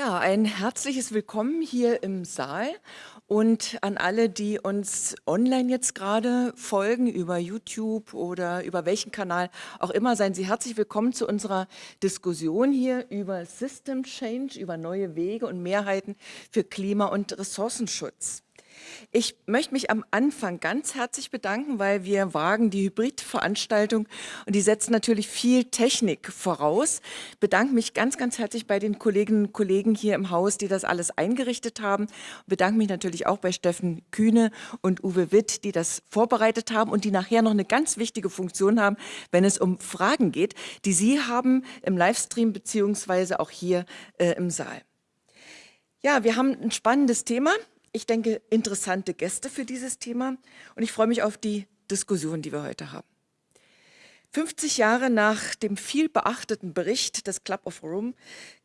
Ja, ein herzliches Willkommen hier im Saal und an alle, die uns online jetzt gerade folgen, über YouTube oder über welchen Kanal auch immer, seien Sie herzlich willkommen zu unserer Diskussion hier über System Change, über neue Wege und Mehrheiten für Klima- und Ressourcenschutz. Ich möchte mich am Anfang ganz herzlich bedanken, weil wir wagen die Hybridveranstaltung und die setzt natürlich viel Technik voraus. Ich bedanke mich ganz, ganz herzlich bei den Kolleginnen und Kollegen hier im Haus, die das alles eingerichtet haben. Ich bedanke mich natürlich auch bei Steffen Kühne und Uwe Witt, die das vorbereitet haben und die nachher noch eine ganz wichtige Funktion haben, wenn es um Fragen geht, die Sie haben im Livestream beziehungsweise auch hier äh, im Saal. Ja, wir haben ein spannendes Thema ich denke, interessante Gäste für dieses Thema und ich freue mich auf die Diskussion, die wir heute haben. 50 Jahre nach dem viel beachteten Bericht des Club of Rome,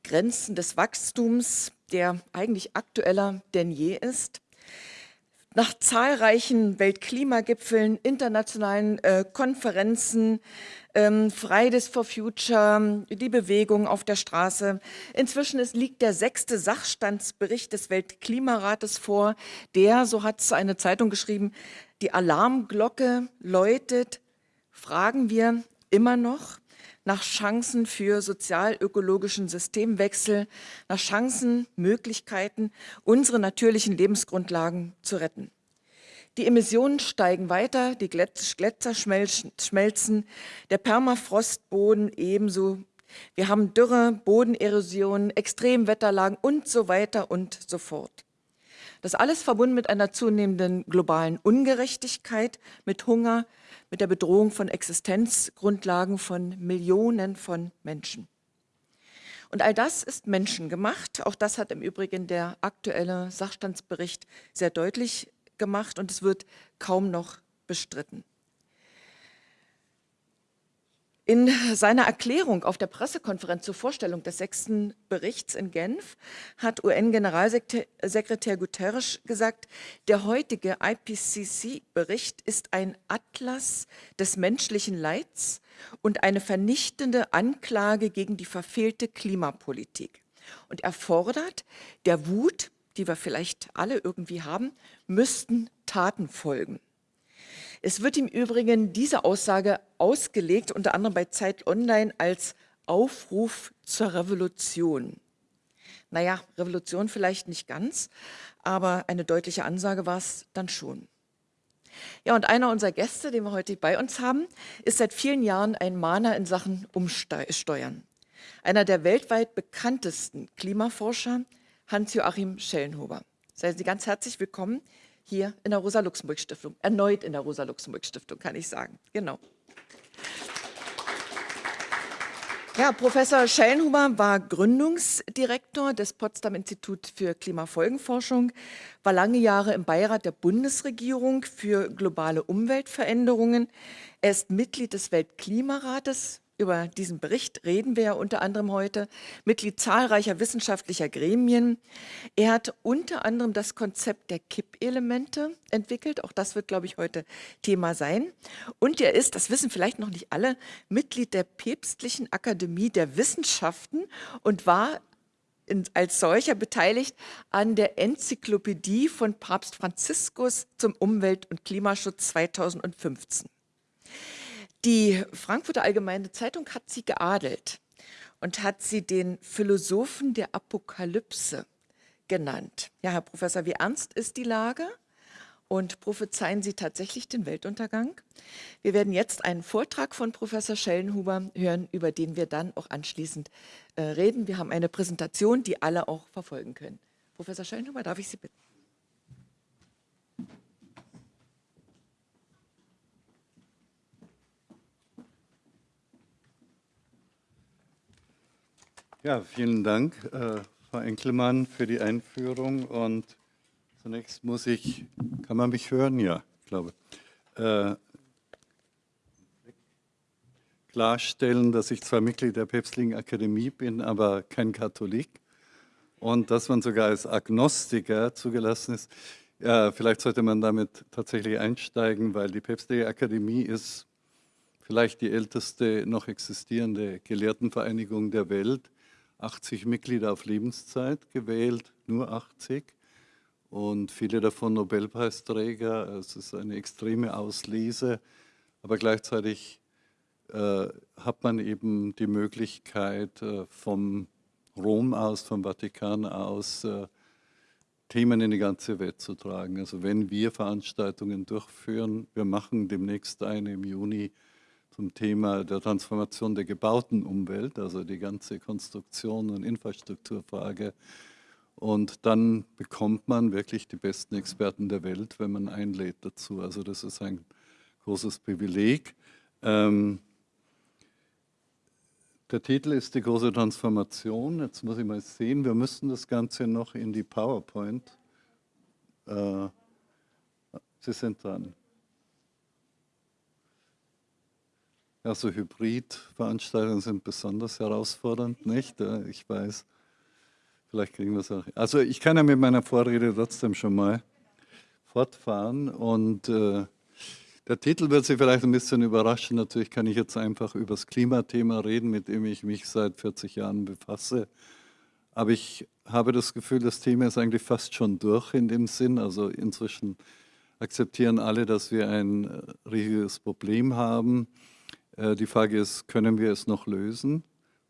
Grenzen des Wachstums, der eigentlich aktueller denn je ist, nach zahlreichen Weltklimagipfeln, internationalen äh, Konferenzen, ähm, Fridays for Future, die Bewegung auf der Straße. Inzwischen ist, liegt der sechste Sachstandsbericht des Weltklimarates vor, der, so hat es eine Zeitung geschrieben, die Alarmglocke läutet, fragen wir immer noch nach Chancen für sozial-ökologischen Systemwechsel, nach Chancen, Möglichkeiten, unsere natürlichen Lebensgrundlagen zu retten. Die Emissionen steigen weiter, die Gletscher schmelzen, der Permafrostboden ebenso. Wir haben Dürre, Bodenerosion, Extremwetterlagen und so weiter und so fort. Das alles verbunden mit einer zunehmenden globalen Ungerechtigkeit, mit Hunger, mit der Bedrohung von Existenzgrundlagen von Millionen von Menschen. Und all das ist menschengemacht. Auch das hat im Übrigen der aktuelle Sachstandsbericht sehr deutlich gemacht und es wird kaum noch bestritten. In seiner Erklärung auf der Pressekonferenz zur Vorstellung des sechsten Berichts in Genf hat UN-Generalsekretär Guterres gesagt, der heutige IPCC-Bericht ist ein Atlas des menschlichen Leids und eine vernichtende Anklage gegen die verfehlte Klimapolitik. Und er fordert, der Wut die wir vielleicht alle irgendwie haben, müssten Taten folgen. Es wird im Übrigen diese Aussage ausgelegt, unter anderem bei Zeit Online, als Aufruf zur Revolution. Naja, Revolution vielleicht nicht ganz, aber eine deutliche Ansage war es dann schon. Ja, und einer unserer Gäste, den wir heute bei uns haben, ist seit vielen Jahren ein Mahner in Sachen Umsteuern. Einer der weltweit bekanntesten Klimaforscher, Hans-Joachim Schellenhuber. Seien Sie ganz herzlich willkommen hier in der Rosa-Luxemburg-Stiftung. Erneut in der Rosa-Luxemburg-Stiftung, kann ich sagen. Genau. Ja, Professor Schellenhuber war Gründungsdirektor des Potsdam Institut für Klimafolgenforschung, war lange Jahre im Beirat der Bundesregierung für globale Umweltveränderungen. Er ist Mitglied des Weltklimarates, über diesen Bericht reden wir ja unter anderem heute, Mitglied zahlreicher wissenschaftlicher Gremien. Er hat unter anderem das Konzept der Kippelemente entwickelt. Auch das wird, glaube ich, heute Thema sein. Und er ist, das wissen vielleicht noch nicht alle, Mitglied der Päpstlichen Akademie der Wissenschaften und war in, als solcher beteiligt an der Enzyklopädie von Papst Franziskus zum Umwelt- und Klimaschutz 2015. Die Frankfurter Allgemeine Zeitung hat sie geadelt und hat sie den Philosophen der Apokalypse genannt. Ja, Herr Professor, wie ernst ist die Lage? Und prophezeien Sie tatsächlich den Weltuntergang? Wir werden jetzt einen Vortrag von Professor Schellenhuber hören, über den wir dann auch anschließend äh, reden. Wir haben eine Präsentation, die alle auch verfolgen können. Professor Schellenhuber, darf ich Sie bitten? Ja, vielen Dank, äh, Frau Enkelmann, für die Einführung. Und zunächst muss ich, kann man mich hören? Ja, ich glaube. Äh, klarstellen, dass ich zwar Mitglied der Päpstlichen Akademie bin, aber kein Katholik. Und dass man sogar als Agnostiker zugelassen ist. Ja, vielleicht sollte man damit tatsächlich einsteigen, weil die Päpstliche Akademie ist vielleicht die älteste noch existierende Gelehrtenvereinigung der Welt 80 Mitglieder auf Lebenszeit gewählt, nur 80 und viele davon Nobelpreisträger. Es ist eine extreme Auslese, aber gleichzeitig äh, hat man eben die Möglichkeit, äh, vom Rom aus, vom Vatikan aus, äh, Themen in die ganze Welt zu tragen. Also wenn wir Veranstaltungen durchführen, wir machen demnächst eine im Juni zum Thema der Transformation der gebauten Umwelt, also die ganze Konstruktion und Infrastrukturfrage. Und dann bekommt man wirklich die besten Experten der Welt, wenn man einlädt dazu. Also das ist ein großes Privileg. Ähm, der Titel ist die große Transformation. Jetzt muss ich mal sehen, wir müssen das Ganze noch in die PowerPoint. Äh, Sie sind dran. Ja, so Hybridveranstaltungen sind besonders herausfordernd, nicht? Ich weiß. Vielleicht kriegen wir es auch. Also ich kann ja mit meiner Vorrede trotzdem schon mal fortfahren und äh, der Titel wird Sie vielleicht ein bisschen überraschen. Natürlich kann ich jetzt einfach über das Klimathema reden, mit dem ich mich seit 40 Jahren befasse. Aber ich habe das Gefühl, das Thema ist eigentlich fast schon durch in dem Sinn. Also inzwischen akzeptieren alle, dass wir ein äh, riesiges Problem haben. Äh, die Frage ist, können wir es noch lösen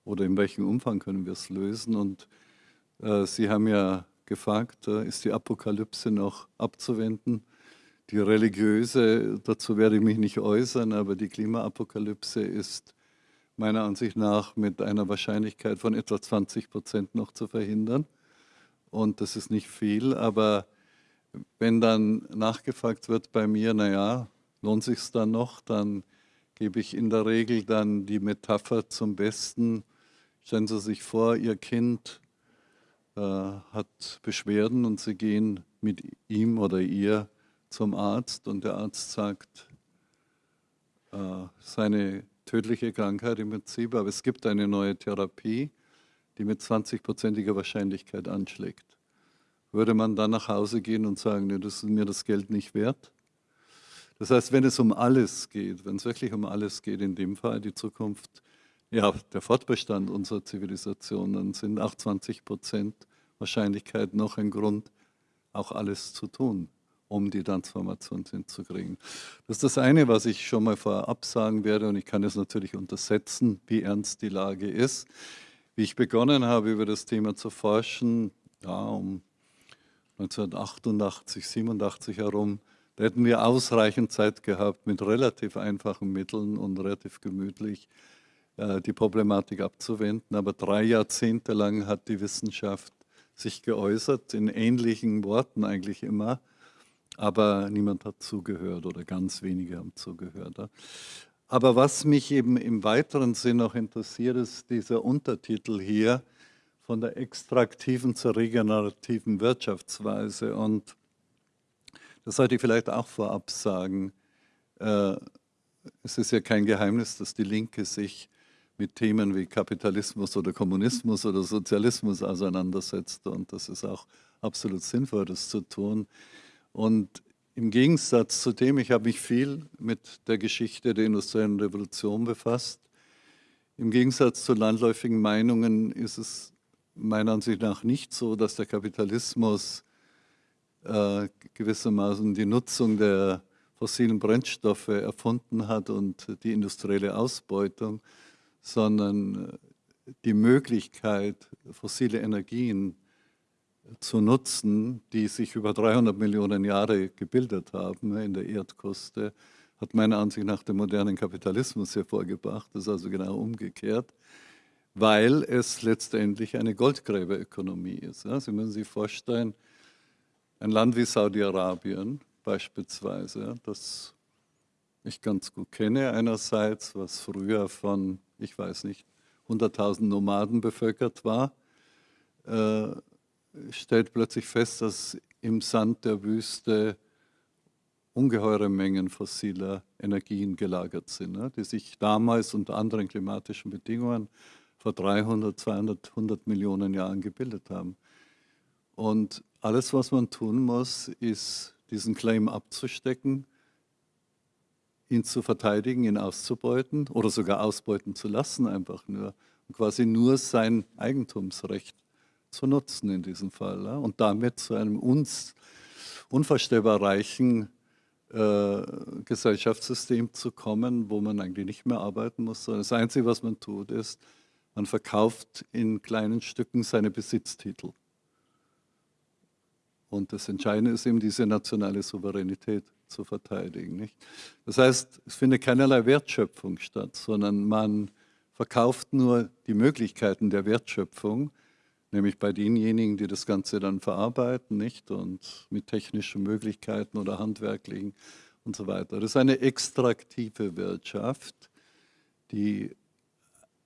oder in welchem Umfang können wir es lösen? Und äh, Sie haben ja gefragt, ist die Apokalypse noch abzuwenden? Die religiöse, dazu werde ich mich nicht äußern, aber die Klimaapokalypse ist meiner Ansicht nach mit einer Wahrscheinlichkeit von etwa 20 Prozent noch zu verhindern. Und das ist nicht viel, aber wenn dann nachgefragt wird bei mir, naja, lohnt sich es dann noch, dann gebe ich in der Regel dann die Metapher zum Besten. Stellen Sie sich vor, Ihr Kind äh, hat Beschwerden und Sie gehen mit ihm oder ihr zum Arzt und der Arzt sagt, äh, seine tödliche Krankheit im Prinzip, aber es gibt eine neue Therapie, die mit 20-prozentiger Wahrscheinlichkeit anschlägt. Würde man dann nach Hause gehen und sagen, nee, das ist mir das Geld nicht wert? Das heißt, wenn es um alles geht, wenn es wirklich um alles geht, in dem Fall die Zukunft, ja, der Fortbestand unserer Zivilisation, dann sind auch 20 Prozent Wahrscheinlichkeit noch ein Grund, auch alles zu tun um die Transformation hinzukriegen. Das ist das eine, was ich schon mal vorab sagen werde und ich kann es natürlich untersetzen, wie ernst die Lage ist. Wie ich begonnen habe, über das Thema zu forschen, ja, um 1988, 87 herum, da hätten wir ausreichend Zeit gehabt, mit relativ einfachen Mitteln und relativ gemütlich äh, die Problematik abzuwenden. Aber drei Jahrzehnte lang hat die Wissenschaft sich geäußert, in ähnlichen Worten eigentlich immer, aber niemand hat zugehört oder ganz wenige haben zugehört. Aber was mich eben im weiteren Sinn auch interessiert, ist dieser Untertitel hier von der extraktiven zur regenerativen Wirtschaftsweise. Und das sollte ich vielleicht auch vorab sagen. Äh, es ist ja kein Geheimnis, dass die Linke sich mit Themen wie Kapitalismus oder Kommunismus oder Sozialismus auseinandersetzt. Und das ist auch absolut sinnvoll, das zu tun. Und im Gegensatz zu dem, ich habe mich viel mit der Geschichte der industriellen Revolution befasst. Im Gegensatz zu landläufigen Meinungen ist es meiner Ansicht nach nicht so, dass der Kapitalismus äh, gewissermaßen die Nutzung der fossilen Brennstoffe erfunden hat und die industrielle Ausbeutung, sondern äh, die Möglichkeit, fossile Energien zu nutzen, die sich über 300 Millionen Jahre gebildet haben in der Erdkruste, hat meiner Ansicht nach den modernen Kapitalismus hervorgebracht. Das ist also genau umgekehrt, weil es letztendlich eine Goldgräberökonomie ist. Sie müssen sich vorstellen, ein Land wie Saudi-Arabien beispielsweise, das ich ganz gut kenne einerseits, was früher von, ich weiß nicht, 100.000 Nomaden bevölkert war, äh, stellt plötzlich fest, dass im Sand der Wüste ungeheure Mengen fossiler Energien gelagert sind, ne, die sich damals unter anderen klimatischen Bedingungen vor 300, 200, 100 Millionen Jahren gebildet haben. Und alles, was man tun muss, ist, diesen Claim abzustecken, ihn zu verteidigen, ihn auszubeuten oder sogar ausbeuten zu lassen, einfach nur quasi nur sein Eigentumsrecht zu nutzen in diesem Fall ja, und damit zu einem uns unvorstellbar reichen äh, Gesellschaftssystem zu kommen, wo man eigentlich nicht mehr arbeiten muss, sondern das Einzige, was man tut, ist, man verkauft in kleinen Stücken seine Besitztitel. Und das Entscheidende ist eben, diese nationale Souveränität zu verteidigen. Nicht? Das heißt, es findet keinerlei Wertschöpfung statt, sondern man verkauft nur die Möglichkeiten der Wertschöpfung, nämlich bei denjenigen, die das Ganze dann verarbeiten, nicht? Und mit technischen Möglichkeiten oder handwerklichen und so weiter. Das ist eine extraktive Wirtschaft, die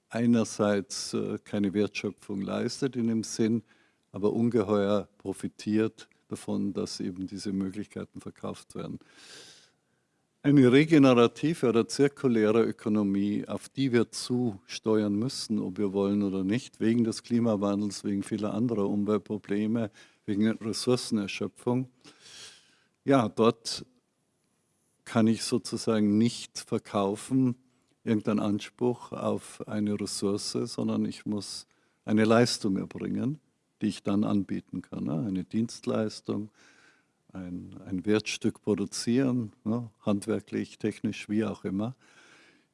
einerseits äh, keine Wertschöpfung leistet in dem Sinn, aber ungeheuer profitiert davon, dass eben diese Möglichkeiten verkauft werden. Eine regenerative oder zirkuläre Ökonomie, auf die wir zusteuern müssen, ob wir wollen oder nicht, wegen des Klimawandels, wegen vieler anderer Umweltprobleme, wegen Ressourcenerschöpfung. Ja, dort kann ich sozusagen nicht verkaufen, irgendeinen Anspruch auf eine Ressource, sondern ich muss eine Leistung erbringen, die ich dann anbieten kann. Ne? Eine Dienstleistung, ein, ein Wertstück produzieren, ne, handwerklich, technisch, wie auch immer,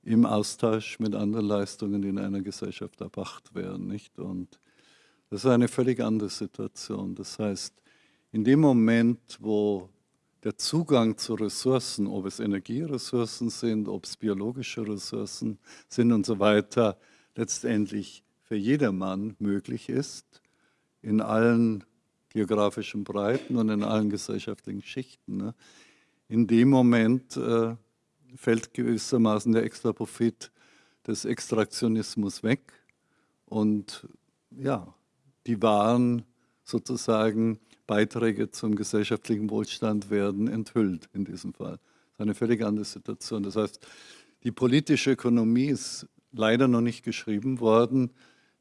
im Austausch mit anderen Leistungen, die in einer Gesellschaft erbracht werden. Nicht? Und das ist eine völlig andere Situation. Das heißt, in dem Moment, wo der Zugang zu Ressourcen, ob es Energieressourcen sind, ob es biologische Ressourcen sind und so weiter, letztendlich für jedermann möglich ist, in allen geografischen Breiten und in allen gesellschaftlichen Schichten. Ne? In dem Moment äh, fällt gewissermaßen der extra Profit des Extraktionismus weg und ja, die wahren sozusagen Beiträge zum gesellschaftlichen Wohlstand werden enthüllt in diesem Fall. Das ist eine völlig andere Situation. Das heißt, die politische Ökonomie ist leider noch nicht geschrieben worden,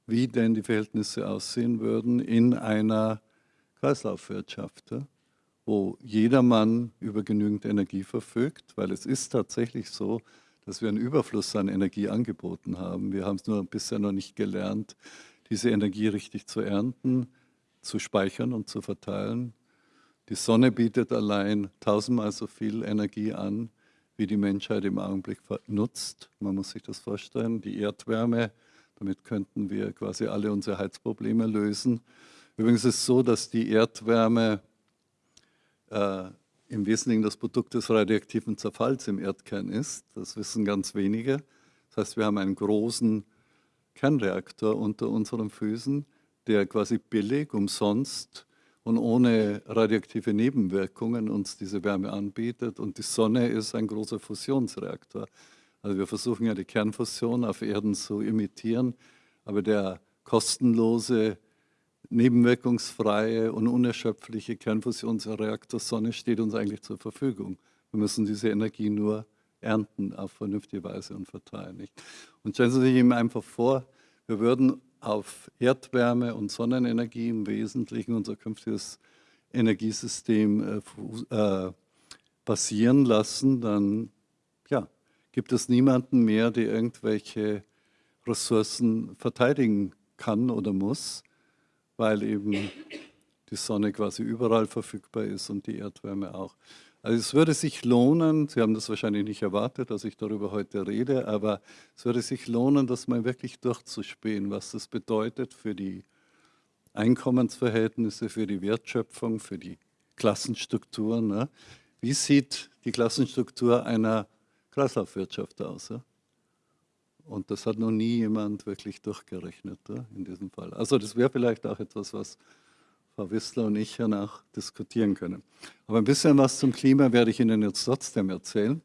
wie denn die Verhältnisse aussehen würden in einer Kreislaufwirtschaft, wo jedermann über genügend Energie verfügt, weil es ist tatsächlich so, dass wir einen Überfluss an Energie angeboten haben. Wir haben es nur bisher noch nicht gelernt, diese Energie richtig zu ernten, zu speichern und zu verteilen. Die Sonne bietet allein tausendmal so viel Energie an, wie die Menschheit im Augenblick nutzt. Man muss sich das vorstellen. Die Erdwärme, damit könnten wir quasi alle unsere Heizprobleme lösen. Übrigens ist es so, dass die Erdwärme äh, im Wesentlichen das Produkt des radioaktiven Zerfalls im Erdkern ist. Das wissen ganz wenige. Das heißt, wir haben einen großen Kernreaktor unter unseren Füßen, der quasi billig, umsonst und ohne radioaktive Nebenwirkungen uns diese Wärme anbietet. Und die Sonne ist ein großer Fusionsreaktor. Also wir versuchen ja die Kernfusion auf Erden zu imitieren, aber der kostenlose nebenwirkungsfreie und unerschöpfliche Kernfusionsreaktor Sonne steht uns eigentlich zur Verfügung. Wir müssen diese Energie nur ernten auf vernünftige Weise und verteilen. Nicht? Und stellen Sie sich eben einfach vor, wir würden auf Erdwärme und Sonnenenergie im Wesentlichen unser künftiges Energiesystem äh, äh, basieren lassen, dann ja, gibt es niemanden mehr, der irgendwelche Ressourcen verteidigen kann oder muss weil eben die Sonne quasi überall verfügbar ist und die Erdwärme auch. Also es würde sich lohnen, Sie haben das wahrscheinlich nicht erwartet, dass ich darüber heute rede, aber es würde sich lohnen, das mal wirklich durchzuspähen, was das bedeutet für die Einkommensverhältnisse, für die Wertschöpfung, für die Klassenstrukturen. Ne? Wie sieht die Klassenstruktur einer Kreislaufwirtschaft aus? Ja? Und das hat noch nie jemand wirklich durchgerechnet ja, in diesem Fall. Also das wäre vielleicht auch etwas, was Frau Wissler und ich danach diskutieren können. Aber ein bisschen was zum Klima werde ich Ihnen jetzt trotzdem erzählen.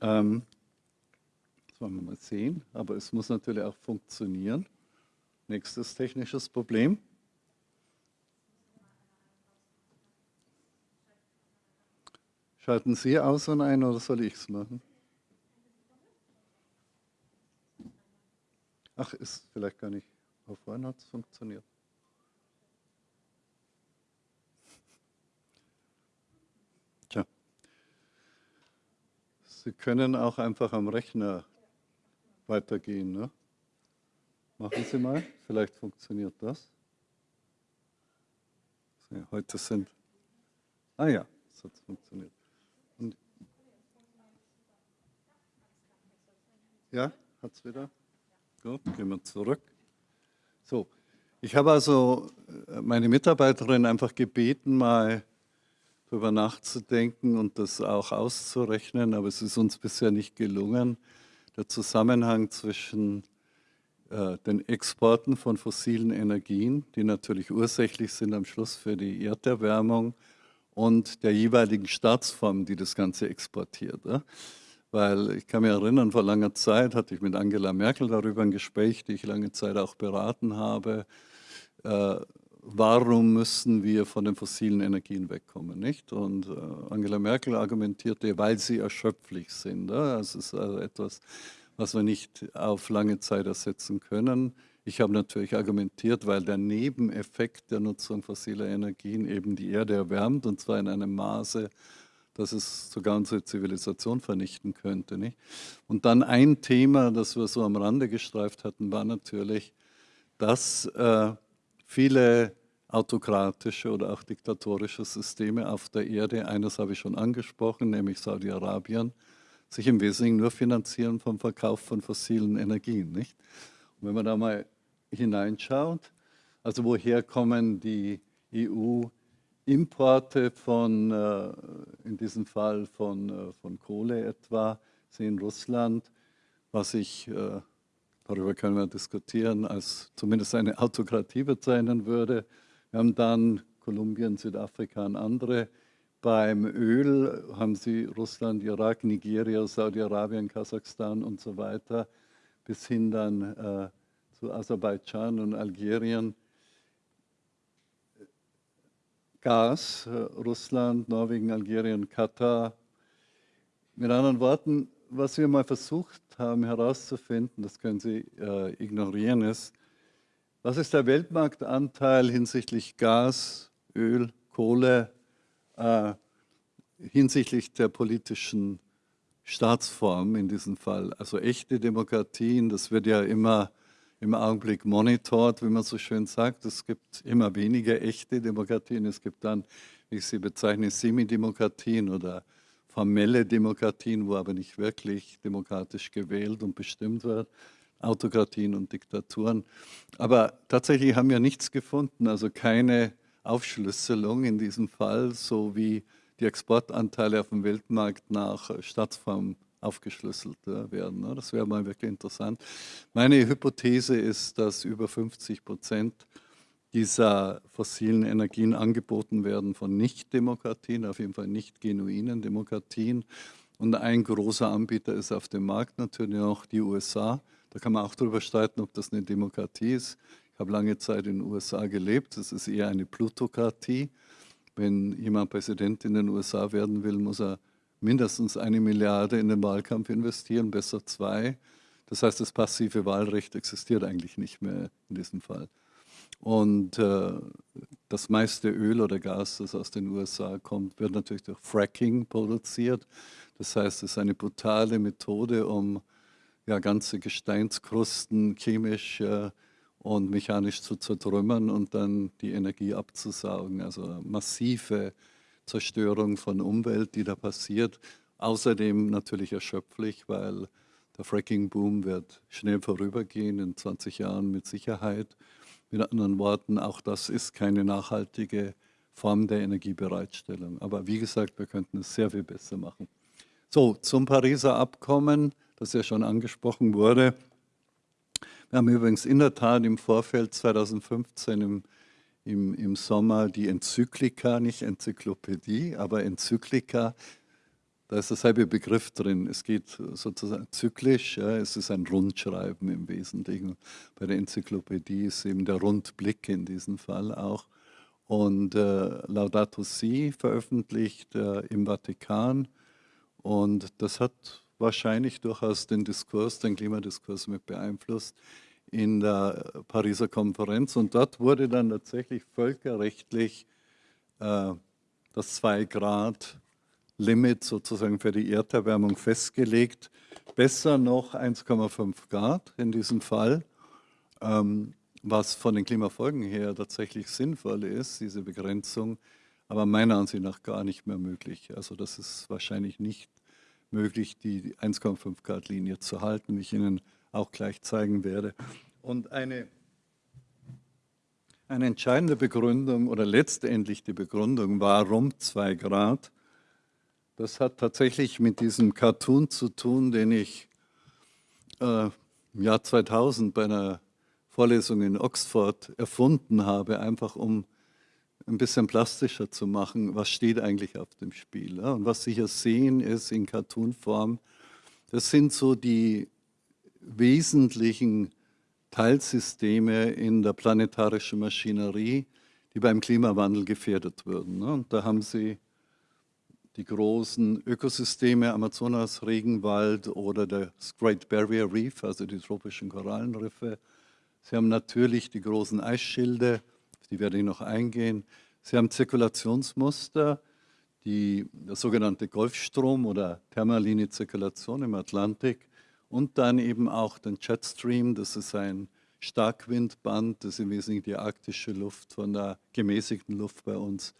Ähm, das wollen wir mal sehen, aber es muss natürlich auch funktionieren. Nächstes technisches Problem. Schalten Sie aus und ein oder soll ich es machen? Ach, ist vielleicht gar nicht. Aber vorhin hat es funktioniert. Tja. Sie können auch einfach am Rechner weitergehen. Ne? Machen Sie mal, vielleicht funktioniert das. Heute sind, ah ja, es hat funktioniert. Und, ja, hat es wieder? Gut, gehen wir zurück. So, ich habe also äh, meine Mitarbeiterin einfach gebeten, mal darüber nachzudenken und das auch auszurechnen, aber es ist uns bisher nicht gelungen, der Zusammenhang zwischen äh, den Exporten von fossilen Energien, die natürlich ursächlich sind am Schluss für die Erderwärmung, und der jeweiligen Staatsform, die das Ganze exportiert. Weil ich kann mich erinnern, vor langer Zeit hatte ich mit Angela Merkel darüber ein Gespräch, die ich lange Zeit auch beraten habe. Äh, warum müssen wir von den fossilen Energien wegkommen, nicht? Und äh, Angela Merkel argumentierte, weil sie erschöpflich sind. Ja? Das ist also etwas, was wir nicht auf lange Zeit ersetzen können. Ich habe natürlich argumentiert, weil der Nebeneffekt der Nutzung fossiler Energien eben die Erde erwärmt und zwar in einem Maße, dass es sogar unsere Zivilisation vernichten könnte. Nicht? Und dann ein Thema, das wir so am Rande gestreift hatten, war natürlich, dass äh, viele autokratische oder auch diktatorische Systeme auf der Erde, eines habe ich schon angesprochen, nämlich Saudi-Arabien, sich im Wesentlichen nur finanzieren vom Verkauf von fossilen Energien. Nicht? Und wenn man da mal hineinschaut, also woher kommen die EU-Importe von, äh, in diesem Fall von, äh, von Kohle etwa, sehen Russland, was ich, äh, darüber können wir diskutieren, als zumindest eine Autokratie bezeichnen würde. Wir haben dann Kolumbien, Südafrika und andere beim Öl haben Sie Russland, Irak, Nigeria, Saudi-Arabien, Kasachstan und so weiter, bis hin dann äh, zu Aserbaidschan und Algerien. Gas, äh, Russland, Norwegen, Algerien, Katar. Mit anderen Worten, was wir mal versucht haben herauszufinden, das können Sie äh, ignorieren, ist, was ist der Weltmarktanteil hinsichtlich Gas, Öl, Kohle, äh, hinsichtlich der politischen Staatsform in diesem Fall. Also echte Demokratien, das wird ja immer im Augenblick monitort, wie man so schön sagt. Es gibt immer weniger echte Demokratien. Es gibt dann, wie ich sie bezeichne, Semidemokratien oder formelle Demokratien, wo aber nicht wirklich demokratisch gewählt und bestimmt wird. Autokratien und Diktaturen. Aber tatsächlich haben wir nichts gefunden, also keine Aufschlüsselung in diesem Fall, so wie die Exportanteile auf dem Weltmarkt nach Staatsform aufgeschlüsselt werden. Ne? Das wäre mal wirklich interessant. Meine Hypothese ist, dass über 50 Prozent dieser fossilen Energien angeboten werden von Nicht-Demokratien, auf jeden Fall nicht genuinen Demokratien. Und ein großer Anbieter ist auf dem Markt natürlich auch die USA. Da kann man auch darüber streiten, ob das eine Demokratie ist habe lange Zeit in den USA gelebt. Das ist eher eine Plutokratie. Wenn jemand Präsident in den USA werden will, muss er mindestens eine Milliarde in den Wahlkampf investieren, besser zwei. Das heißt, das passive Wahlrecht existiert eigentlich nicht mehr in diesem Fall. Und äh, das meiste Öl oder Gas, das aus den USA kommt, wird natürlich durch Fracking produziert. Das heißt, es ist eine brutale Methode, um ja, ganze Gesteinskrusten chemisch äh, und mechanisch zu zertrümmern und dann die Energie abzusaugen. Also massive Zerstörung von Umwelt, die da passiert. Außerdem natürlich erschöpflich, weil der Fracking-Boom wird schnell vorübergehen, in 20 Jahren mit Sicherheit. Mit anderen Worten, auch das ist keine nachhaltige Form der Energiebereitstellung. Aber wie gesagt, wir könnten es sehr viel besser machen. So, zum Pariser Abkommen, das ja schon angesprochen wurde. Wir haben übrigens in der Tat im Vorfeld 2015 im, im, im Sommer die Enzyklika, nicht Enzyklopädie, aber Enzyklika, da ist derselbe Begriff drin. Es geht sozusagen zyklisch, ja, es ist ein Rundschreiben im Wesentlichen. Bei der Enzyklopädie ist eben der Rundblick in diesem Fall auch. Und äh, Laudato Si veröffentlicht äh, im Vatikan. Und das hat wahrscheinlich durchaus den Diskurs, den Klimadiskurs mit beeinflusst in der Pariser Konferenz. Und dort wurde dann tatsächlich völkerrechtlich äh, das 2-Grad-Limit sozusagen für die Erderwärmung festgelegt. Besser noch 1,5 Grad in diesem Fall. ähm, was von den Klimafolgen her tatsächlich sinnvoll ist, diese Begrenzung, aber meiner Ansicht nach gar nicht mehr möglich. Also das ist wahrscheinlich nicht möglich, die 1,5 Grad Linie zu halten, wie ich Ihnen auch gleich zeigen werde. Und eine, eine entscheidende Begründung oder letztendlich die Begründung, warum 2 Grad, das hat tatsächlich mit diesem Cartoon zu tun, den ich äh, im Jahr 2000 bei einer Vorlesung in Oxford erfunden habe, einfach um ein bisschen plastischer zu machen, was steht eigentlich auf dem Spiel. Und was Sie hier sehen, ist in Cartoon-Form, das sind so die wesentlichen Teilsysteme in der planetarischen Maschinerie, die beim Klimawandel gefährdet würden. Und da haben Sie die großen Ökosysteme, Amazonas, Regenwald oder das Great Barrier Reef, also die tropischen Korallenriffe. Sie haben natürlich die großen Eisschilde, auf die werde ich noch eingehen. Sie haben Zirkulationsmuster, die, der sogenannte Golfstrom oder thermaline Zirkulation im Atlantik und dann eben auch den Jetstream, das ist ein Starkwindband, das im Wesentlichen die arktische Luft von der gemäßigten Luft bei uns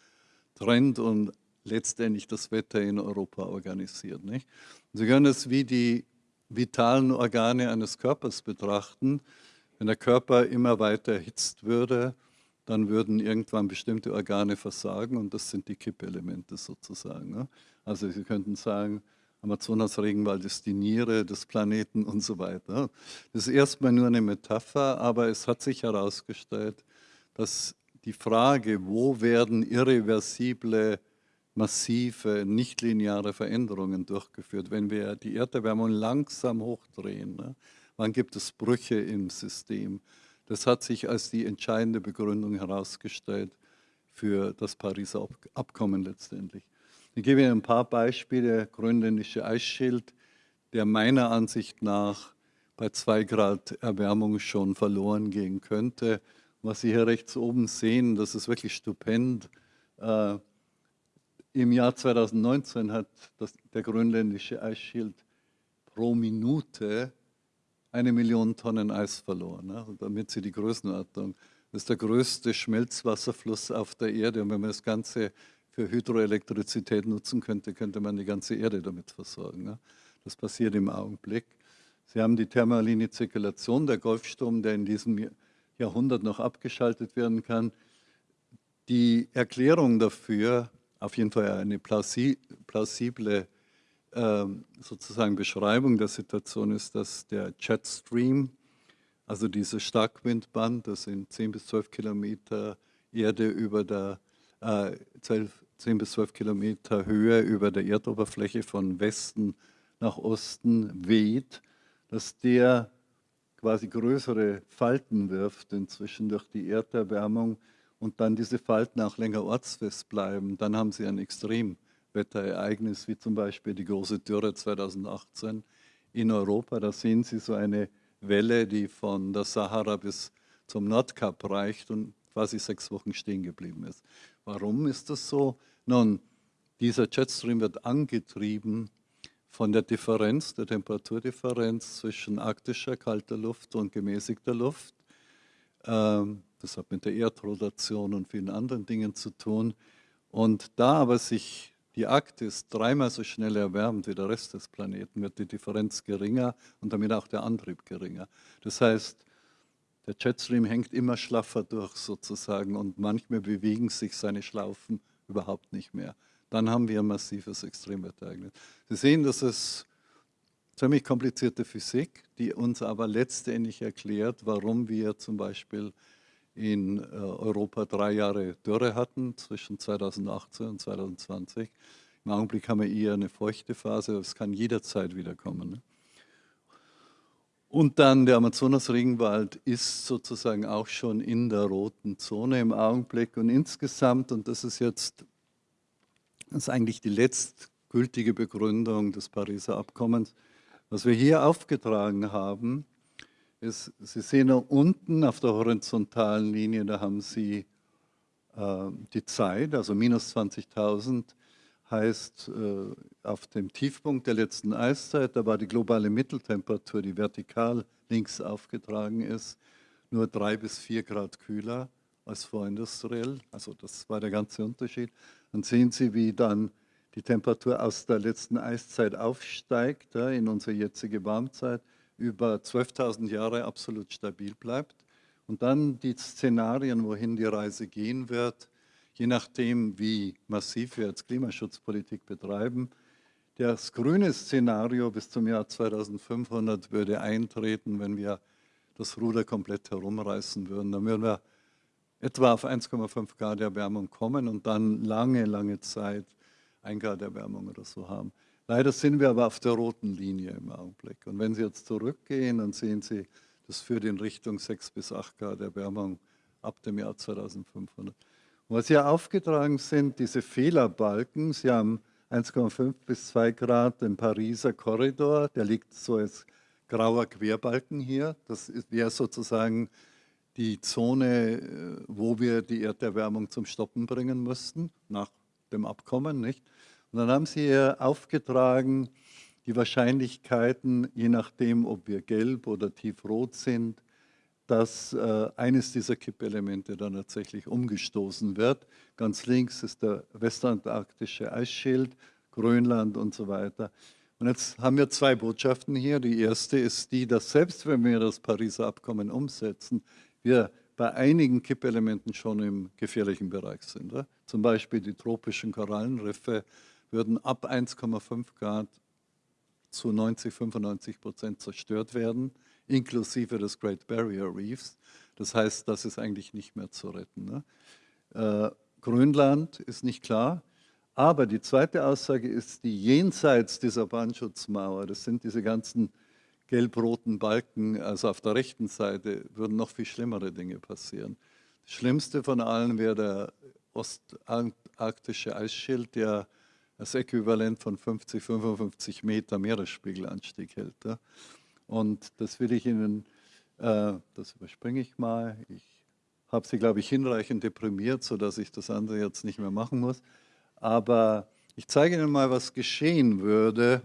trennt und letztendlich das Wetter in Europa organisiert. Nicht? Sie können es wie die vitalen Organe eines Körpers betrachten. Wenn der Körper immer weiter erhitzt würde, dann würden irgendwann bestimmte Organe versagen und das sind die Kippelemente sozusagen. Ne? Also Sie könnten sagen, Amazonas-Regenwald ist die Niere des Planeten und so weiter. Das ist erstmal nur eine Metapher, aber es hat sich herausgestellt, dass die Frage, wo werden irreversible, massive, nichtlineare Veränderungen durchgeführt, wenn wir die Erderwärmung langsam hochdrehen, ne? wann gibt es Brüche im System, das hat sich als die entscheidende Begründung herausgestellt für das Pariser Abkommen letztendlich. Ich gebe Ihnen ein paar Beispiele. Grönländische Eisschild, der meiner Ansicht nach bei zwei Grad Erwärmung schon verloren gehen könnte. Was Sie hier rechts oben sehen, das ist wirklich stupend. Äh, Im Jahr 2019 hat das, der grönländische Eisschild pro Minute eine Million Tonnen Eis verloren. Ne? damit Sie die Größenordnung, das ist der größte Schmelzwasserfluss auf der Erde. Und wenn man das Ganze für Hydroelektrizität nutzen könnte, könnte man die ganze Erde damit versorgen. Ne? Das passiert im Augenblick. Sie haben die thermaline Zirkulation, der Golfstrom, der in diesem Jahrhundert noch abgeschaltet werden kann. Die Erklärung dafür, auf jeden Fall eine plausible ähm, sozusagen Beschreibung der Situation ist, dass der Jetstream, also dieses Starkwindband, das sind 10 bis 12 Kilometer Erde über der, äh, 10 bis 12 Kilometer Höhe über der Erdoberfläche von Westen nach Osten weht, dass der quasi größere Falten wirft inzwischen durch die Erderwärmung und dann diese Falten auch länger ortsfest bleiben, dann haben sie ein Extrem Wetterereignis, wie zum Beispiel die große Dürre 2018 in Europa. Da sehen Sie so eine Welle, die von der Sahara bis zum Nordkap reicht und quasi sechs Wochen stehen geblieben ist. Warum ist das so? Nun, dieser Jetstream wird angetrieben von der Differenz, der Temperaturdifferenz zwischen arktischer kalter Luft und gemäßigter Luft. Ähm, das hat mit der Erdrotation und vielen anderen Dingen zu tun. Und da aber sich die Arktis dreimal so schnell erwärmt wie der Rest des Planeten, wird die Differenz geringer und damit auch der Antrieb geringer. Das heißt, der Jetstream hängt immer schlaffer durch sozusagen und manchmal bewegen sich seine Schlaufen überhaupt nicht mehr. Dann haben wir ein massives Extremwetterereignis. Sie sehen, das ist ziemlich komplizierte Physik, die uns aber letztendlich erklärt, warum wir zum Beispiel in äh, Europa drei Jahre Dürre hatten, zwischen 2018 und 2020. Im Augenblick haben wir eher eine feuchte Phase, es kann jederzeit wiederkommen. Ne? Und dann der Amazonas-Regenwald ist sozusagen auch schon in der roten Zone im Augenblick. Und insgesamt, und das ist jetzt das ist eigentlich die letztgültige Begründung des Pariser Abkommens, was wir hier aufgetragen haben, ist, Sie sehen da unten auf der horizontalen Linie, da haben Sie äh, die Zeit, also minus 20.000 heißt äh, auf dem Tiefpunkt der letzten Eiszeit, da war die globale Mitteltemperatur, die vertikal links aufgetragen ist, nur drei bis vier Grad kühler als vorindustriell. Also das war der ganze Unterschied. Dann sehen Sie, wie dann die Temperatur aus der letzten Eiszeit aufsteigt, in unsere jetzige Warmzeit, über 12.000 Jahre absolut stabil bleibt. Und dann die Szenarien, wohin die Reise gehen wird, je nachdem, wie massiv wir jetzt Klimaschutzpolitik betreiben. Das grüne Szenario bis zum Jahr 2500 würde eintreten, wenn wir das Ruder komplett herumreißen würden. Dann würden wir etwa auf 1,5 Grad Erwärmung kommen und dann lange, lange Zeit 1 Grad Erwärmung oder so haben. Leider sind wir aber auf der roten Linie im Augenblick. Und wenn Sie jetzt zurückgehen, dann sehen Sie, das führt in Richtung 6 bis 8 Grad Erwärmung ab dem Jahr 2500. Was hier aufgetragen sind, diese Fehlerbalken, Sie haben 1,5 bis 2 Grad im Pariser Korridor, der liegt so als grauer Querbalken hier. Das wäre sozusagen die Zone, äh, wo wir die Erderwärmung zum Stoppen bringen müssten, nach dem Abkommen. Nicht? Und dann haben Sie hier aufgetragen, die Wahrscheinlichkeiten, je nachdem, ob wir gelb oder tiefrot sind, dass äh, eines dieser Kippelemente dann tatsächlich umgestoßen wird. Ganz links ist der westantarktische Eisschild, Grönland und so weiter. Und jetzt haben wir zwei Botschaften hier. Die erste ist die, dass selbst wenn wir das Pariser Abkommen umsetzen, wir bei einigen Kippelementen schon im gefährlichen Bereich sind. Zum Beispiel die tropischen Korallenriffe würden ab 1,5 Grad zu 90, 95 Prozent zerstört werden, inklusive des Great Barrier Reefs. Das heißt, das ist eigentlich nicht mehr zu retten. Ne? Äh, Grönland ist nicht klar, aber die zweite Aussage ist, die jenseits dieser Brandschutzmauer, das sind diese ganzen gelb-roten Balken, also auf der rechten Seite, würden noch viel schlimmere Dinge passieren. Das Schlimmste von allen wäre der ostarktische Eisschild, der das Äquivalent von 50, 55 Meter Meeresspiegelanstieg hält. Und das will ich Ihnen, äh, das überspringe ich mal. Ich habe Sie, glaube ich, hinreichend deprimiert, sodass ich das andere jetzt nicht mehr machen muss. Aber ich zeige Ihnen mal, was geschehen würde,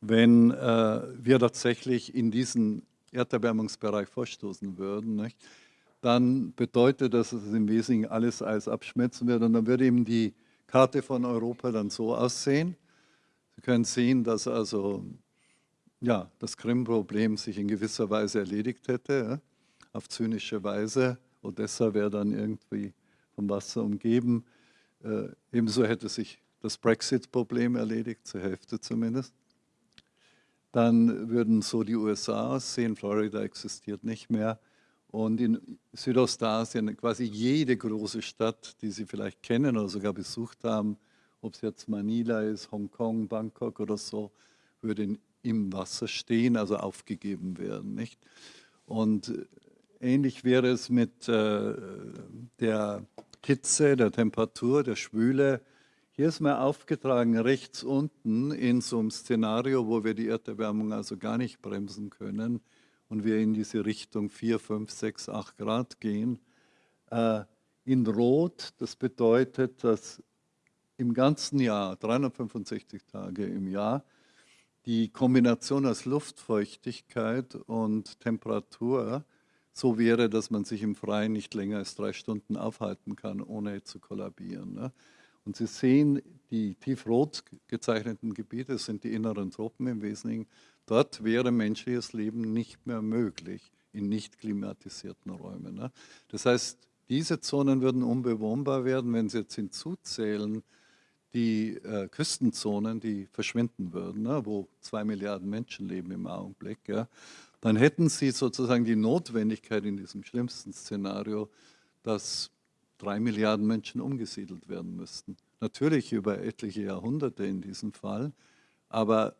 wenn äh, wir tatsächlich in diesen Erderwärmungsbereich vorstoßen würden. Nicht? Dann bedeutet das, dass es im Wesentlichen alles Eis abschmelzen wird und dann würde eben die Karte von Europa dann so aussehen. Sie können sehen, dass also ja, das Krim-Problem sich in gewisser Weise erledigt hätte, ja, auf zynische Weise. Odessa wäre dann irgendwie vom Wasser umgeben. Äh, ebenso hätte sich das Brexit-Problem erledigt, zur Hälfte zumindest. Dann würden so die USA aussehen, Florida existiert nicht mehr. Und in Südostasien quasi jede große Stadt, die Sie vielleicht kennen oder sogar besucht haben, ob es jetzt Manila ist, Hongkong, Bangkok oder so, würde im Wasser stehen, also aufgegeben werden. Nicht? Und ähnlich wäre es mit äh, der Hitze, der Temperatur, der Schwüle. Hier ist mir aufgetragen, rechts unten in so einem Szenario, wo wir die Erderwärmung also gar nicht bremsen können, und wir in diese Richtung 4, 5, 6, 8 Grad gehen. Äh, in Rot, das bedeutet, dass im ganzen Jahr, 365 Tage im Jahr, die Kombination aus Luftfeuchtigkeit und Temperatur so wäre, dass man sich im Freien nicht länger als drei Stunden aufhalten kann, ohne zu kollabieren. Ne? Und Sie sehen, die tiefrot gezeichneten Gebiete sind die inneren Tropen im Wesentlichen. Dort wäre menschliches Leben nicht mehr möglich in nicht klimatisierten Räumen. Ne? Das heißt, diese Zonen würden unbewohnbar werden, wenn Sie jetzt hinzuzählen, die äh, Küstenzonen, die verschwinden würden, ne, wo zwei Milliarden Menschen leben im Augenblick, ja, dann hätten Sie sozusagen die Notwendigkeit in diesem schlimmsten Szenario, dass drei Milliarden Menschen umgesiedelt werden müssten. Natürlich über etliche Jahrhunderte in diesem Fall, aber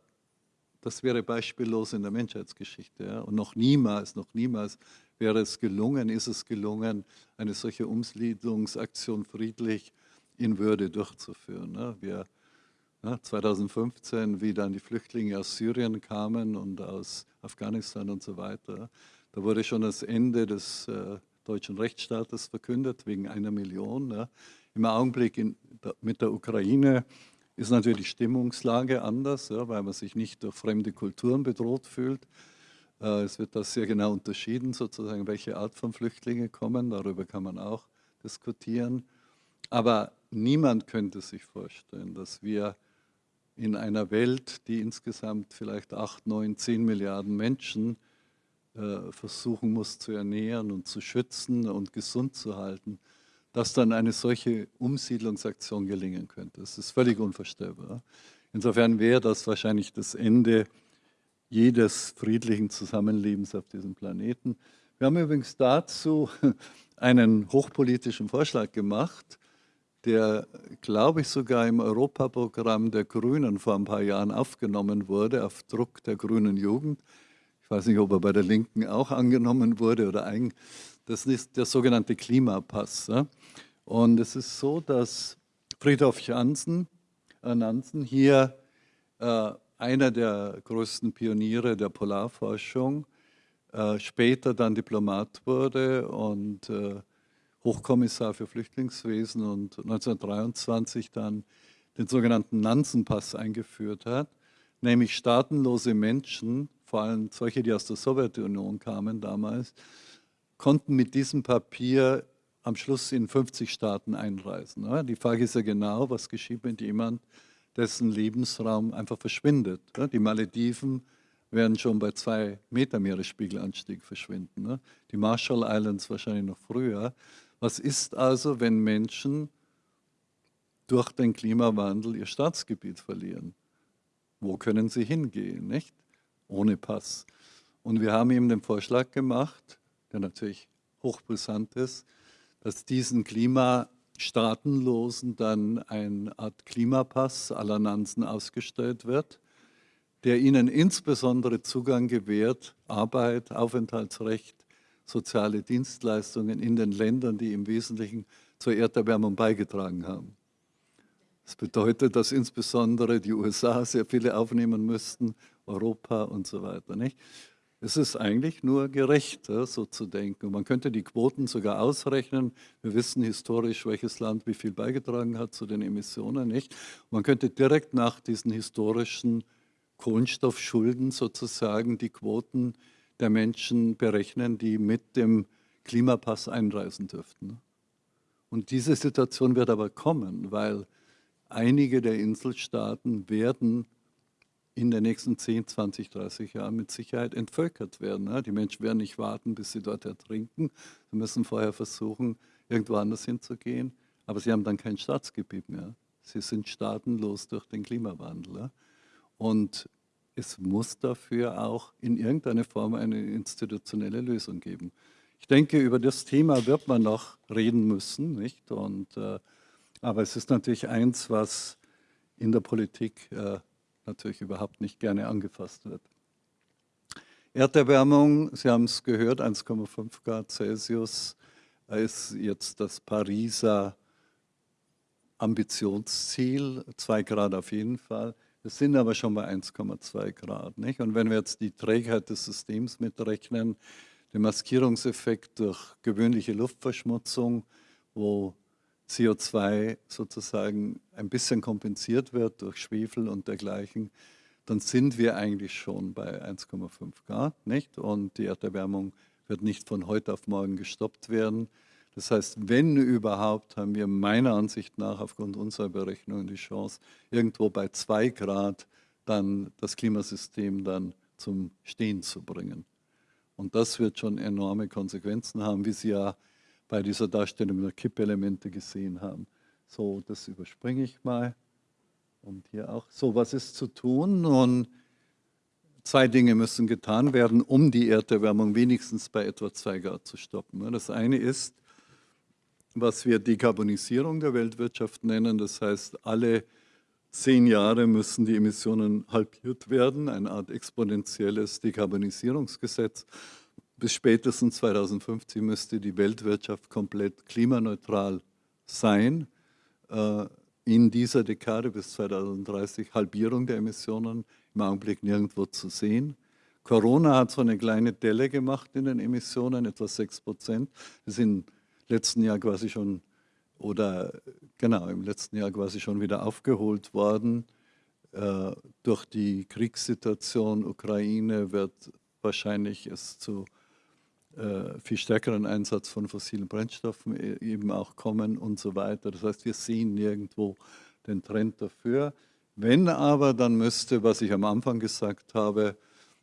das wäre beispiellos in der Menschheitsgeschichte. Ja? Und noch niemals, noch niemals wäre es gelungen, ist es gelungen, eine solche Umsiedlungsaktion friedlich in Würde durchzuführen. Ne? Wir, ne, 2015, wie dann die Flüchtlinge aus Syrien kamen und aus Afghanistan und so weiter, da wurde schon das Ende des äh, deutschen Rechtsstaates verkündet, wegen einer Million. Ne? Im Augenblick in, da, mit der Ukraine ist natürlich die Stimmungslage anders, ja, weil man sich nicht durch fremde Kulturen bedroht fühlt. Äh, es wird da sehr genau unterschieden, sozusagen, welche Art von Flüchtlinge kommen. Darüber kann man auch diskutieren. Aber niemand könnte sich vorstellen, dass wir in einer Welt, die insgesamt vielleicht 8, 9, 10 Milliarden Menschen äh, versuchen muss zu ernähren und zu schützen und gesund zu halten, dass dann eine solche Umsiedlungsaktion gelingen könnte. Das ist völlig unvorstellbar. Insofern wäre das wahrscheinlich das Ende jedes friedlichen Zusammenlebens auf diesem Planeten. Wir haben übrigens dazu einen hochpolitischen Vorschlag gemacht, der, glaube ich, sogar im Europaprogramm der Grünen vor ein paar Jahren aufgenommen wurde, auf Druck der grünen Jugend. Ich weiß nicht, ob er bei der Linken auch angenommen wurde oder ein, das ist der sogenannte Klimapass. Und es ist so, dass Friedhof Jansen, äh, Nansen hier äh, einer der größten Pioniere der Polarforschung, äh, später dann Diplomat wurde und äh, Hochkommissar für Flüchtlingswesen und 1923 dann den sogenannten Nansen-Pass eingeführt hat, nämlich staatenlose Menschen, vor allem solche, die aus der Sowjetunion kamen damals, konnten mit diesem Papier am Schluss in 50 Staaten einreisen. Die Frage ist ja genau, was geschieht mit jemand, dessen Lebensraum einfach verschwindet. Die Malediven werden schon bei zwei Meter Meeresspiegelanstieg verschwinden. Die Marshall Islands wahrscheinlich noch früher. Was ist also, wenn Menschen durch den Klimawandel ihr Staatsgebiet verlieren? Wo können sie hingehen, nicht? Ohne Pass. Und wir haben ihm den Vorschlag gemacht, der natürlich hochbrisant ist, dass diesen Klimastaatenlosen dann eine Art Klimapass aller Nansen ausgestellt wird, der ihnen insbesondere Zugang gewährt, Arbeit, Aufenthaltsrecht, soziale Dienstleistungen in den Ländern, die im Wesentlichen zur Erderwärmung beigetragen haben. Das bedeutet, dass insbesondere die USA sehr viele aufnehmen müssten, Europa und so weiter. Nicht? Es ist eigentlich nur gerecht, so zu denken. Man könnte die Quoten sogar ausrechnen. Wir wissen historisch, welches Land wie viel beigetragen hat zu den Emissionen. Nicht? Man könnte direkt nach diesen historischen Kohlenstoffschulden sozusagen die Quoten der Menschen berechnen, die mit dem Klimapass einreisen dürften. Und diese Situation wird aber kommen, weil einige der Inselstaaten werden in den nächsten 10, 20, 30 Jahren mit Sicherheit entvölkert werden. Die Menschen werden nicht warten, bis sie dort ertrinken. Sie müssen vorher versuchen, irgendwo anders hinzugehen. Aber sie haben dann kein Staatsgebiet mehr. Sie sind staatenlos durch den Klimawandel. Und es muss dafür auch in irgendeiner Form eine institutionelle Lösung geben. Ich denke, über das Thema wird man noch reden müssen, nicht? Und, äh, aber es ist natürlich eins, was in der Politik äh, natürlich überhaupt nicht gerne angefasst wird. Erderwärmung, Sie haben es gehört, 1,5 Grad Celsius ist jetzt das Pariser Ambitionsziel, 2 Grad auf jeden Fall. Wir sind aber schon bei 1,2 Grad. Nicht? Und wenn wir jetzt die Trägheit des Systems mitrechnen, den Maskierungseffekt durch gewöhnliche Luftverschmutzung, wo CO2 sozusagen ein bisschen kompensiert wird durch Schwefel und dergleichen, dann sind wir eigentlich schon bei 1,5 Grad. Nicht? Und die Erderwärmung wird nicht von heute auf morgen gestoppt werden. Das heißt, wenn überhaupt, haben wir meiner Ansicht nach aufgrund unserer Berechnungen die Chance, irgendwo bei zwei Grad dann das Klimasystem dann zum Stehen zu bringen. Und das wird schon enorme Konsequenzen haben, wie Sie ja bei dieser Darstellung der Kippelemente gesehen haben. So, das überspringe ich mal. Und hier auch. So, was ist zu tun? Nun, zwei Dinge müssen getan werden, um die Erderwärmung wenigstens bei etwa zwei Grad zu stoppen. Das eine ist, was wir Dekarbonisierung der Weltwirtschaft nennen. Das heißt, alle zehn Jahre müssen die Emissionen halbiert werden, eine Art exponentielles Dekarbonisierungsgesetz. Bis spätestens 2050 müsste die Weltwirtschaft komplett klimaneutral sein. Äh, in dieser Dekade bis 2030 Halbierung der Emissionen, im Augenblick nirgendwo zu sehen. Corona hat so eine kleine Delle gemacht in den Emissionen, etwa 6 Prozent. Das sind letzten Jahr quasi schon oder genau im letzten Jahr quasi schon wieder aufgeholt worden. Äh, durch die Kriegssituation Ukraine wird wahrscheinlich es zu äh, viel stärkeren Einsatz von fossilen Brennstoffen e, eben auch kommen und so weiter. Das heißt, wir sehen nirgendwo den Trend dafür. Wenn aber, dann müsste, was ich am Anfang gesagt habe,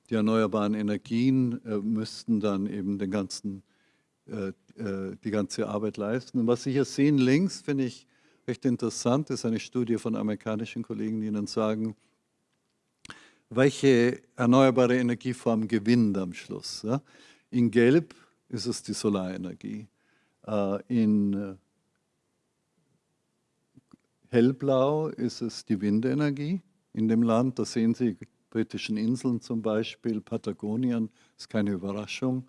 die erneuerbaren Energien äh, müssten dann eben den ganzen, die ganze Arbeit leisten. Und was Sie hier sehen links, finde ich recht interessant, ist eine Studie von amerikanischen Kollegen, die Ihnen sagen, welche erneuerbare Energieform gewinnt am Schluss. In Gelb ist es die Solarenergie. Äh, in äh, Hellblau ist es die Windenergie in dem Land. Da sehen Sie britischen Inseln zum Beispiel, Patagonien, ist keine Überraschung.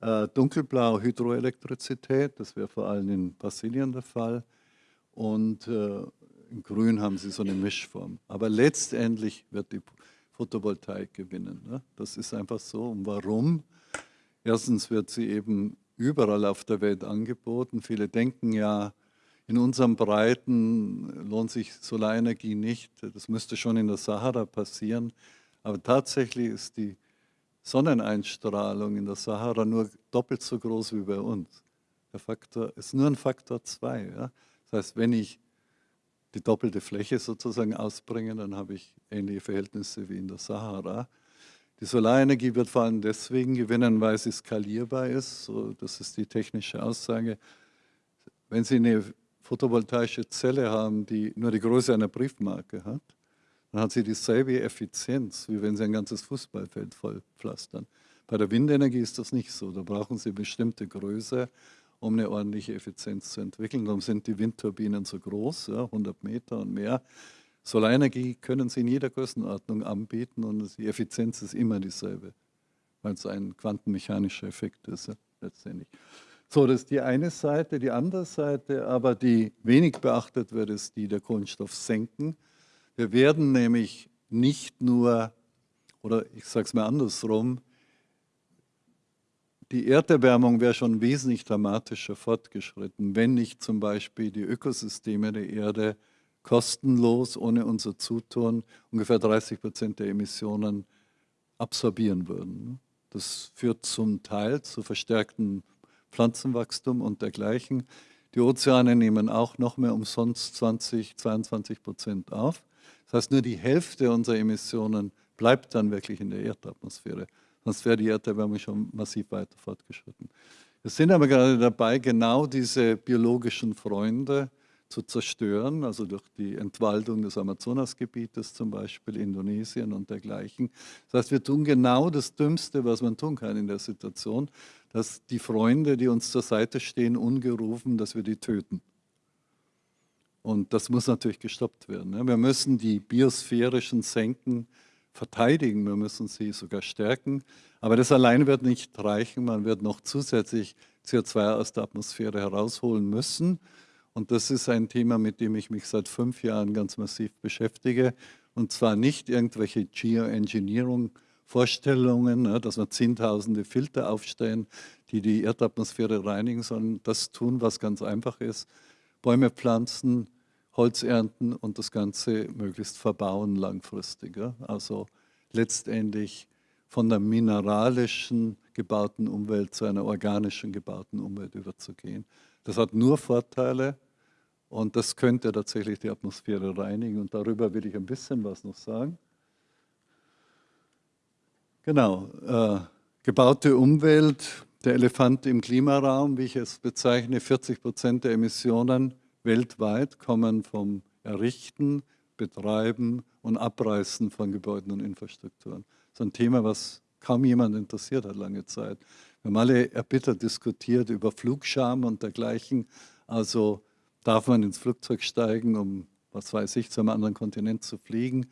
Äh, dunkelblau Hydroelektrizität, das wäre vor allem in Brasilien der Fall. Und äh, in grün haben sie so eine Mischform. Aber letztendlich wird die Photovoltaik gewinnen. Ne? Das ist einfach so. Und warum? Erstens wird sie eben überall auf der Welt angeboten. Viele denken ja, in unseren Breiten lohnt sich Solarenergie nicht. Das müsste schon in der Sahara passieren. Aber tatsächlich ist die Sonneneinstrahlung in der Sahara nur doppelt so groß wie bei uns. Der Faktor ist nur ein Faktor 2. Ja? Das heißt, wenn ich die doppelte Fläche sozusagen ausbringe, dann habe ich ähnliche Verhältnisse wie in der Sahara. Die Solarenergie wird vor allem deswegen gewinnen, weil sie skalierbar ist. So, das ist die technische Aussage. Wenn Sie eine photovoltaische Zelle haben, die nur die Größe einer Briefmarke hat, dann hat sie dieselbe Effizienz, wie wenn Sie ein ganzes Fußballfeld vollpflastern. Bei der Windenergie ist das nicht so. Da brauchen Sie bestimmte Größe, um eine ordentliche Effizienz zu entwickeln. Darum sind die Windturbinen so groß, ja, 100 Meter und mehr. Solarenergie können Sie in jeder Größenordnung anbieten und die Effizienz ist immer dieselbe, weil es ein quantenmechanischer Effekt ist ja, letztendlich. So, das ist die eine Seite. Die andere Seite, aber die wenig beachtet wird, ist die der Kohlenstoffsenken. Wir werden nämlich nicht nur, oder ich sage es mal andersrum, die Erderwärmung wäre schon wesentlich dramatischer fortgeschritten, wenn nicht zum Beispiel die Ökosysteme der Erde kostenlos, ohne unser Zutun, ungefähr 30 Prozent der Emissionen absorbieren würden. Das führt zum Teil zu verstärkten Pflanzenwachstum und dergleichen. Die Ozeane nehmen auch noch mehr umsonst 20, 22 Prozent auf. Das heißt, nur die Hälfte unserer Emissionen bleibt dann wirklich in der Erdatmosphäre. Sonst wäre die Erderwärmung schon massiv weiter fortgeschritten. Wir sind aber gerade dabei, genau diese biologischen Freunde zu zerstören, also durch die Entwaldung des Amazonasgebietes zum Beispiel, Indonesien und dergleichen. Das heißt, wir tun genau das Dümmste, was man tun kann in der Situation, dass die Freunde, die uns zur Seite stehen, ungerufen, dass wir die töten. Und das muss natürlich gestoppt werden. Wir müssen die biosphärischen Senken verteidigen, wir müssen sie sogar stärken. Aber das allein wird nicht reichen, man wird noch zusätzlich CO2 aus der Atmosphäre herausholen müssen. Und das ist ein Thema, mit dem ich mich seit fünf Jahren ganz massiv beschäftige. Und zwar nicht irgendwelche Geoengineering, Vorstellungen, ne, dass wir zehntausende Filter aufstellen, die die Erdatmosphäre reinigen, sondern das tun, was ganz einfach ist. Bäume pflanzen, Holz ernten und das Ganze möglichst verbauen langfristig. Also letztendlich von der mineralischen gebauten Umwelt zu einer organischen gebauten Umwelt überzugehen. Das hat nur Vorteile und das könnte tatsächlich die Atmosphäre reinigen und darüber will ich ein bisschen was noch sagen. Genau, äh, gebaute Umwelt, der Elefant im Klimaraum, wie ich es bezeichne, 40 Prozent der Emissionen weltweit kommen vom Errichten, Betreiben und Abreißen von Gebäuden und Infrastrukturen. Das ist ein Thema, was kaum jemand interessiert hat lange Zeit. Wir haben alle erbittert diskutiert über Flugscham und dergleichen. Also darf man ins Flugzeug steigen, um, was weiß ich, zu einem anderen Kontinent zu fliegen.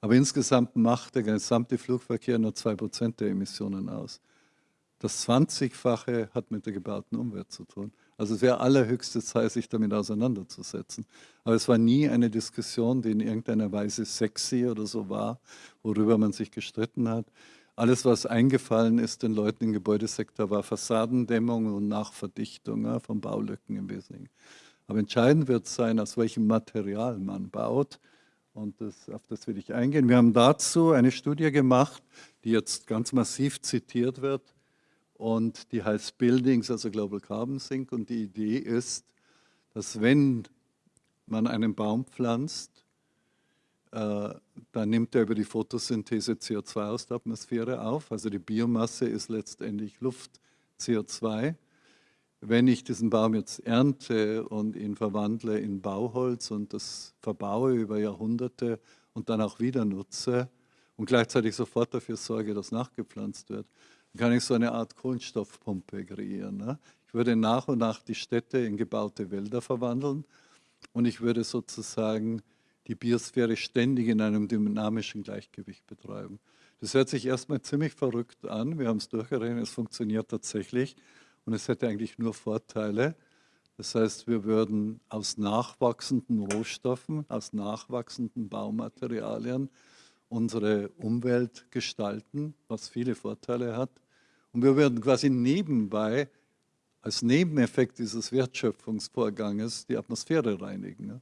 Aber insgesamt macht der gesamte Flugverkehr nur 2% der Emissionen aus. Das 20-fache hat mit der gebauten Umwelt zu tun. Also es wäre allerhöchste Zeit, sich damit auseinanderzusetzen. Aber es war nie eine Diskussion, die in irgendeiner Weise sexy oder so war, worüber man sich gestritten hat. Alles, was eingefallen ist den Leuten im Gebäudesektor, war Fassadendämmung und Nachverdichtung ja, von Baulücken im Wesentlichen. Aber entscheidend wird sein, aus welchem Material man baut und das, auf das will ich eingehen. Wir haben dazu eine Studie gemacht, die jetzt ganz massiv zitiert wird und die heißt Buildings, also Global Carbon Sink. Und die Idee ist, dass wenn man einen Baum pflanzt, äh, dann nimmt er über die Photosynthese CO2 aus der Atmosphäre auf, also die Biomasse ist letztendlich Luft, CO2 wenn ich diesen Baum jetzt ernte und ihn verwandle in Bauholz und das verbaue über Jahrhunderte und dann auch wieder nutze und gleichzeitig sofort dafür sorge, dass nachgepflanzt wird, kann ich so eine Art Kohlenstoffpumpe kreieren. Ne? Ich würde nach und nach die Städte in gebaute Wälder verwandeln und ich würde sozusagen die Biosphäre ständig in einem dynamischen Gleichgewicht betreiben. Das hört sich erstmal ziemlich verrückt an. Wir haben es durchgerechnet, es funktioniert tatsächlich und es hätte eigentlich nur Vorteile. Das heißt, wir würden aus nachwachsenden Rohstoffen, aus nachwachsenden Baumaterialien unsere Umwelt gestalten, was viele Vorteile hat. Und wir würden quasi nebenbei als Nebeneffekt dieses Wertschöpfungsvorganges die Atmosphäre reinigen.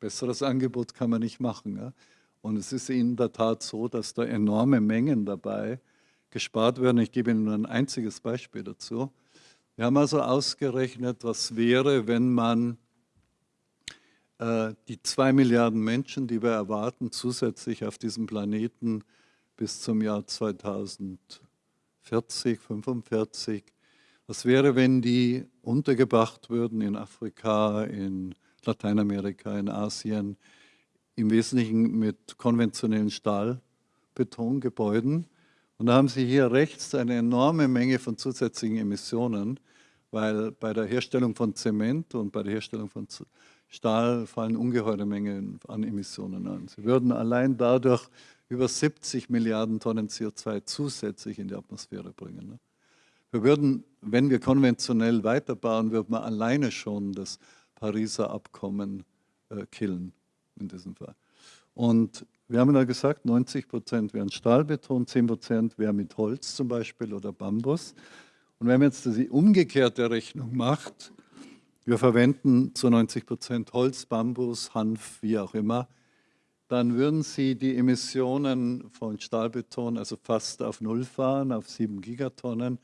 Besseres Angebot kann man nicht machen. Und es ist in der Tat so, dass da enorme Mengen dabei gespart werden. Ich gebe Ihnen nur ein einziges Beispiel dazu. Wir haben also ausgerechnet, was wäre, wenn man äh, die zwei Milliarden Menschen, die wir erwarten, zusätzlich auf diesem Planeten bis zum Jahr 2040, 45, was wäre, wenn die untergebracht würden in Afrika, in Lateinamerika, in Asien, im Wesentlichen mit konventionellen Stahlbetongebäuden und da haben Sie hier rechts eine enorme Menge von zusätzlichen Emissionen, weil bei der Herstellung von Zement und bei der Herstellung von Stahl fallen ungeheure Mengen an Emissionen an. Sie würden allein dadurch über 70 Milliarden Tonnen CO2 zusätzlich in die Atmosphäre bringen. Ne? Wir würden, wenn wir konventionell weiterbauen, würden wir alleine schon das Pariser Abkommen äh, killen in diesem Fall. Und wir haben da gesagt, 90 Prozent wären Stahlbeton, 10 Prozent wäre mit Holz zum Beispiel oder Bambus. Und wenn man jetzt die umgekehrte Rechnung macht, wir verwenden zu 90 Prozent Holz, Bambus, Hanf, wie auch immer, dann würden Sie die Emissionen von Stahlbeton also fast auf Null fahren, auf 7 Gigatonnen.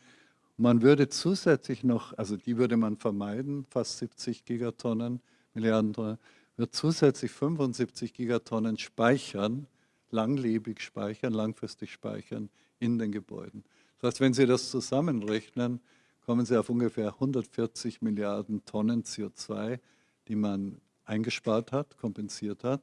Man würde zusätzlich noch, also die würde man vermeiden, fast 70 Gigatonnen, Milliarden Tonnen, wird zusätzlich 75 Gigatonnen speichern, langlebig speichern, langfristig speichern in den Gebäuden. Das heißt, wenn Sie das zusammenrechnen, kommen Sie auf ungefähr 140 Milliarden Tonnen CO2, die man eingespart hat, kompensiert hat.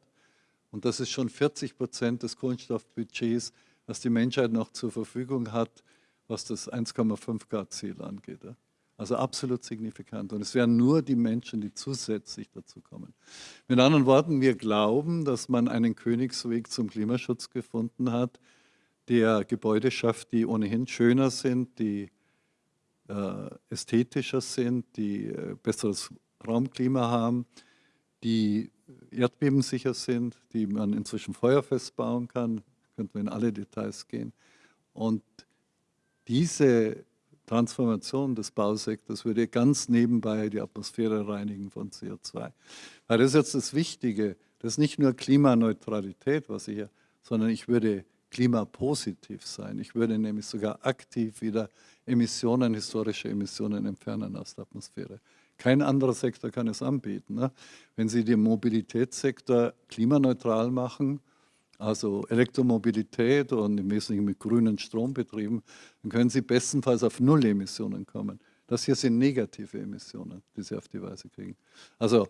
Und das ist schon 40 Prozent des Kohlenstoffbudgets, was die Menschheit noch zur Verfügung hat, was das 1,5 Grad Ziel angeht. Also absolut signifikant. Und es wären nur die Menschen, die zusätzlich dazu kommen. Mit anderen Worten, wir glauben, dass man einen Königsweg zum Klimaschutz gefunden hat, der Gebäude schafft, die ohnehin schöner sind, die äh, ästhetischer sind, die äh, besseres Raumklima haben, die erdbebensicher sind, die man inzwischen feuerfest bauen kann, könnten wir in alle Details gehen. Und diese Transformation des Bausektors würde ganz nebenbei die Atmosphäre reinigen von CO2. Weil das ist jetzt das Wichtige, das ist nicht nur Klimaneutralität, was ich hier, sondern ich würde klimapositiv sein. Ich würde nämlich sogar aktiv wieder Emissionen, historische Emissionen entfernen aus der Atmosphäre. Kein anderer Sektor kann es anbieten. Ne? Wenn Sie den Mobilitätssektor klimaneutral machen, also Elektromobilität und im Wesentlichen mit grünen Strom betrieben, dann können Sie bestenfalls auf Null-Emissionen kommen. Das hier sind negative Emissionen, die Sie auf die Weise kriegen. Also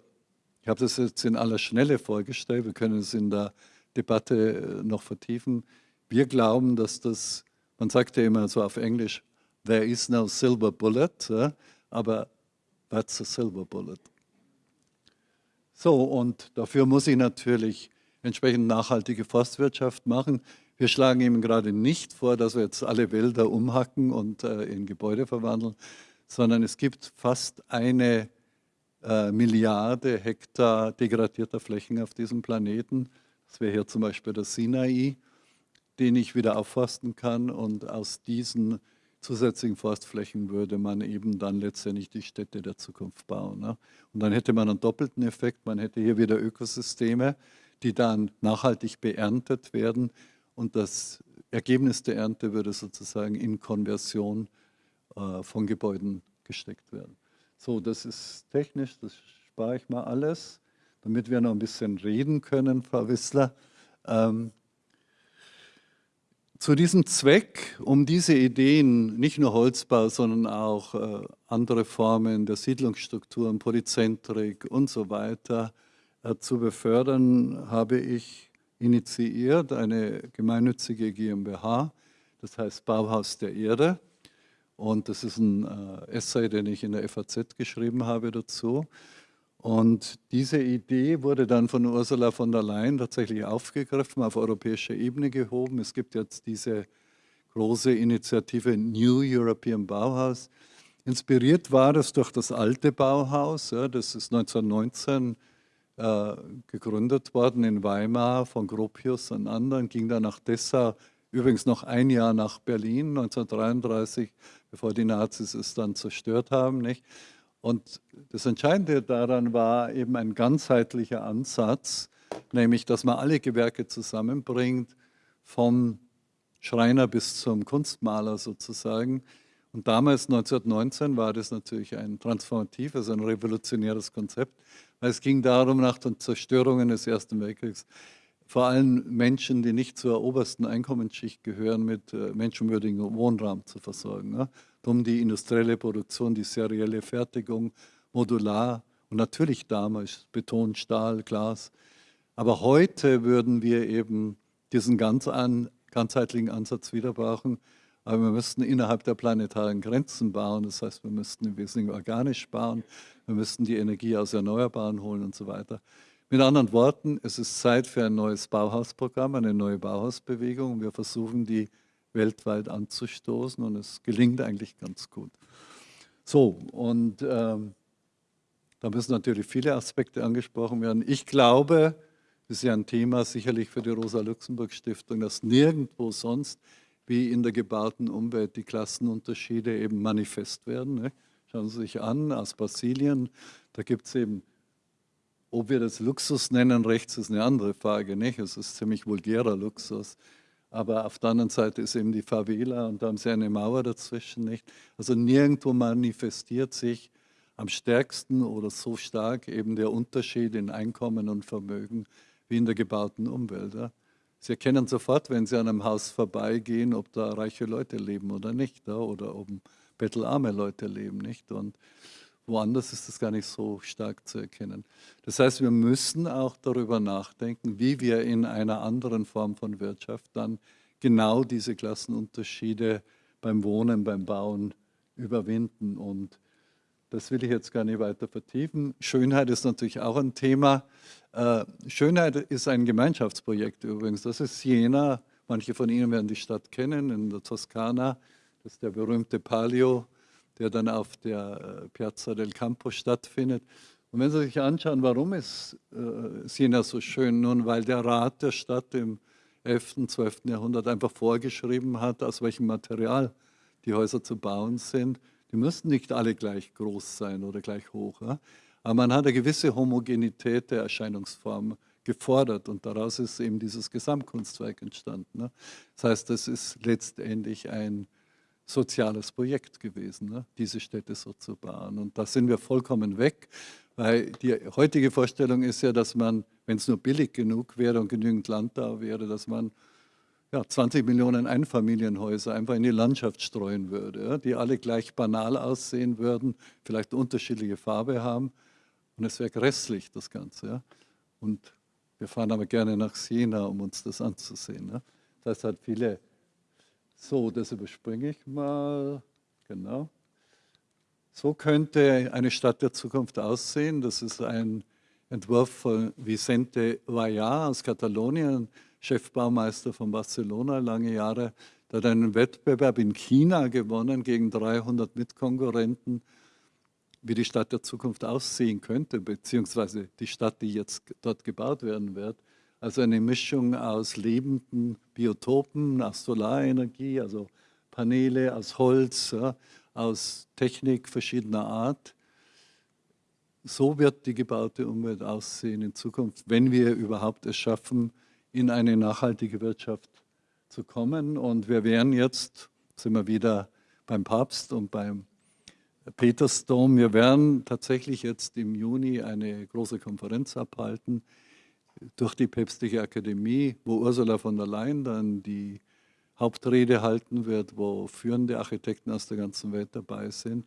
ich habe das jetzt in aller Schnelle vorgestellt, wir können es in der Debatte äh, noch vertiefen. Wir glauben, dass das, man sagt ja immer so auf Englisch, there is no silver bullet, aber that's a silver bullet. So, und dafür muss ich natürlich entsprechend nachhaltige Forstwirtschaft machen. Wir schlagen ihm gerade nicht vor, dass wir jetzt alle Wälder umhacken und äh, in Gebäude verwandeln, sondern es gibt fast eine äh, Milliarde Hektar degradierter Flächen auf diesem Planeten. Das wäre hier zum Beispiel der Sinai, den ich wieder aufforsten kann und aus diesen zusätzlichen Forstflächen würde man eben dann letztendlich die Städte der Zukunft bauen. Ne? Und dann hätte man einen doppelten Effekt, man hätte hier wieder Ökosysteme, die dann nachhaltig beerntet werden und das Ergebnis der Ernte würde sozusagen in Konversion äh, von Gebäuden gesteckt werden. So, das ist technisch, das spare ich mal alles, damit wir noch ein bisschen reden können, Frau Wissler. Ähm, zu diesem Zweck, um diese Ideen, nicht nur Holzbau, sondern auch äh, andere Formen der Siedlungsstrukturen, Polyzentrik und so weiter äh, zu befördern, habe ich initiiert eine gemeinnützige GmbH, das heißt Bauhaus der Erde. Und das ist ein äh, Essay, den ich in der FAZ geschrieben habe dazu. Und diese Idee wurde dann von Ursula von der Leyen tatsächlich aufgegriffen, auf europäischer Ebene gehoben. Es gibt jetzt diese große Initiative New European Bauhaus. Inspiriert war das durch das alte Bauhaus, ja, das ist 1919 äh, gegründet worden in Weimar von Gropius und anderen, ging dann nach Dessau, übrigens noch ein Jahr nach Berlin, 1933, bevor die Nazis es dann zerstört haben. Nicht? Und das Entscheidende daran war eben ein ganzheitlicher Ansatz, nämlich, dass man alle Gewerke zusammenbringt, vom Schreiner bis zum Kunstmaler sozusagen. Und damals, 1919, war das natürlich ein transformatives, ein revolutionäres Konzept, weil es ging darum, nach den Zerstörungen des Ersten Weltkriegs vor allem Menschen, die nicht zur obersten Einkommensschicht gehören, mit äh, menschenwürdigem Wohnraum zu versorgen. Ne? Um die industrielle Produktion, die serielle Fertigung, modular und natürlich damals Beton, Stahl, Glas. Aber heute würden wir eben diesen ganz an, ganzheitlichen Ansatz wieder brauchen. Aber wir müssten innerhalb der planetaren Grenzen bauen. Das heißt, wir müssten im Wesentlichen organisch bauen. Wir müssten die Energie aus Erneuerbaren holen und so weiter. Mit anderen Worten, es ist Zeit für ein neues Bauhausprogramm, eine neue Bauhausbewegung. Wir versuchen, die weltweit anzustoßen und es gelingt eigentlich ganz gut. So, und ähm, da müssen natürlich viele Aspekte angesprochen werden. Ich glaube, das ist ja ein Thema sicherlich für die Rosa-Luxemburg-Stiftung, dass nirgendwo sonst wie in der gebauten Umwelt die Klassenunterschiede eben manifest werden. Ne? Schauen Sie sich an, aus Brasilien, da gibt es eben, ob wir das Luxus nennen, rechts ist eine andere Frage, es ist ziemlich vulgärer Luxus aber auf der anderen Seite ist eben die Favela und da haben sie eine Mauer dazwischen. Nicht? Also nirgendwo manifestiert sich am stärksten oder so stark eben der Unterschied in Einkommen und Vermögen wie in der gebauten Umwelt. Ja? Sie erkennen sofort, wenn Sie an einem Haus vorbeigehen, ob da reiche Leute leben oder nicht, oder ob bettelarme Leute leben. nicht. Und Woanders ist das gar nicht so stark zu erkennen. Das heißt, wir müssen auch darüber nachdenken, wie wir in einer anderen Form von Wirtschaft dann genau diese Klassenunterschiede beim Wohnen, beim Bauen überwinden. Und das will ich jetzt gar nicht weiter vertiefen. Schönheit ist natürlich auch ein Thema. Äh, Schönheit ist ein Gemeinschaftsprojekt übrigens. Das ist Siena. Manche von Ihnen werden die Stadt kennen, in der Toskana. Das ist der berühmte Palio der dann auf der äh, Piazza del Campo stattfindet. Und wenn Sie sich anschauen, warum ist äh, Siena so schön? Nun, weil der Rat der Stadt im 11., und 12. Jahrhundert einfach vorgeschrieben hat, aus welchem Material die Häuser zu bauen sind. Die müssten nicht alle gleich groß sein oder gleich hoch. Ja? Aber man hat eine gewisse Homogenität der Erscheinungsform gefordert und daraus ist eben dieses Gesamtkunstwerk entstanden. Ne? Das heißt, das ist letztendlich ein soziales Projekt gewesen, ne? diese Städte so zu bauen. Und da sind wir vollkommen weg, weil die heutige Vorstellung ist ja, dass man, wenn es nur billig genug wäre und genügend Land da wäre, dass man ja, 20 Millionen Einfamilienhäuser einfach in die Landschaft streuen würde, ja? die alle gleich banal aussehen würden, vielleicht unterschiedliche Farbe haben und es wäre grässlich, das Ganze. Ja? Und wir fahren aber gerne nach Siena, um uns das anzusehen. Ja? Das hat viele so, das überspringe ich mal. Genau. So könnte eine Stadt der Zukunft aussehen. Das ist ein Entwurf von Vicente Vallá aus Katalonien, Chefbaumeister von Barcelona lange Jahre. Der hat einen Wettbewerb in China gewonnen gegen 300 Mitkonkurrenten, wie die Stadt der Zukunft aussehen könnte, beziehungsweise die Stadt, die jetzt dort gebaut werden wird. Also eine Mischung aus lebenden Biotopen, aus Solarenergie, also Paneele, aus Holz, ja, aus Technik verschiedener Art. so wird die gebaute Umwelt aussehen in Zukunft, wenn wir überhaupt es schaffen, in eine nachhaltige Wirtschaft zu kommen. Und wir werden jetzt, sind wir wieder beim Papst und beim Petersdom, wir werden tatsächlich jetzt im Juni eine große Konferenz abhalten durch die Päpstliche Akademie, wo Ursula von der Leyen dann die Hauptrede halten wird, wo führende Architekten aus der ganzen Welt dabei sind.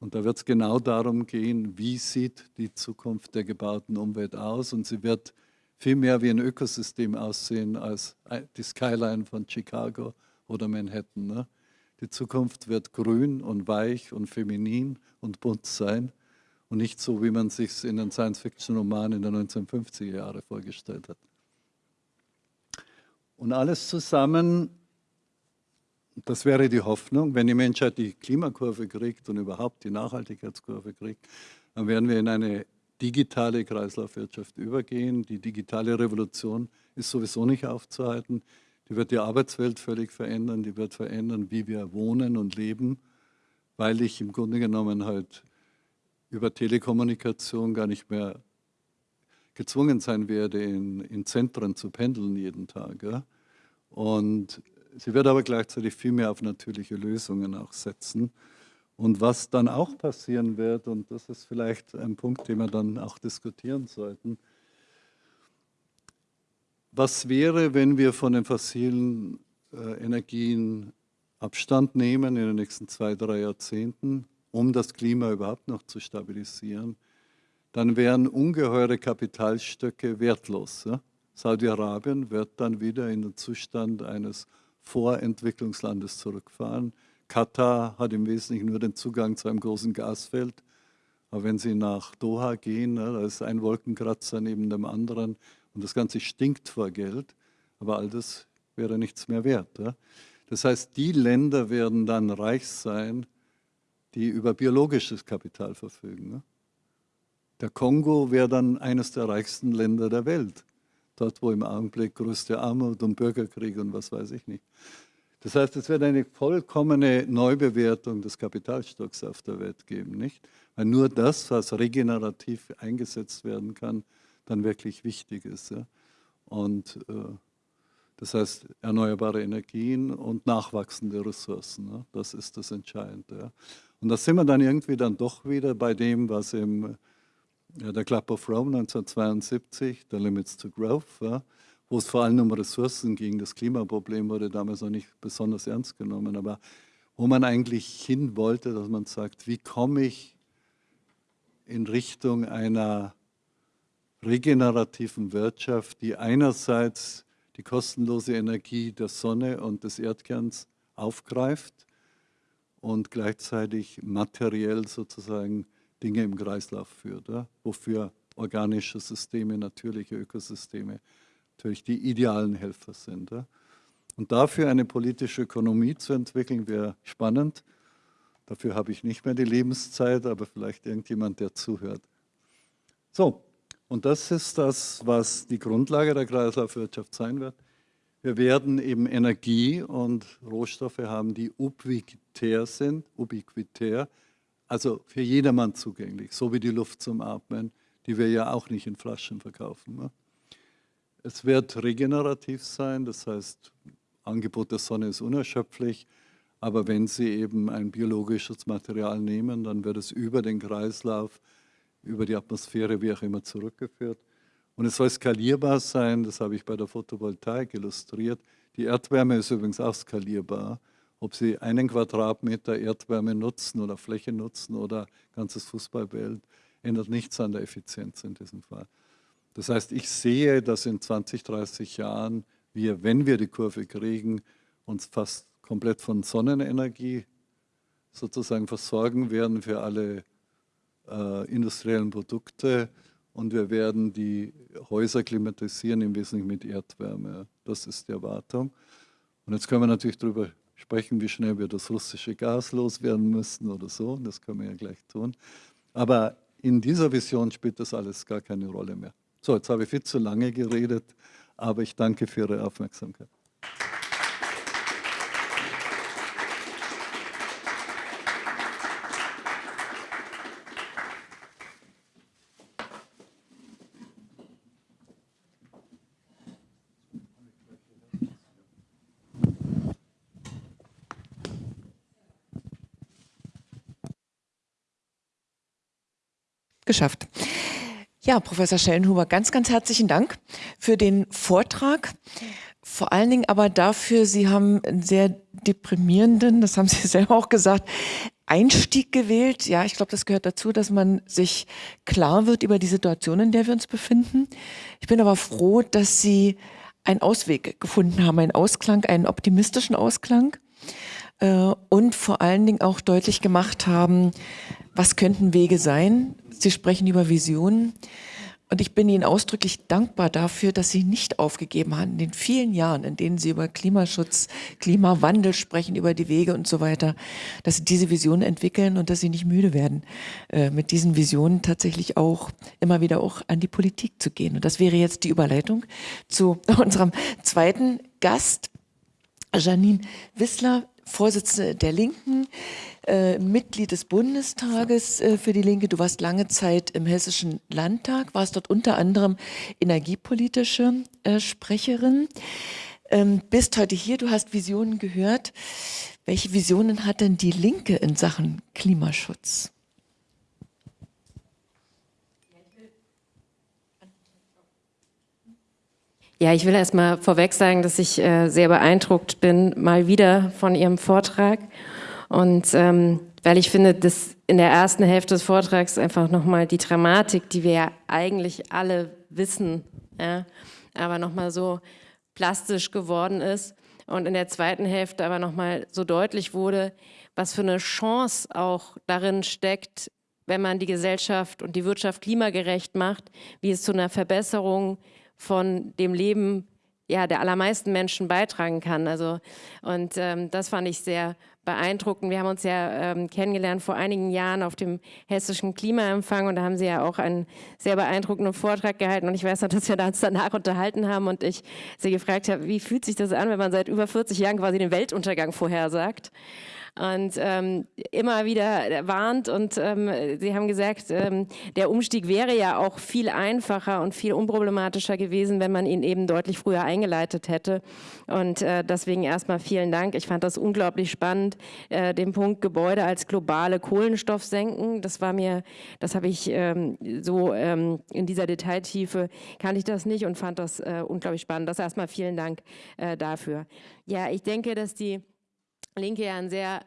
Und da wird es genau darum gehen, wie sieht die Zukunft der gebauten Umwelt aus. Und sie wird viel mehr wie ein Ökosystem aussehen als die Skyline von Chicago oder Manhattan. Ne? Die Zukunft wird grün und weich und feminin und bunt sein und nicht so, wie man sich in den Science-Fiction-Romanen der 1950er Jahre vorgestellt hat. Und alles zusammen, das wäre die Hoffnung, wenn die Menschheit die Klimakurve kriegt und überhaupt die Nachhaltigkeitskurve kriegt, dann werden wir in eine digitale Kreislaufwirtschaft übergehen. Die digitale Revolution ist sowieso nicht aufzuhalten. Die wird die Arbeitswelt völlig verändern, die wird verändern, wie wir wohnen und leben, weil ich im Grunde genommen halt über Telekommunikation gar nicht mehr gezwungen sein werde, in, in Zentren zu pendeln jeden Tag. Ja? Und sie wird aber gleichzeitig viel mehr auf natürliche Lösungen auch setzen. Und was dann auch passieren wird, und das ist vielleicht ein Punkt, den wir dann auch diskutieren sollten, was wäre, wenn wir von den fossilen äh, Energien Abstand nehmen in den nächsten zwei, drei Jahrzehnten, um das Klima überhaupt noch zu stabilisieren, dann wären ungeheure Kapitalstöcke wertlos. Ja? Saudi-Arabien wird dann wieder in den Zustand eines Vorentwicklungslandes zurückfahren. Katar hat im Wesentlichen nur den Zugang zu einem großen Gasfeld. Aber wenn Sie nach Doha gehen, ne, da ist ein Wolkenkratzer neben dem anderen und das Ganze stinkt vor Geld, aber all das wäre nichts mehr wert. Das heißt, die Länder werden dann reich sein, die über biologisches Kapital verfügen. Der Kongo wäre dann eines der reichsten Länder der Welt. Dort, wo im Augenblick größte Armut und Bürgerkrieg und was weiß ich nicht. Das heißt, es wird eine vollkommene Neubewertung des Kapitalstocks auf der Welt geben, nicht? Weil nur das, was regenerativ eingesetzt werden kann, dann wirklich wichtig ist. Ja? Und äh, das heißt, erneuerbare Energien und nachwachsende Ressourcen, ja? das ist das Entscheidende. Ja? Und da sind wir dann irgendwie dann doch wieder bei dem, was im ja, der Club of Rome 1972, der Limits to Growth, ja, wo es vor allem um Ressourcen ging. Das Klimaproblem wurde damals noch nicht besonders ernst genommen, aber wo man eigentlich hin wollte, dass man sagt, wie komme ich in Richtung einer regenerativen Wirtschaft, die einerseits die kostenlose Energie der Sonne und des Erdkerns aufgreift und gleichzeitig materiell sozusagen Dinge im Kreislauf führt, ja? wofür organische Systeme, natürliche Ökosysteme natürlich die idealen Helfer sind. Ja? Und dafür eine politische Ökonomie zu entwickeln, wäre spannend. Dafür habe ich nicht mehr die Lebenszeit, aber vielleicht irgendjemand, der zuhört. So, und das ist das, was die Grundlage der Kreislaufwirtschaft sein wird. Wir werden eben Energie und Rohstoffe haben, die ubiquitär sind, ubiquitär, also für jedermann zugänglich, so wie die Luft zum Atmen, die wir ja auch nicht in Flaschen verkaufen. Ne? Es wird regenerativ sein, das heißt, Angebot der Sonne ist unerschöpflich, aber wenn Sie eben ein biologisches Material nehmen, dann wird es über den Kreislauf, über die Atmosphäre, wie auch immer, zurückgeführt. Und es soll skalierbar sein, das habe ich bei der Photovoltaik illustriert. Die Erdwärme ist übrigens auch skalierbar. Ob Sie einen Quadratmeter Erdwärme nutzen oder Fläche nutzen oder ganzes Fußballfeld, ändert nichts an der Effizienz in diesem Fall. Das heißt, ich sehe, dass in 20, 30 Jahren wir, wenn wir die Kurve kriegen, uns fast komplett von Sonnenenergie sozusagen versorgen werden für alle äh, industriellen Produkte und wir werden die Häuser klimatisieren, im Wesentlichen mit Erdwärme. Das ist die Erwartung. Und jetzt können wir natürlich darüber sprechen, wie schnell wir das russische Gas loswerden müssen oder so. Das können wir ja gleich tun. Aber in dieser Vision spielt das alles gar keine Rolle mehr. So, jetzt habe ich viel zu lange geredet, aber ich danke für Ihre Aufmerksamkeit. Geschafft. Ja, Professor Schellenhuber, ganz, ganz herzlichen Dank für den Vortrag. Vor allen Dingen aber dafür, Sie haben einen sehr deprimierenden, das haben Sie selber auch gesagt, Einstieg gewählt. Ja, ich glaube, das gehört dazu, dass man sich klar wird über die Situation, in der wir uns befinden. Ich bin aber froh, dass Sie einen Ausweg gefunden haben, einen Ausklang, einen optimistischen Ausklang und vor allen Dingen auch deutlich gemacht haben, was könnten Wege sein. Sie sprechen über Visionen. Und ich bin Ihnen ausdrücklich dankbar dafür, dass Sie nicht aufgegeben haben in den vielen Jahren, in denen Sie über Klimaschutz, Klimawandel sprechen, über die Wege und so weiter, dass Sie diese Visionen entwickeln und dass Sie nicht müde werden, äh, mit diesen Visionen tatsächlich auch immer wieder auch an die Politik zu gehen. Und das wäre jetzt die Überleitung zu unserem zweiten Gast, Janine Wissler, Vorsitzende der Linken, äh, Mitglied des Bundestages äh, für die Linke. Du warst lange Zeit im Hessischen Landtag, warst dort unter anderem energiepolitische äh, Sprecherin. Ähm, bist heute hier, du hast Visionen gehört. Welche Visionen hat denn die Linke in Sachen Klimaschutz? Ja, ich will erst mal vorweg sagen, dass ich äh, sehr beeindruckt bin, mal wieder von Ihrem Vortrag. Und ähm, weil ich finde, dass in der ersten Hälfte des Vortrags einfach nochmal die Dramatik, die wir ja eigentlich alle wissen, ja, aber nochmal so plastisch geworden ist und in der zweiten Hälfte aber nochmal so deutlich wurde, was für eine Chance auch darin steckt, wenn man die Gesellschaft und die Wirtschaft klimagerecht macht, wie es zu einer Verbesserung von dem Leben ja, der allermeisten Menschen beitragen kann. Also, und ähm, das fand ich sehr beeindruckend. Wir haben uns ja ähm, kennengelernt vor einigen Jahren auf dem hessischen Klimaempfang und da haben Sie ja auch einen sehr beeindruckenden Vortrag gehalten und ich weiß noch, dass wir uns danach unterhalten haben und ich Sie gefragt habe, wie fühlt sich das an, wenn man seit über 40 Jahren quasi den Weltuntergang vorhersagt und ähm, immer wieder warnt. Und ähm, Sie haben gesagt, ähm, der Umstieg wäre ja auch viel einfacher und viel unproblematischer gewesen, wenn man ihn eben deutlich früher eingeleitet hätte. Und äh, deswegen erstmal vielen Dank. Ich fand das unglaublich spannend, äh, den Punkt Gebäude als globale Kohlenstoffsenken. Das war mir, das habe ich ähm, so ähm, in dieser Detailtiefe, kann ich das nicht und fand das äh, unglaublich spannend. Das erstmal vielen Dank äh, dafür. Ja, ich denke, dass die Linke ja ein sehr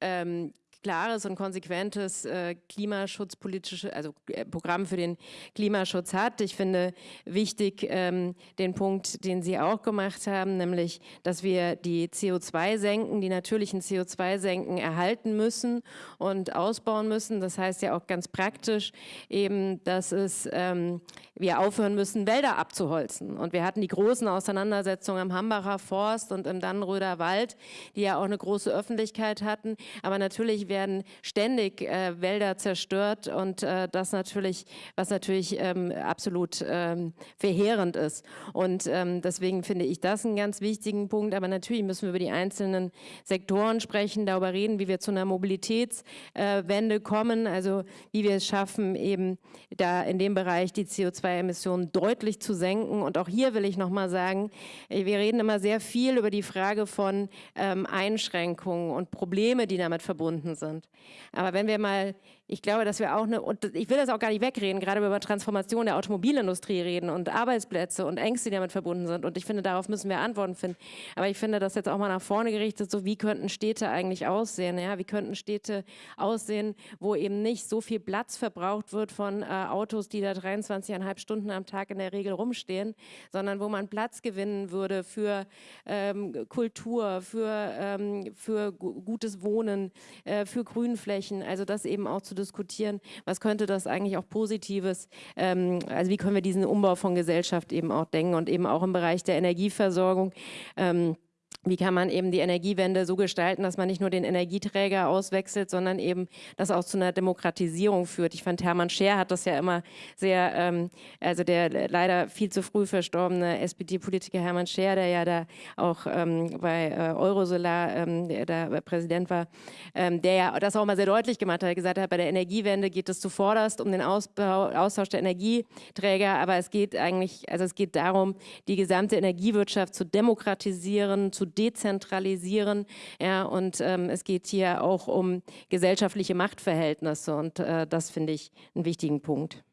ähm, klares und konsequentes äh, klimaschutzpolitisches, also äh, Programm für den Klimaschutz hat. Ich finde wichtig ähm, den Punkt, den Sie auch gemacht haben, nämlich, dass wir die CO2-Senken, die natürlichen CO2-Senken erhalten müssen und ausbauen müssen. Das heißt ja auch ganz praktisch eben, dass es, ähm, wir aufhören müssen, Wälder abzuholzen. Und wir hatten die großen Auseinandersetzungen am Hambacher Forst und im Dannenröder Wald, die ja auch eine große Öffentlichkeit hatten. Aber natürlich werden ständig äh, Wälder zerstört und äh, das natürlich, was natürlich ähm, absolut ähm, verheerend ist. Und ähm, deswegen finde ich das einen ganz wichtigen Punkt. Aber natürlich müssen wir über die einzelnen Sektoren sprechen, darüber reden, wie wir zu einer Mobilitätswende äh, kommen, also wie wir es schaffen, eben da in dem Bereich die CO2-Emissionen deutlich zu senken. Und auch hier will ich nochmal sagen, äh, wir reden immer sehr viel über die Frage von ähm, Einschränkungen und Probleme, die damit verbunden sind sind. Aber wenn wir mal ich glaube, dass wir auch eine, und ich will das auch gar nicht wegreden, gerade wenn wir über Transformation der Automobilindustrie reden und Arbeitsplätze und Ängste, die damit verbunden sind. Und ich finde, darauf müssen wir Antworten finden. Aber ich finde das jetzt auch mal nach vorne gerichtet, so wie könnten Städte eigentlich aussehen? Ja? Wie könnten Städte aussehen, wo eben nicht so viel Platz verbraucht wird von äh, Autos, die da 23,5 Stunden am Tag in der Regel rumstehen, sondern wo man Platz gewinnen würde für ähm, Kultur, für, ähm, für gutes Wohnen, äh, für Grünflächen. Also das eben auch zu diskutieren, was könnte das eigentlich auch Positives, ähm, also wie können wir diesen Umbau von Gesellschaft eben auch denken und eben auch im Bereich der Energieversorgung. Ähm, wie kann man eben die Energiewende so gestalten, dass man nicht nur den Energieträger auswechselt, sondern eben das auch zu einer Demokratisierung führt. Ich fand, Hermann Scher hat das ja immer sehr, ähm, also der leider viel zu früh verstorbene SPD-Politiker Hermann Scher, der ja da auch ähm, bei äh, Eurosolar ähm, der, Präsident war, ähm, der ja das auch mal sehr deutlich gemacht hat, gesagt hat, bei der Energiewende geht es zuvorderst um den Ausbau, Austausch der Energieträger, aber es geht eigentlich, also es geht darum, die gesamte Energiewirtschaft zu demokratisieren, zu dezentralisieren. Ja, und ähm, es geht hier auch um gesellschaftliche Machtverhältnisse und äh, das finde ich einen wichtigen Punkt.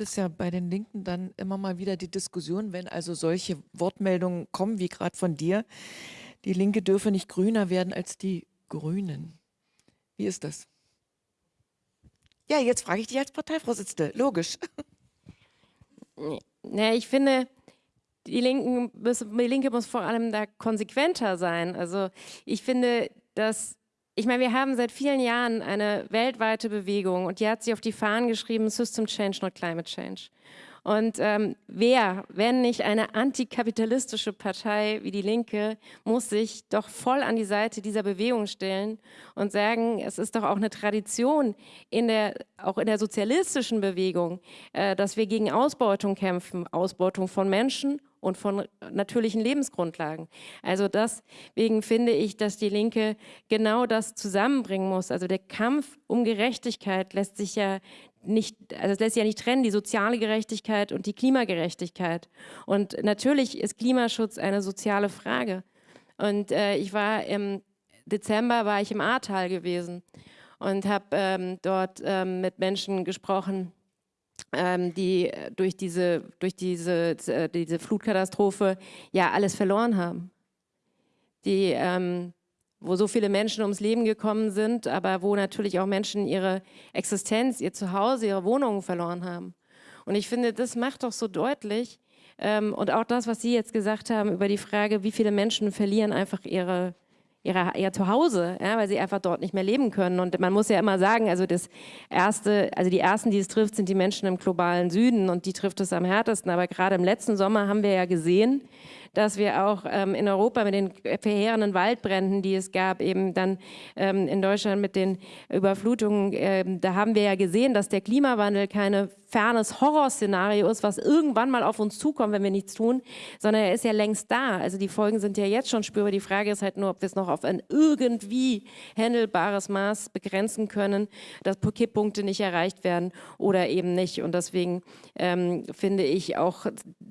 es ja bei den Linken dann immer mal wieder die Diskussion, wenn also solche Wortmeldungen kommen, wie gerade von dir, die Linke dürfe nicht grüner werden als die Grünen. Wie ist das? Ja, jetzt frage ich dich als Parteivorsitzende, logisch. Ja, ich finde, die, Linken die Linke muss vor allem da konsequenter sein. Also ich finde, dass ich meine, wir haben seit vielen Jahren eine weltweite Bewegung und die hat sich auf die Fahnen geschrieben, System Change, not Climate Change. Und ähm, wer, wenn nicht eine antikapitalistische Partei wie die Linke, muss sich doch voll an die Seite dieser Bewegung stellen und sagen, es ist doch auch eine Tradition in der, auch in der sozialistischen Bewegung, äh, dass wir gegen Ausbeutung kämpfen, Ausbeutung von Menschen und von natürlichen Lebensgrundlagen. Also deswegen finde ich, dass die Linke genau das zusammenbringen muss. Also der Kampf um Gerechtigkeit lässt sich ja nicht, also es lässt sich ja nicht trennen, die soziale Gerechtigkeit und die Klimagerechtigkeit. Und natürlich ist Klimaschutz eine soziale Frage. Und äh, ich war im Dezember war ich im Ahrtal gewesen und habe ähm, dort ähm, mit Menschen gesprochen, ähm, die durch diese, durch diese, äh, diese Flutkatastrophe ja alles verloren haben. Die, ähm, wo so viele Menschen ums Leben gekommen sind, aber wo natürlich auch Menschen ihre Existenz, ihr Zuhause, ihre Wohnungen verloren haben. Und ich finde, das macht doch so deutlich, ähm, und auch das, was Sie jetzt gesagt haben über die Frage, wie viele Menschen verlieren einfach ihre, ihrer, ihr Zuhause, ja, weil sie einfach dort nicht mehr leben können. Und man muss ja immer sagen, also das erste, also die ersten, die es trifft, sind die Menschen im globalen Süden und die trifft es am härtesten. Aber gerade im letzten Sommer haben wir ja gesehen, dass wir auch ähm, in Europa mit den verheerenden Waldbränden, die es gab, eben dann ähm, in Deutschland mit den Überflutungen, ähm, da haben wir ja gesehen, dass der Klimawandel keine fernes Horrorszenario ist, was irgendwann mal auf uns zukommt, wenn wir nichts tun, sondern er ist ja längst da. Also die Folgen sind ja jetzt schon spürbar. Die Frage ist halt nur, ob wir es noch auf ein irgendwie handelbares Maß begrenzen können, dass Kipppunkte nicht erreicht werden oder eben nicht. Und deswegen ähm, finde ich auch,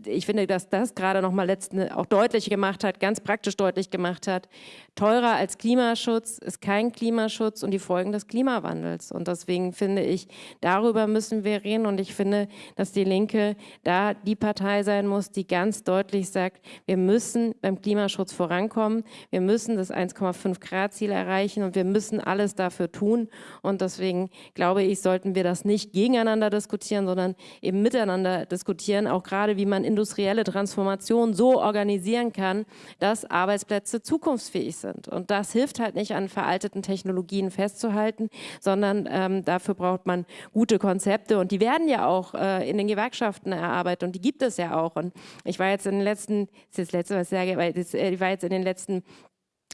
ich finde, dass das gerade noch mal letzten auch deutlich gemacht hat, ganz praktisch deutlich gemacht hat, teurer als Klimaschutz ist kein Klimaschutz und die Folgen des Klimawandels. Und deswegen finde ich, darüber müssen wir reden und ich finde, dass die Linke da die Partei sein muss, die ganz deutlich sagt, wir müssen beim Klimaschutz vorankommen, wir müssen das 1,5 Grad Ziel erreichen und wir müssen alles dafür tun. Und deswegen glaube ich, sollten wir das nicht gegeneinander diskutieren, sondern eben miteinander diskutieren, auch gerade wie man industrielle Transformation so organisieren kann, dass Arbeitsplätze zukunftsfähig sind. Und das hilft halt nicht an veralteten Technologien festzuhalten, sondern ähm, dafür braucht man gute Konzepte und die werden ja auch äh, in den Gewerkschaften erarbeitet und die gibt es ja auch. Und ich war jetzt in den letzten, das ist das letzte, was ich sage, weil äh, ich war jetzt in den letzten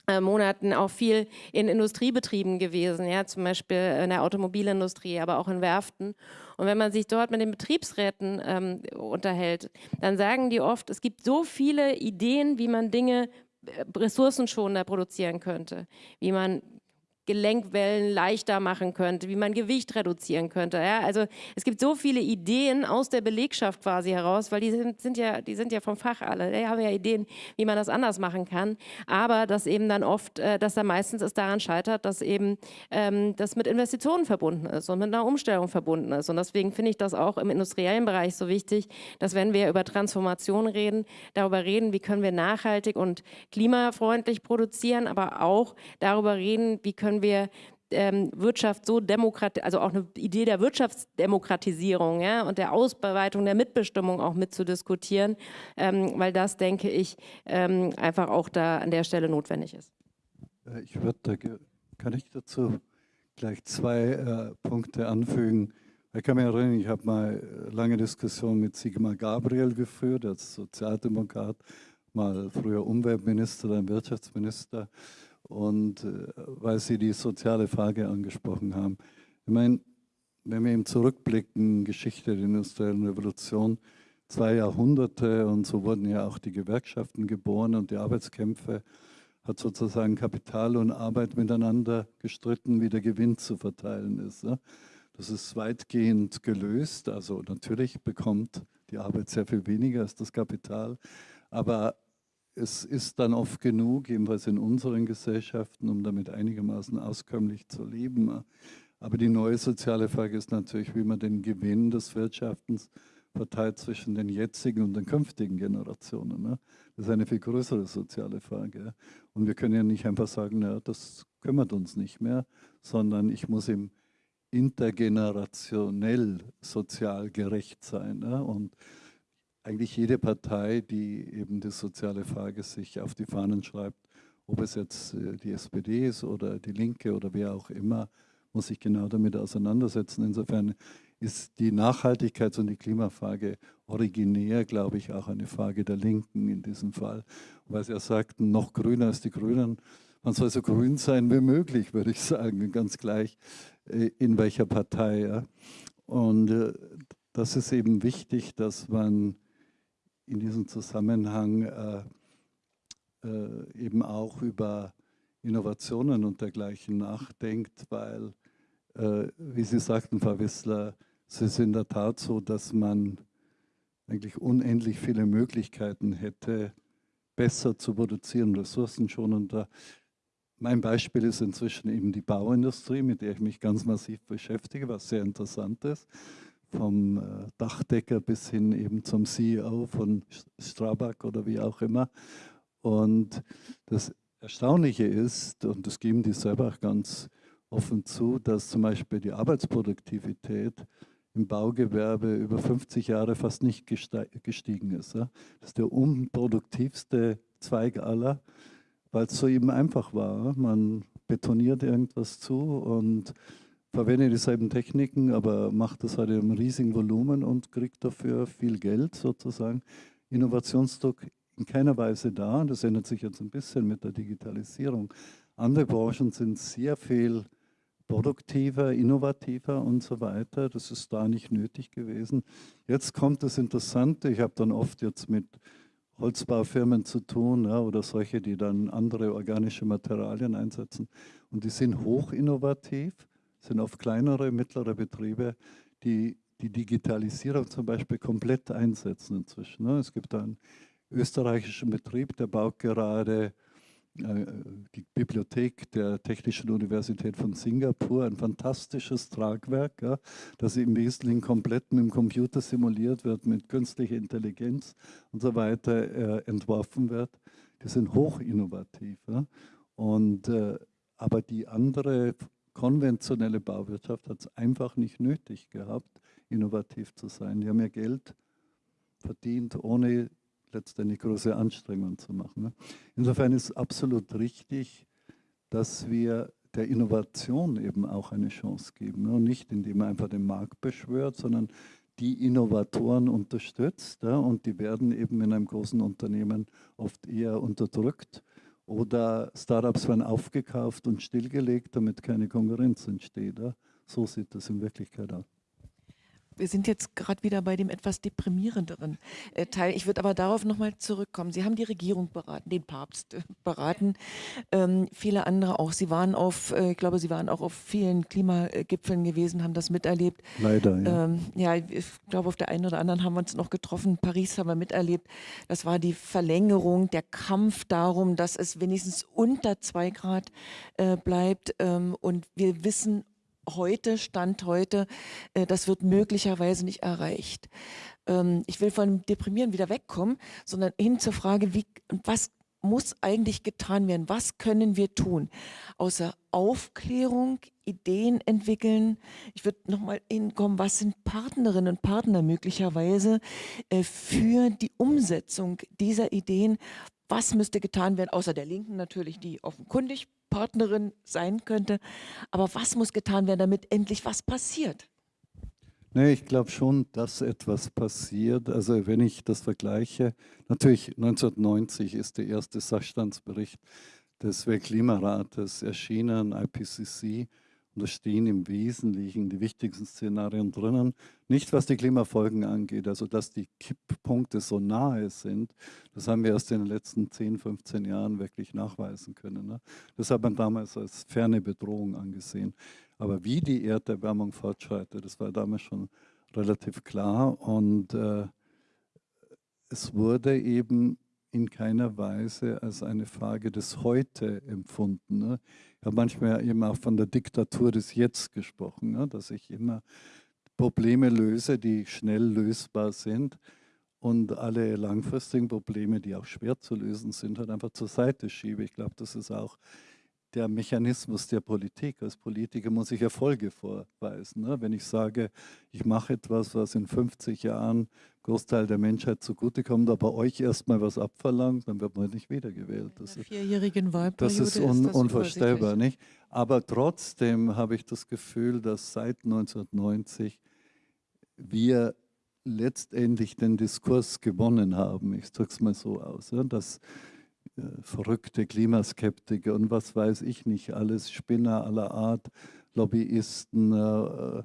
äh, Monaten auch viel in Industriebetrieben gewesen, ja, zum Beispiel in der Automobilindustrie, aber auch in Werften. Und wenn man sich dort mit den Betriebsräten ähm, unterhält, dann sagen die oft, es gibt so viele Ideen, wie man Dinge äh, ressourcenschonender produzieren könnte, wie man Gelenkwellen leichter machen könnte, wie man Gewicht reduzieren könnte. Ja? Also es gibt so viele Ideen aus der Belegschaft quasi heraus, weil die sind, sind ja, die sind ja vom Fach alle. Die haben ja Ideen, wie man das anders machen kann. Aber dass eben dann oft, äh, dass da meistens es daran scheitert, dass eben ähm, das mit Investitionen verbunden ist und mit einer Umstellung verbunden ist. Und deswegen finde ich das auch im industriellen Bereich so wichtig, dass wenn wir über Transformation reden, darüber reden, wie können wir nachhaltig und klimafreundlich produzieren, aber auch darüber reden, wie können können wir ähm, Wirtschaft so demokratisieren, also auch eine Idee der Wirtschaftsdemokratisierung ja, und der Ausbreitung der Mitbestimmung auch mitzudiskutieren, ähm, weil das, denke ich, ähm, einfach auch da an der Stelle notwendig ist. Äh, ich würde, kann ich dazu gleich zwei äh, Punkte anfügen. Ich kann mich erinnern, ich habe mal äh, lange Diskussionen mit Sigmar Gabriel geführt, als Sozialdemokrat, mal früher Umweltminister, dann Wirtschaftsminister und äh, weil Sie die soziale Frage angesprochen haben. Ich meine, wenn wir eben zurückblicken, Geschichte der industriellen Revolution, zwei Jahrhunderte und so wurden ja auch die Gewerkschaften geboren und die Arbeitskämpfe hat sozusagen Kapital und Arbeit miteinander gestritten, wie der Gewinn zu verteilen ist. Das ist weitgehend gelöst. Also natürlich bekommt die Arbeit sehr viel weniger als das Kapital. Aber es ist dann oft genug, jedenfalls in unseren Gesellschaften, um damit einigermaßen auskömmlich zu leben. Aber die neue soziale Frage ist natürlich, wie man den Gewinn des Wirtschaftens verteilt zwischen den jetzigen und den künftigen Generationen. Ne? Das ist eine viel größere soziale Frage. Und wir können ja nicht einfach sagen, na, das kümmert uns nicht mehr, sondern ich muss im intergenerationell sozial gerecht sein. Ne? Und eigentlich jede Partei, die eben die soziale Frage sich auf die Fahnen schreibt, ob es jetzt äh, die SPD ist oder die Linke oder wer auch immer, muss sich genau damit auseinandersetzen. Insofern ist die Nachhaltigkeits- und die Klimafrage originär, glaube ich, auch eine Frage der Linken in diesem Fall. Weil sie ja sagten, noch grüner als die Grünen. Man soll so grün sein wie möglich, würde ich sagen, ganz gleich äh, in welcher Partei. Und äh, das ist eben wichtig, dass man in diesem Zusammenhang äh, äh, eben auch über Innovationen und dergleichen nachdenkt, weil, äh, wie Sie sagten, Frau Wissler, es ist in der Tat so, dass man eigentlich unendlich viele Möglichkeiten hätte, besser zu produzieren, ressourcenschonender. Mein Beispiel ist inzwischen eben die Bauindustrie, mit der ich mich ganz massiv beschäftige, was sehr interessant ist vom äh, Dachdecker bis hin eben zum CEO von Strabag oder wie auch immer. Und das Erstaunliche ist, und das geben die selber auch ganz offen zu, dass zum Beispiel die Arbeitsproduktivität im Baugewerbe über 50 Jahre fast nicht gestiegen ist. Das ist der unproduktivste Zweig aller, weil es so eben einfach war. Man betoniert irgendwas zu und verwende dieselben Techniken, aber macht das halt einem riesigen Volumen und kriegt dafür viel Geld sozusagen. Innovationsdruck in keiner Weise da. Das ändert sich jetzt ein bisschen mit der Digitalisierung. Andere Branchen sind sehr viel produktiver, innovativer und so weiter. Das ist da nicht nötig gewesen. Jetzt kommt das Interessante. Ich habe dann oft jetzt mit Holzbaufirmen zu tun ja, oder solche, die dann andere organische Materialien einsetzen. Und die sind hoch innovativ sind oft kleinere, mittlere Betriebe, die die Digitalisierung zum Beispiel komplett einsetzen inzwischen. Ne? Es gibt einen österreichischen Betrieb, der baut gerade äh, die Bibliothek der Technischen Universität von Singapur, ein fantastisches Tragwerk, ja, das im Wesentlichen komplett mit dem Computer simuliert wird, mit künstlicher Intelligenz und so weiter äh, entworfen wird. Die sind hoch innovativ. Ja. Und, äh, aber die andere konventionelle Bauwirtschaft hat es einfach nicht nötig gehabt, innovativ zu sein. Die haben ja Geld verdient, ohne letztendlich große Anstrengungen zu machen. Ne? Insofern ist absolut richtig, dass wir der Innovation eben auch eine Chance geben. Ne? Und nicht, indem man einfach den Markt beschwört, sondern die Innovatoren unterstützt. Und die werden eben in einem großen Unternehmen oft eher unterdrückt oder Startups werden aufgekauft und stillgelegt, damit keine Konkurrenz entsteht. So sieht das in Wirklichkeit aus. Wir sind jetzt gerade wieder bei dem etwas deprimierenderen äh, Teil. Ich würde aber darauf nochmal zurückkommen. Sie haben die Regierung beraten, den Papst äh, beraten, ähm, viele andere auch. Sie waren auf, äh, ich glaube, Sie waren auch auf vielen Klimagipfeln gewesen, haben das miterlebt. Leider, ja. Ähm, ja, ich glaube, auf der einen oder anderen haben wir uns noch getroffen. Paris haben wir miterlebt. Das war die Verlängerung, der Kampf darum, dass es wenigstens unter zwei Grad äh, bleibt. Ähm, und wir wissen heute, Stand heute, äh, das wird möglicherweise nicht erreicht. Ähm, ich will von Deprimieren wieder wegkommen, sondern hin zur Frage, wie, was muss eigentlich getan werden? Was können wir tun? Außer Aufklärung, Ideen entwickeln. Ich würde nochmal hinkommen, was sind Partnerinnen und Partner möglicherweise äh, für die Umsetzung dieser Ideen? Was müsste getan werden, außer der Linken natürlich, die offenkundig Partnerin sein könnte. Aber was muss getan werden, damit endlich was passiert? Nee, ich glaube schon, dass etwas passiert. Also wenn ich das vergleiche, natürlich 1990 ist der erste Sachstandsbericht des Weltklimarates erschienen, IPCC. Und da stehen im Wesentlichen die wichtigsten Szenarien drinnen. Nicht was die Klimafolgen angeht, also dass die Kipppunkte so nahe sind, das haben wir erst in den letzten 10, 15 Jahren wirklich nachweisen können. Ne? Das hat man damals als ferne Bedrohung angesehen. Aber wie die Erderwärmung fortschreitet, das war damals schon relativ klar. Und äh, es wurde eben in keiner Weise als eine Frage des Heute empfunden. Ne? Ich habe manchmal eben auch von der Diktatur des Jetzt gesprochen, ne? dass ich immer Probleme löse, die schnell lösbar sind und alle langfristigen Probleme, die auch schwer zu lösen sind, halt einfach zur Seite schiebe. Ich glaube, das ist auch der Mechanismus der Politik. Als Politiker muss ich Erfolge vorweisen. Ne? Wenn ich sage, ich mache etwas, was in 50 Jahren Großteil der Menschheit zugutekommt, aber euch erstmal was abverlangt, dann wird man nicht wiedergewählt. Das ist, vierjährigen Wahlperiode das ist, un ist das unvorstellbar. Nicht? Aber trotzdem habe ich das Gefühl, dass seit 1990 wir letztendlich den Diskurs gewonnen haben. Ich drücke es mal so aus, ja, dass verrückte Klimaskeptiker und was weiß ich nicht, alles Spinner aller Art, Lobbyisten, äh,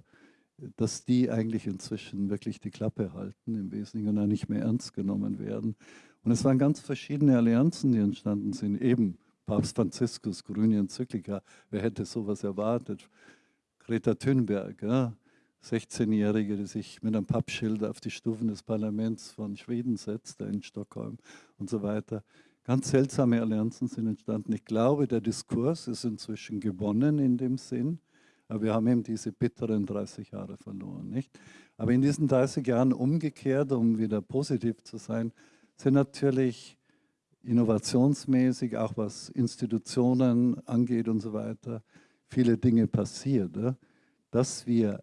dass die eigentlich inzwischen wirklich die Klappe halten im Wesentlichen und auch nicht mehr ernst genommen werden. Und es waren ganz verschiedene Allianzen, die entstanden sind. Eben Papst Franziskus, grüne Enzyklika, wer hätte sowas erwartet? Greta Thunberg, ja, 16-Jährige, die sich mit einem Pappschild auf die Stufen des Parlaments von Schweden setzt, da in Stockholm und so weiter. Ganz seltsame Allianzen sind entstanden. Ich glaube, der Diskurs ist inzwischen gewonnen in dem Sinn, aber wir haben eben diese bitteren 30 Jahre verloren. Nicht? Aber in diesen 30 Jahren umgekehrt, um wieder positiv zu sein, sind natürlich innovationsmäßig, auch was Institutionen angeht und so weiter, viele Dinge passiert. Dass wir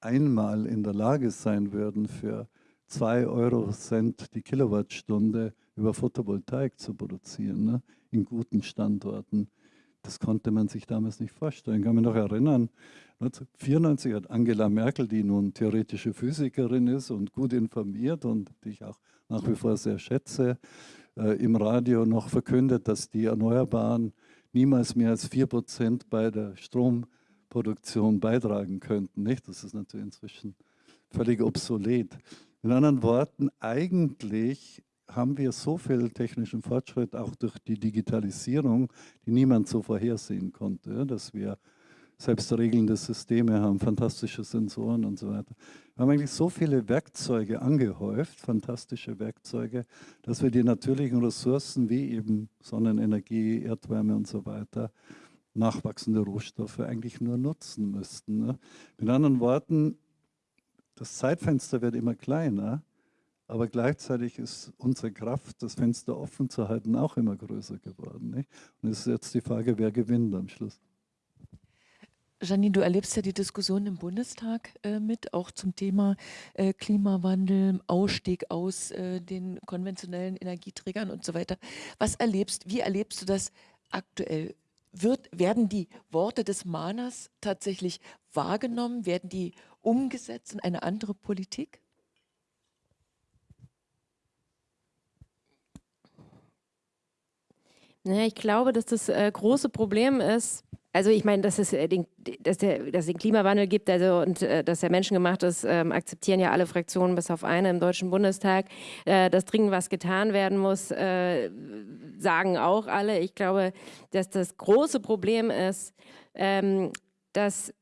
einmal in der Lage sein würden, für 2 Euro Cent die Kilowattstunde über Photovoltaik zu produzieren, ne, in guten Standorten, das konnte man sich damals nicht vorstellen. Ich kann mich noch erinnern, 1994 hat Angela Merkel, die nun theoretische Physikerin ist und gut informiert und die ich auch nach wie vor sehr schätze, äh, im Radio noch verkündet, dass die Erneuerbaren niemals mehr als 4% bei der Stromproduktion beitragen könnten. Nicht? Das ist natürlich inzwischen völlig obsolet. In anderen Worten, eigentlich haben wir so viel technischen Fortschritt, auch durch die Digitalisierung, die niemand so vorhersehen konnte, dass wir selbstregelnde Systeme haben, fantastische Sensoren und so weiter. Wir haben eigentlich so viele Werkzeuge angehäuft, fantastische Werkzeuge, dass wir die natürlichen Ressourcen wie eben Sonnenenergie, Erdwärme und so weiter, nachwachsende Rohstoffe eigentlich nur nutzen müssten. Ne? Mit anderen Worten, das Zeitfenster wird immer kleiner aber gleichzeitig ist unsere Kraft, das Fenster offen zu halten, auch immer größer geworden. Nicht? Und es ist jetzt die Frage, wer gewinnt am Schluss. Janine, du erlebst ja die Diskussion im Bundestag äh, mit, auch zum Thema äh, Klimawandel, Ausstieg aus äh, den konventionellen Energieträgern und so weiter. Was erlebst, wie erlebst du das aktuell? Wird, werden die Worte des Mahners tatsächlich wahrgenommen? Werden die umgesetzt in eine andere Politik? Ja, ich glaube, dass das äh, große Problem ist, also ich meine, dass es, äh, den, dass, der, dass den Klimawandel gibt also, und äh, dass er menschengemacht ist, ähm, akzeptieren ja alle Fraktionen bis auf eine im Deutschen Bundestag. Äh, dass dringend was getan werden muss, äh, sagen auch alle. Ich glaube, dass das große Problem ist, ähm, dass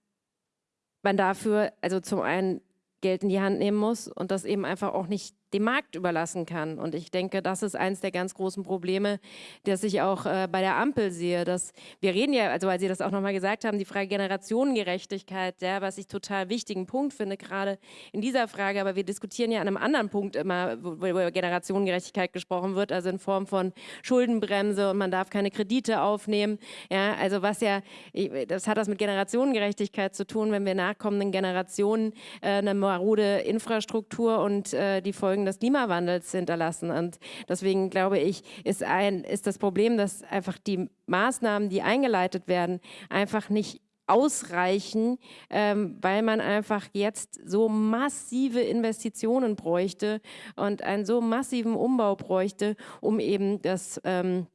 man dafür, also zum einen Geld in die Hand nehmen muss und das eben einfach auch nicht dem Markt überlassen kann. Und ich denke, das ist eines der ganz großen Probleme, das ich auch äh, bei der Ampel sehe. Dass wir reden ja, also weil Sie das auch nochmal gesagt haben, die Frage Generationengerechtigkeit, ja, was ich total wichtigen Punkt finde, gerade in dieser Frage. Aber wir diskutieren ja an einem anderen Punkt immer, wo, wo über Generationengerechtigkeit gesprochen wird, also in Form von Schuldenbremse und man darf keine Kredite aufnehmen. Ja, also was ja, das hat das mit Generationengerechtigkeit zu tun, wenn wir nachkommenden Generationen äh, eine marode Infrastruktur und äh, die Folgen Folgen des Klimawandels hinterlassen. Und deswegen glaube ich, ist, ein, ist das Problem, dass einfach die Maßnahmen, die eingeleitet werden, einfach nicht ausreichen, ähm, weil man einfach jetzt so massive Investitionen bräuchte und einen so massiven Umbau bräuchte, um eben das ähm,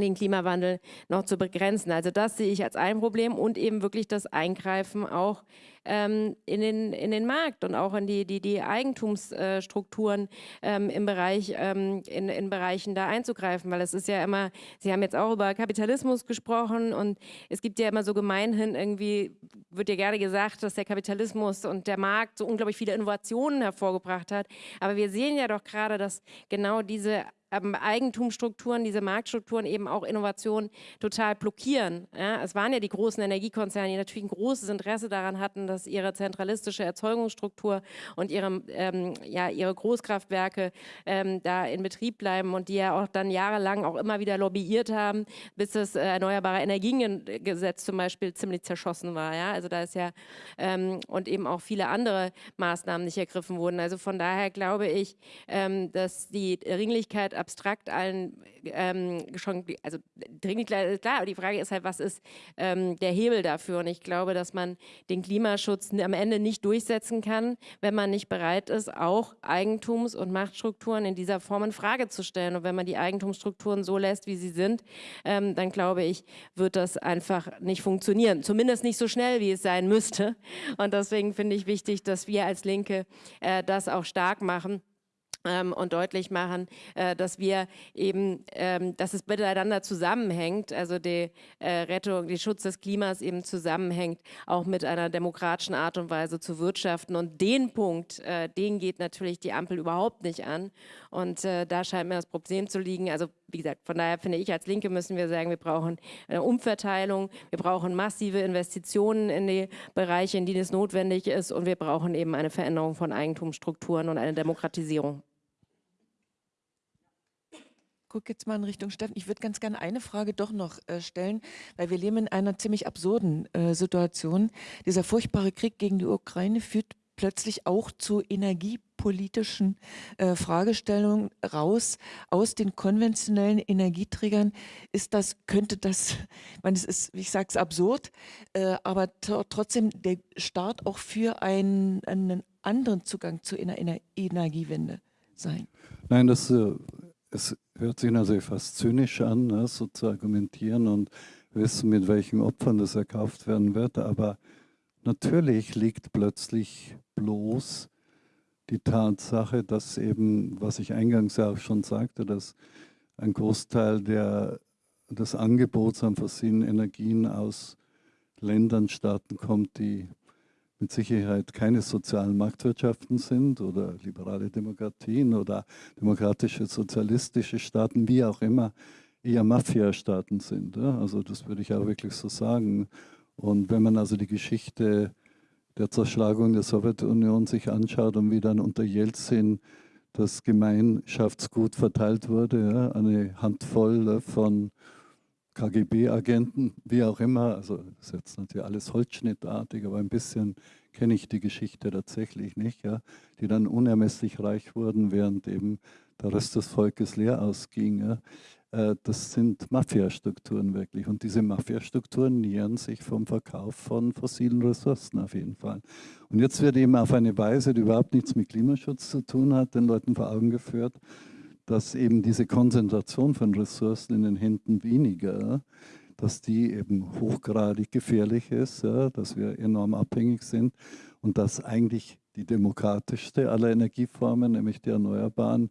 den Klimawandel noch zu begrenzen. Also das sehe ich als ein Problem und eben wirklich das Eingreifen auch ähm, in, den, in den Markt und auch in die, die, die Eigentumsstrukturen ähm, im Bereich, ähm, in, in Bereichen da einzugreifen, weil es ist ja immer, Sie haben jetzt auch über Kapitalismus gesprochen und es gibt ja immer so gemeinhin irgendwie, wird ja gerne gesagt, dass der Kapitalismus und der Markt so unglaublich viele Innovationen hervorgebracht hat, aber wir sehen ja doch gerade, dass genau diese ähm, Eigentumsstrukturen, diese Marktstrukturen eben auch Innovationen total blockieren. Ja, es waren ja die großen Energiekonzerne, die natürlich ein großes Interesse daran hatten, dass ihre zentralistische Erzeugungsstruktur und ihre, ähm, ja, ihre Großkraftwerke ähm, da in Betrieb bleiben und die ja auch dann jahrelang auch immer wieder lobbyiert haben, bis das äh, Erneuerbare Energiengesetz zum Beispiel ziemlich zerschossen war. Ja? Also da ist ja ähm, und eben auch viele andere Maßnahmen nicht ergriffen wurden. Also von daher glaube ich, ähm, dass die Dringlichkeit abstrakt allen ähm, schon, also dringend klar, aber die Frage ist halt, was ist ähm, der Hebel dafür? Und ich glaube, dass man den Klimaschutz am Ende nicht durchsetzen kann, wenn man nicht bereit ist, auch Eigentums- und Machtstrukturen in dieser Form in Frage zu stellen. Und wenn man die Eigentumsstrukturen so lässt, wie sie sind, ähm, dann glaube ich, wird das einfach nicht funktionieren. Zumindest nicht so schnell, wie es sein müsste. Und deswegen finde ich wichtig, dass wir als Linke äh, das auch stark machen und deutlich machen, äh, dass wir eben, ähm, dass es miteinander zusammenhängt, also die äh, Rettung, die Schutz des Klimas eben zusammenhängt, auch mit einer demokratischen Art und Weise zu wirtschaften. Und den Punkt, äh, den geht natürlich die Ampel überhaupt nicht an. Und da scheint mir das Problem zu liegen. Also wie gesagt, von daher finde ich, als Linke müssen wir sagen, wir brauchen eine Umverteilung, wir brauchen massive Investitionen in die Bereiche, in denen es notwendig ist und wir brauchen eben eine Veränderung von Eigentumsstrukturen und eine Demokratisierung gucke jetzt mal in Richtung Steffen. Ich würde ganz gerne eine Frage doch noch äh, stellen, weil wir leben in einer ziemlich absurden äh, Situation. Dieser furchtbare Krieg gegen die Ukraine führt plötzlich auch zu energiepolitischen äh, Fragestellungen raus aus den konventionellen Energieträgern. Ist das, könnte das, ich meine, es ist, ich sage es absurd, äh, aber trotzdem der Start auch für einen, einen anderen Zugang zu einer Energiewende sein? Nein, das äh, es hört sich natürlich fast zynisch an, ne, so zu argumentieren und wissen, mit welchen Opfern das erkauft werden wird. Aber natürlich liegt plötzlich bloß die Tatsache, dass eben, was ich eingangs ja auch schon sagte, dass ein Großteil der, des Angebots an fossilen Energien aus Ländern, Staaten kommt, die mit Sicherheit keine sozialen Marktwirtschaften sind oder liberale Demokratien oder demokratische sozialistische Staaten, wie auch immer, eher Mafia-Staaten sind. Also das würde ich auch wirklich so sagen. Und wenn man also die Geschichte der Zerschlagung der Sowjetunion sich anschaut und wie dann unter Jelzin das Gemeinschaftsgut verteilt wurde, eine Handvoll von KGB-Agenten, wie auch immer, also ist jetzt natürlich alles holzschnittartig, aber ein bisschen kenne ich die Geschichte tatsächlich nicht, ja, die dann unermesslich reich wurden, während eben der Rest des Volkes leer ausging. Ja. Äh, das sind Mafiastrukturen wirklich und diese Mafiastrukturen nähern sich vom Verkauf von fossilen Ressourcen auf jeden Fall. Und jetzt wird eben auf eine Weise, die überhaupt nichts mit Klimaschutz zu tun hat, den Leuten vor Augen geführt, dass eben diese Konzentration von Ressourcen in den Händen weniger, dass die eben hochgradig gefährlich ist, dass wir enorm abhängig sind und dass eigentlich die demokratischste aller Energieformen, nämlich die Erneuerbaren,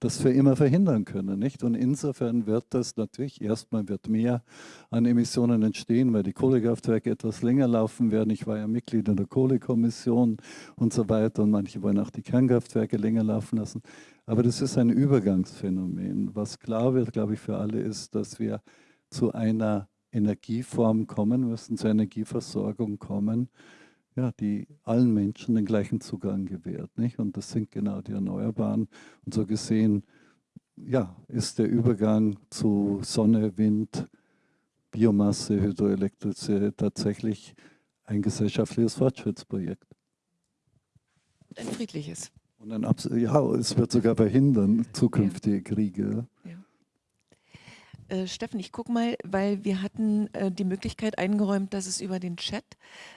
das für immer verhindern können. Nicht? Und insofern wird das natürlich, erstmal wird mehr an Emissionen entstehen, weil die Kohlekraftwerke etwas länger laufen werden. Ich war ja Mitglied in der Kohlekommission und so weiter und manche wollen auch die Kernkraftwerke länger laufen lassen. Aber das ist ein Übergangsphänomen. Was klar wird, glaube ich, für alle ist, dass wir zu einer Energieform kommen müssen, zur Energieversorgung kommen, ja, die allen Menschen den gleichen Zugang gewährt. Nicht? Und das sind genau die Erneuerbaren. Und so gesehen ja, ist der Übergang zu Sonne, Wind, Biomasse, Hydroelektrizität tatsächlich ein gesellschaftliches Fortschrittsprojekt. Ein friedliches. Und ein ja, es wird sogar verhindern zukünftige. Kriege. Äh, Steffen, ich gucke mal, weil wir hatten äh, die Möglichkeit eingeräumt, dass es über den Chat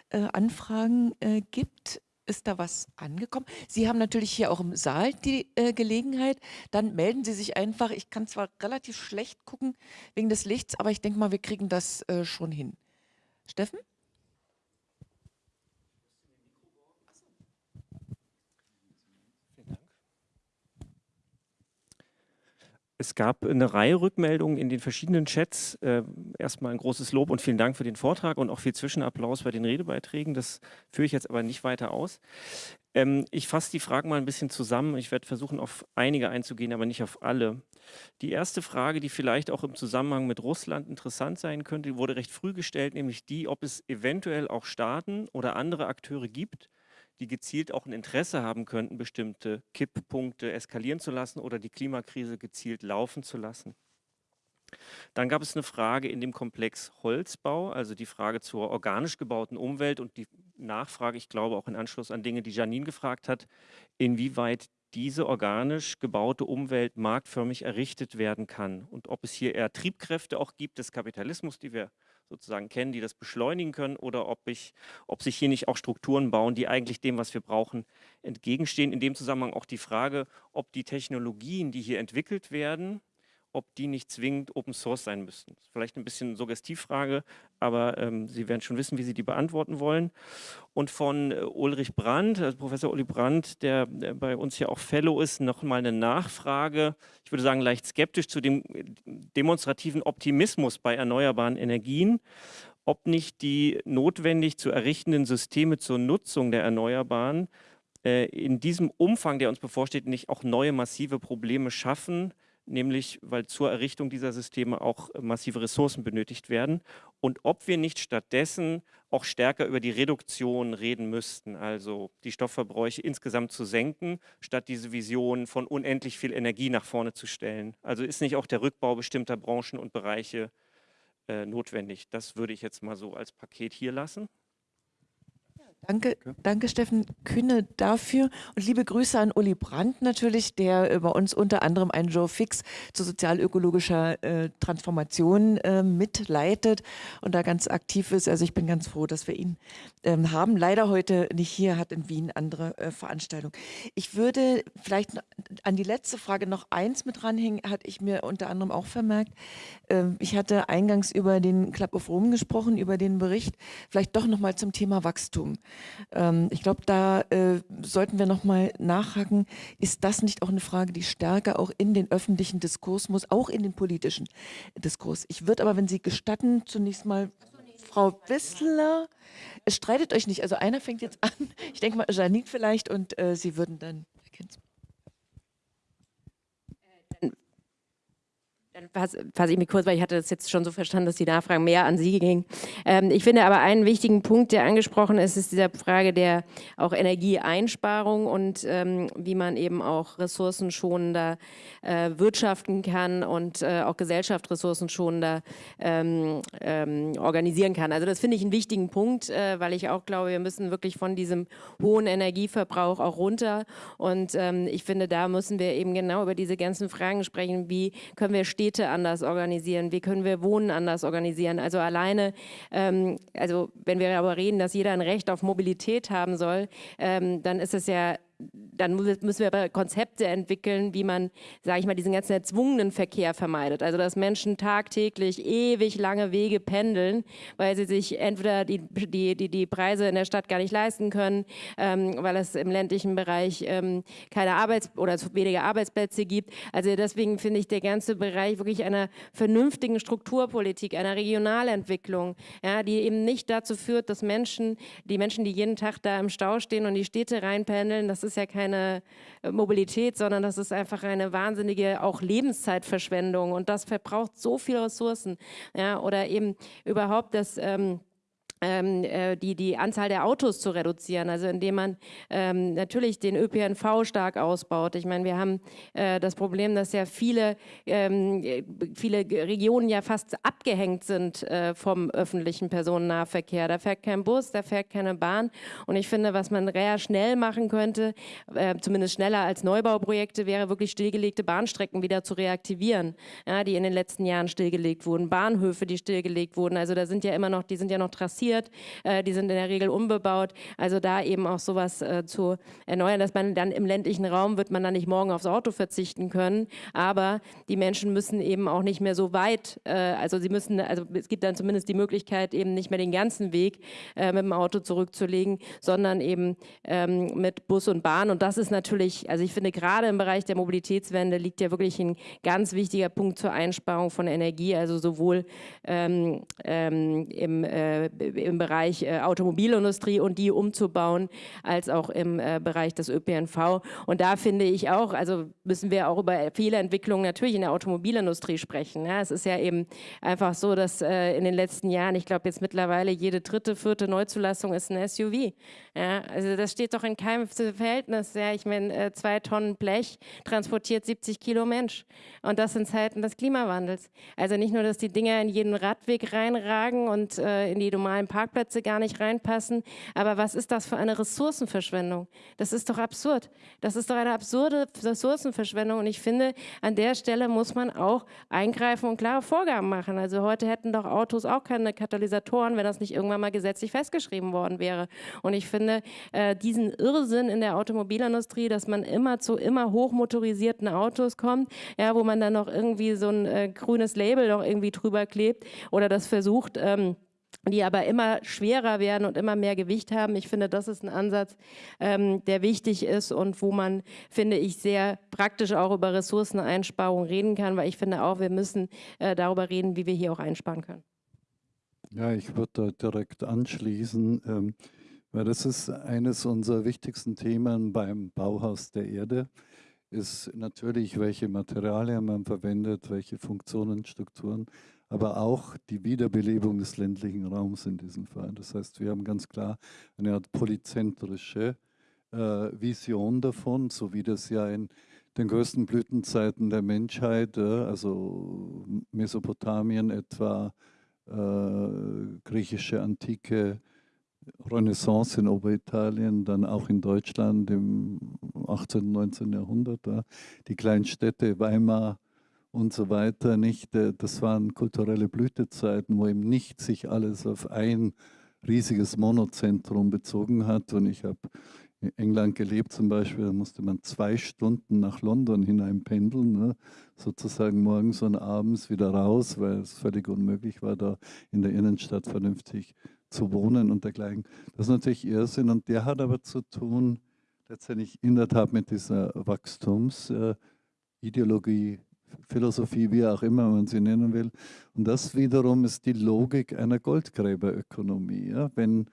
äh, Anfragen äh, gibt. Ist da was angekommen? Sie haben natürlich hier auch im Saal die äh, Gelegenheit. Dann melden Sie sich einfach. Ich kann zwar relativ schlecht gucken wegen des Lichts, aber ich denke mal, wir kriegen das äh, schon hin. Steffen? Es gab eine Reihe Rückmeldungen in den verschiedenen Chats. Äh, erstmal ein großes Lob und vielen Dank für den Vortrag und auch viel Zwischenapplaus bei den Redebeiträgen. Das führe ich jetzt aber nicht weiter aus. Ähm, ich fasse die Fragen mal ein bisschen zusammen. Ich werde versuchen, auf einige einzugehen, aber nicht auf alle. Die erste Frage, die vielleicht auch im Zusammenhang mit Russland interessant sein könnte, wurde recht früh gestellt, nämlich die, ob es eventuell auch Staaten oder andere Akteure gibt, die gezielt auch ein Interesse haben könnten, bestimmte Kipppunkte eskalieren zu lassen oder die Klimakrise gezielt laufen zu lassen. Dann gab es eine Frage in dem Komplex Holzbau, also die Frage zur organisch gebauten Umwelt und die Nachfrage, ich glaube auch in Anschluss an Dinge, die Janine gefragt hat, inwieweit diese organisch gebaute Umwelt marktförmig errichtet werden kann und ob es hier eher Triebkräfte auch gibt des Kapitalismus, die wir sozusagen kennen, die das beschleunigen können oder ob, ich, ob sich hier nicht auch Strukturen bauen, die eigentlich dem, was wir brauchen, entgegenstehen. In dem Zusammenhang auch die Frage, ob die Technologien, die hier entwickelt werden, ob die nicht zwingend Open Source sein müssten. Vielleicht ein bisschen Suggestivfrage, aber ähm, Sie werden schon wissen, wie Sie die beantworten wollen. Und von äh, Ulrich Brandt, also Professor Uli Brandt, der, der, bei uns ja auch Fellow ist, nochmal eine Nachfrage, ich würde sagen leicht skeptisch zu dem äh, demonstrativen Optimismus bei erneuerbaren Energien ob nicht die notwendig zu errichtenden Systeme zur Nutzung der Erneuerbaren äh, in diesem Umfang, der uns bevorsteht, nicht auch neue massive Probleme schaffen, nämlich weil zur Errichtung dieser Systeme auch äh, massive Ressourcen benötigt werden und ob wir nicht stattdessen auch stärker über die Reduktion reden müssten, also die Stoffverbräuche insgesamt zu senken, statt diese Vision von unendlich viel Energie nach vorne zu stellen. Also ist nicht auch der Rückbau bestimmter Branchen und Bereiche äh, notwendig. Das würde ich jetzt mal so als Paket hier lassen. Danke, danke Steffen Kühne dafür und liebe Grüße an Uli Brandt natürlich, der bei uns unter anderem einen Joe Fix zu sozialökologischer äh, Transformation äh, mitleitet und da ganz aktiv ist. Also ich bin ganz froh, dass wir ihn ähm, haben. Leider heute nicht hier, hat in Wien andere äh, Veranstaltungen. Ich würde vielleicht an die letzte Frage noch eins mit dranhängen, hatte ich mir unter anderem auch vermerkt. Ähm, ich hatte eingangs über den Club of Rome gesprochen, über den Bericht, vielleicht doch nochmal zum Thema Wachstum. Ähm, ich glaube, da äh, sollten wir nochmal nachhaken, ist das nicht auch eine Frage, die stärker auch in den öffentlichen Diskurs muss, auch in den politischen Diskurs. Ich würde aber, wenn Sie gestatten, zunächst mal Frau Wissler, streitet euch nicht, also einer fängt jetzt an, ich denke mal Janine vielleicht und äh, Sie würden dann, Dann fasse ich mich kurz, weil ich hatte das jetzt schon so verstanden, dass die Nachfragen mehr an Sie gingen. Ähm, ich finde aber einen wichtigen Punkt, der angesprochen ist, ist dieser Frage der auch Energieeinsparung und ähm, wie man eben auch ressourcenschonender äh, wirtschaften kann und äh, auch Gesellschaft ressourcenschonender ähm, ähm, organisieren kann. Also das finde ich einen wichtigen Punkt, äh, weil ich auch glaube, wir müssen wirklich von diesem hohen Energieverbrauch auch runter und ähm, ich finde, da müssen wir eben genau über diese ganzen Fragen sprechen, wie können wir stehen Städte anders organisieren, wie können wir Wohnen anders organisieren. Also alleine, ähm, also wenn wir aber reden, dass jeder ein Recht auf Mobilität haben soll, ähm, dann ist es ja dann müssen wir aber Konzepte entwickeln, wie man, sage ich mal, diesen ganzen erzwungenen Verkehr vermeidet. Also dass Menschen tagtäglich ewig lange Wege pendeln, weil sie sich entweder die, die, die, die Preise in der Stadt gar nicht leisten können, ähm, weil es im ländlichen Bereich ähm, keine Arbeits- oder zu Arbeitsplätze gibt. Also deswegen finde ich der ganze Bereich wirklich einer vernünftigen Strukturpolitik, einer Regionalentwicklung, ja, die eben nicht dazu führt, dass Menschen, die Menschen, die jeden Tag da im Stau stehen und die Städte reinpendeln, das ist ja keine äh, Mobilität, sondern das ist einfach eine wahnsinnige auch Lebenszeitverschwendung und das verbraucht so viele Ressourcen. Ja, oder eben überhaupt das... Ähm, ähm, äh, die, die Anzahl der Autos zu reduzieren, also indem man ähm, natürlich den ÖPNV stark ausbaut. Ich meine, wir haben äh, das Problem, dass ja viele, ähm, viele Regionen ja fast abgehängt sind äh, vom öffentlichen Personennahverkehr. Da fährt kein Bus, da fährt keine Bahn. Und ich finde, was man sehr schnell machen könnte, äh, zumindest schneller als Neubauprojekte, wäre wirklich stillgelegte Bahnstrecken wieder zu reaktivieren, ja, die in den letzten Jahren stillgelegt wurden, Bahnhöfe, die stillgelegt wurden, also da sind ja immer noch, die sind ja noch trassiert asphaltiert, äh, die sind in der Regel unbebaut. Also da eben auch sowas äh, zu erneuern, dass man dann im ländlichen Raum wird man dann nicht morgen aufs Auto verzichten können, aber die Menschen müssen eben auch nicht mehr so weit, äh, also sie müssen, also es gibt dann zumindest die Möglichkeit eben nicht mehr den ganzen Weg mit dem Auto zurückzulegen, sondern eben ähm, mit Bus und Bahn. Und das ist natürlich, also ich finde gerade im Bereich der Mobilitätswende liegt ja wirklich ein ganz wichtiger Punkt zur Einsparung von Energie, also sowohl ähm, ähm, im, im Bereich äh, Automobilindustrie und die umzubauen, als auch im äh, Bereich des ÖPNV. Und da finde ich auch, also müssen wir auch über viele Entwicklungen natürlich in der Automobilindustrie sprechen. Ja, es ist ja eben einfach so, dass äh, in den letzten Jahren, ich glaube jetzt mittlerweile jede dritte, vierte Neuzulassung ist ein SUV. Ja, also das steht doch in keinem Verhältnis. Ja, ich meine, äh, zwei Tonnen Blech transportiert 70 Kilo Mensch. Und das in Zeiten des Klimawandels. Also nicht nur, dass die Dinger in jeden Radweg reinragen und äh, in die normalen Parkplätze gar nicht reinpassen, aber was ist das für eine Ressourcenverschwendung? Das ist doch absurd. Das ist doch eine absurde Ressourcenverschwendung. Und ich finde, an der Stelle muss man auch eingreifen und klare Vorgaben machen. Also heute hätten doch Autos auch keine Katalysatoren, wenn das nicht irgendwann mal gesetzlich festgeschrieben worden wäre. Und ich finde, äh, diesen Irrsinn in der Automobilindustrie, dass man immer zu immer hochmotorisierten Autos kommt, ja, wo man dann noch irgendwie so ein äh, grünes Label noch irgendwie drüber klebt oder das versucht, ähm, die aber immer schwerer werden und immer mehr Gewicht haben. Ich finde, das ist ein Ansatz, ähm, der wichtig ist und wo man, finde ich, sehr praktisch auch über Ressourceneinsparung reden kann, weil ich finde auch, wir müssen äh, darüber reden, wie wir hier auch einsparen können. Ja, ich würde da direkt anschließen, ähm, weil das ist eines unserer wichtigsten Themen beim Bauhaus der Erde ist natürlich, welche Materialien man verwendet, welche Funktionen, Strukturen, aber auch die Wiederbelebung des ländlichen Raums in diesem Fall. Das heißt, wir haben ganz klar eine Art polyzentrische äh, Vision davon, so wie das ja in den größten Blütenzeiten der Menschheit, äh, also Mesopotamien etwa, äh, griechische Antike, Renaissance in Oberitalien, dann auch in Deutschland im 18. und 19. Jahrhundert, die kleinen Städte Weimar und so weiter, nicht? Äh, das waren kulturelle Blütezeiten, wo eben nicht sich alles auf ein riesiges Monozentrum bezogen hat. Und ich habe in England gelebt zum Beispiel, da musste man zwei Stunden nach London hinein pendeln, ne? sozusagen morgens und abends wieder raus, weil es völlig unmöglich war, da in der Innenstadt vernünftig zu wohnen und dergleichen. Das ist natürlich Irrsinn und der hat aber zu tun letztendlich in der Tat mit dieser Wachstumsideologie, Philosophie, wie auch immer man sie nennen will. Und das wiederum ist die Logik einer Goldgräberökonomie. Ja? Wenn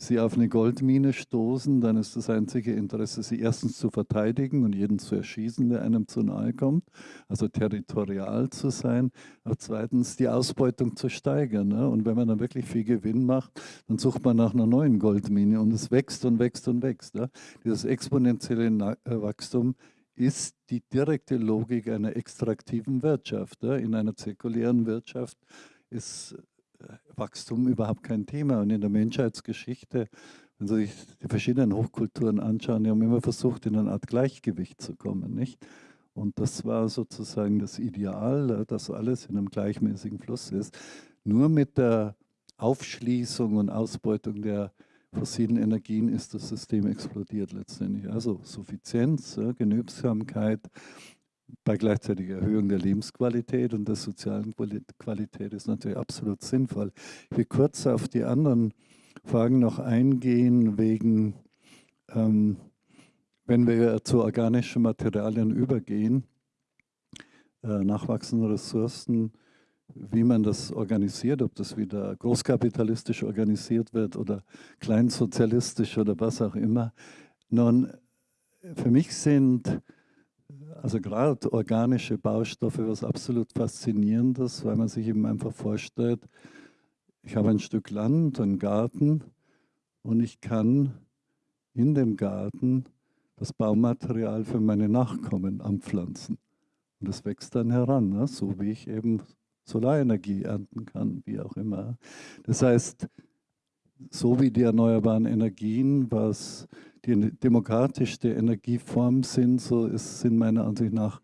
Sie auf eine Goldmine stoßen, dann ist das einzige Interesse, sie erstens zu verteidigen und jeden zu erschießen, der einem zu nahe kommt, also territorial zu sein, aber zweitens die Ausbeutung zu steigern. Ne? Und wenn man dann wirklich viel Gewinn macht, dann sucht man nach einer neuen Goldmine und es wächst und wächst und wächst. Ne? Dieses exponentielle äh, Wachstum ist die direkte Logik einer extraktiven Wirtschaft. Ne? In einer zirkulären Wirtschaft ist Wachstum überhaupt kein Thema. Und in der Menschheitsgeschichte, wenn Sie sich die verschiedenen Hochkulturen anschauen, die haben immer versucht, in eine Art Gleichgewicht zu kommen. Nicht? Und das war sozusagen das Ideal, dass alles in einem gleichmäßigen Fluss ist. Nur mit der Aufschließung und Ausbeutung der fossilen Energien ist das System explodiert letztendlich. Also Suffizienz, Genügsamkeit, bei gleichzeitiger Erhöhung der Lebensqualität und der sozialen Qualität ist natürlich absolut sinnvoll. Ich will kurz auf die anderen Fragen noch eingehen, wegen, ähm, wenn wir zu organischen Materialien übergehen, äh, nachwachsende Ressourcen, wie man das organisiert, ob das wieder großkapitalistisch organisiert wird oder kleinsozialistisch oder was auch immer. Nun, für mich sind also gerade organische Baustoffe was absolut Faszinierendes, weil man sich eben einfach vorstellt, ich habe ein Stück Land, einen Garten und ich kann in dem Garten das Baumaterial für meine Nachkommen anpflanzen. Und das wächst dann heran, ne? so wie ich eben Solarenergie ernten kann, wie auch immer. Das heißt, so wie die erneuerbaren Energien, was die demokratischste Energieform sind, so ist, sind meiner Ansicht nach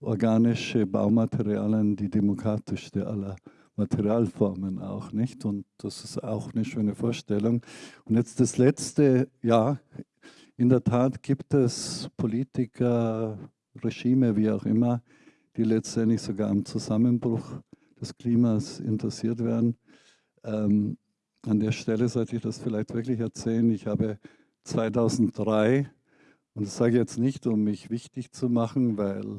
organische Baumaterialien die demokratischste aller Materialformen auch, nicht? Und das ist auch eine schöne Vorstellung. Und jetzt das Letzte, ja, in der Tat gibt es Politiker, Regime, wie auch immer, die letztendlich sogar am Zusammenbruch des Klimas interessiert werden. Ähm, an der Stelle sollte ich das vielleicht wirklich erzählen. Ich habe 2003, und das sage ich jetzt nicht, um mich wichtig zu machen, weil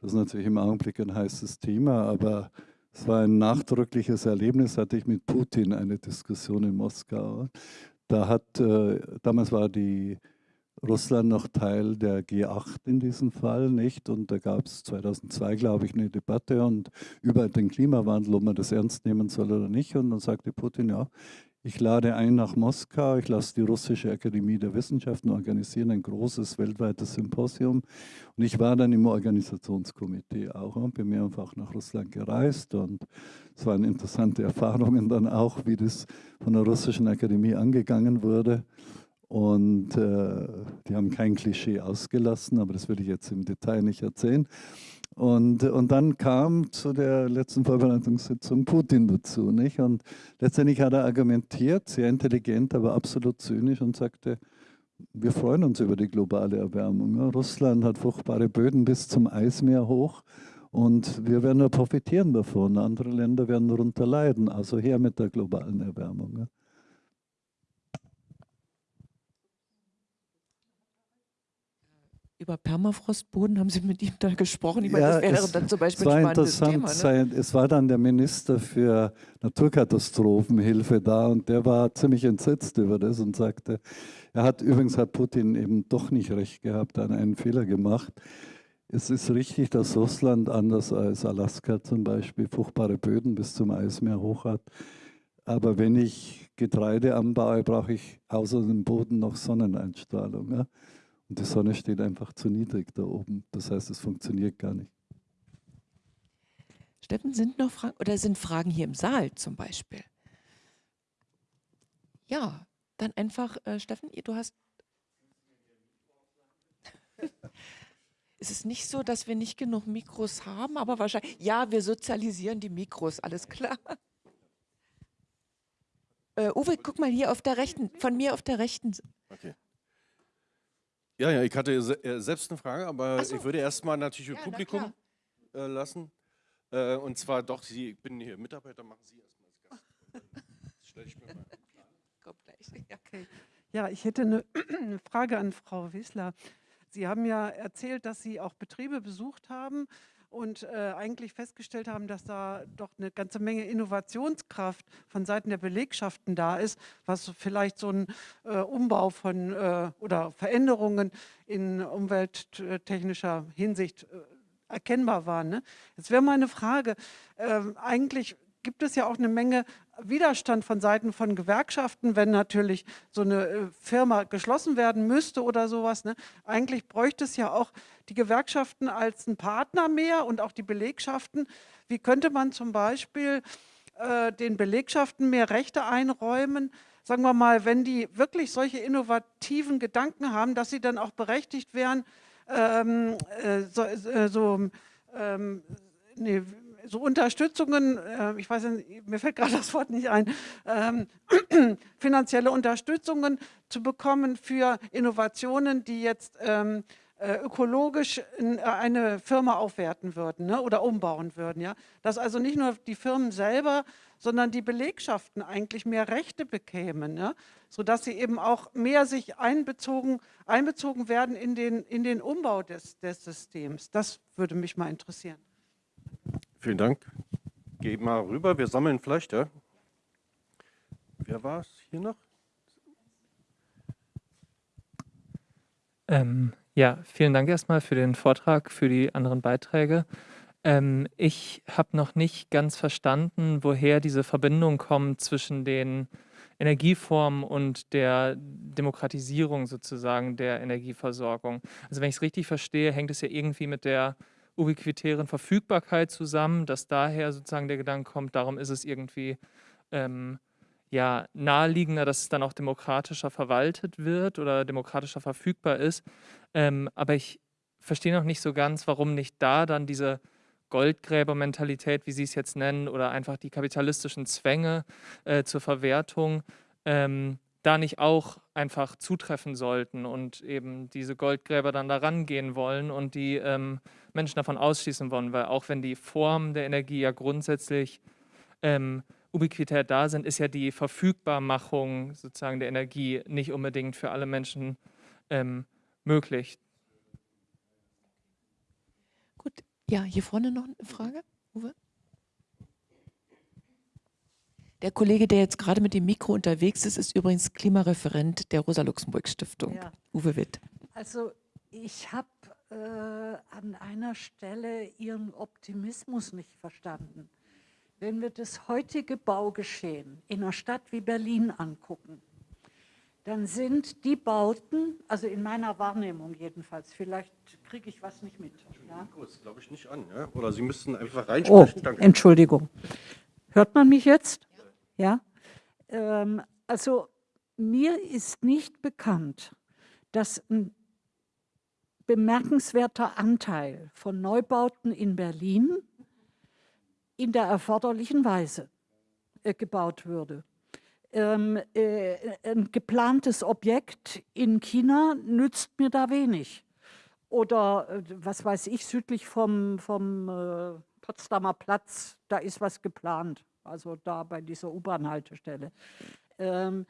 das natürlich im Augenblick ein heißes Thema, aber es war ein nachdrückliches Erlebnis, hatte ich mit Putin eine Diskussion in Moskau. Da hat, äh, damals war die Russland noch Teil der G8 in diesem Fall, nicht? Und da gab es 2002, glaube ich, eine Debatte und über den Klimawandel, ob man das ernst nehmen soll oder nicht. Und dann sagte Putin, ja, ich lade ein nach Moskau, ich lasse die Russische Akademie der Wissenschaften organisieren, ein großes weltweites Symposium. Und ich war dann im Organisationskomitee auch und bin mehrfach nach Russland gereist. Und es waren interessante Erfahrungen dann auch, wie das von der Russischen Akademie angegangen wurde. Und äh, die haben kein Klischee ausgelassen, aber das würde ich jetzt im Detail nicht erzählen. Und, und dann kam zu der letzten Vorbereitungssitzung Putin dazu. Nicht? Und letztendlich hat er argumentiert, sehr intelligent, aber absolut zynisch und sagte, wir freuen uns über die globale Erwärmung. Russland hat fruchtbare Böden bis zum Eismeer hoch und wir werden nur profitieren davon. Andere Länder werden darunter leiden. Also her mit der globalen Erwärmung. Über Permafrostboden haben Sie mit ihm da gesprochen? Ich meine, ja, das wäre es, dann zum Beispiel ein spannendes Thema. Ne? Es war dann der Minister für Naturkatastrophenhilfe da und der war ziemlich entsetzt über das und sagte, er hat übrigens hat Putin eben doch nicht recht gehabt, hat einen Fehler gemacht. Es ist richtig, dass Russland anders als Alaska zum Beispiel fruchtbare Böden bis zum Eismeer hoch hat. Aber wenn ich Getreide anbaue, brauche ich außer dem Boden noch Sonneneinstrahlung. Ja? Und die Sonne steht einfach zu niedrig da oben. Das heißt, es funktioniert gar nicht. Steffen, sind noch Fragen oder sind Fragen hier im Saal zum Beispiel? Ja, dann einfach, äh, Steffen, du hast. es ist nicht so, dass wir nicht genug Mikros haben, aber wahrscheinlich, ja, wir sozialisieren die Mikros, alles klar. Äh, Uwe, guck mal hier auf der rechten, von mir auf der rechten. Okay. Ja, ja, ich hatte äh, selbst eine Frage, aber so. ich würde erstmal natürlich ja, Publikum äh, lassen. Äh, und zwar doch, Sie, ich bin hier Mitarbeiter, machen Sie erstmal als Gast. Das stelle ich mir mal Kommt gleich. Okay. Ja, ich hätte eine, eine Frage an Frau Wissler. Sie haben ja erzählt, dass Sie auch Betriebe besucht haben und äh, eigentlich festgestellt haben, dass da doch eine ganze Menge Innovationskraft von Seiten der Belegschaften da ist, was vielleicht so ein äh, Umbau von äh, oder Veränderungen in umwelttechnischer Hinsicht äh, erkennbar waren. Ne? Jetzt wäre meine Frage, ähm, eigentlich gibt es ja auch eine Menge Widerstand von Seiten von Gewerkschaften, wenn natürlich so eine äh, Firma geschlossen werden müsste oder sowas. Ne? Eigentlich bräuchte es ja auch die Gewerkschaften als ein Partner mehr und auch die Belegschaften. Wie könnte man zum Beispiel äh, den Belegschaften mehr Rechte einräumen? Sagen wir mal, wenn die wirklich solche innovativen Gedanken haben, dass sie dann auch berechtigt wären, ähm, äh, so, äh, so ähm, nee, so Unterstützungen, äh, ich weiß nicht, mir fällt gerade das Wort nicht ein, ähm, finanzielle Unterstützungen zu bekommen für Innovationen, die jetzt ähm, äh, ökologisch in, äh, eine Firma aufwerten würden ne, oder umbauen würden. Ja? Dass also nicht nur die Firmen selber, sondern die Belegschaften eigentlich mehr Rechte bekämen, ja? sodass sie eben auch mehr sich einbezogen, einbezogen werden in den, in den Umbau des, des Systems. Das würde mich mal interessieren. Vielen Dank. Geh mal rüber, wir sammeln vielleicht, ja? Wer war es hier noch? Ähm, ja, vielen Dank erstmal für den Vortrag, für die anderen Beiträge. Ähm, ich habe noch nicht ganz verstanden, woher diese Verbindung kommt zwischen den Energieformen und der Demokratisierung sozusagen der Energieversorgung. Also wenn ich es richtig verstehe, hängt es ja irgendwie mit der ubiquitären Verfügbarkeit zusammen, dass daher sozusagen der Gedanke kommt, darum ist es irgendwie ähm, ja, naheliegender, dass es dann auch demokratischer verwaltet wird oder demokratischer verfügbar ist. Ähm, aber ich verstehe noch nicht so ganz, warum nicht da dann diese Goldgräbermentalität, wie Sie es jetzt nennen, oder einfach die kapitalistischen Zwänge äh, zur Verwertung ähm, da nicht auch einfach zutreffen sollten und eben diese Goldgräber dann da rangehen wollen und die ähm, Menschen davon ausschließen wollen, weil auch wenn die Formen der Energie ja grundsätzlich ähm, ubiquitär da sind, ist ja die Verfügbarmachung sozusagen der Energie nicht unbedingt für alle Menschen ähm, möglich. Gut, ja, hier vorne noch eine Frage, Uwe? Der Kollege, der jetzt gerade mit dem Mikro unterwegs ist, ist übrigens Klimareferent der Rosa-Luxemburg-Stiftung, ja. Uwe Witt. Also ich habe äh, an einer Stelle Ihren Optimismus nicht verstanden. Wenn wir das heutige Baugeschehen in einer Stadt wie Berlin angucken, dann sind die Bauten, also in meiner Wahrnehmung jedenfalls, vielleicht kriege ich was nicht mit. Ja? Das glaube ich nicht an, ja? oder Sie müssten einfach reinsprechen. Oh. Entschuldigung. Hört man mich jetzt? Ja, ähm, also mir ist nicht bekannt, dass ein bemerkenswerter Anteil von Neubauten in Berlin in der erforderlichen Weise äh, gebaut würde. Ähm, äh, ein geplantes Objekt in China nützt mir da wenig. Oder äh, was weiß ich, südlich vom, vom äh, Potsdamer Platz, da ist was geplant also da bei dieser U-Bahn-Haltestelle. Ähm,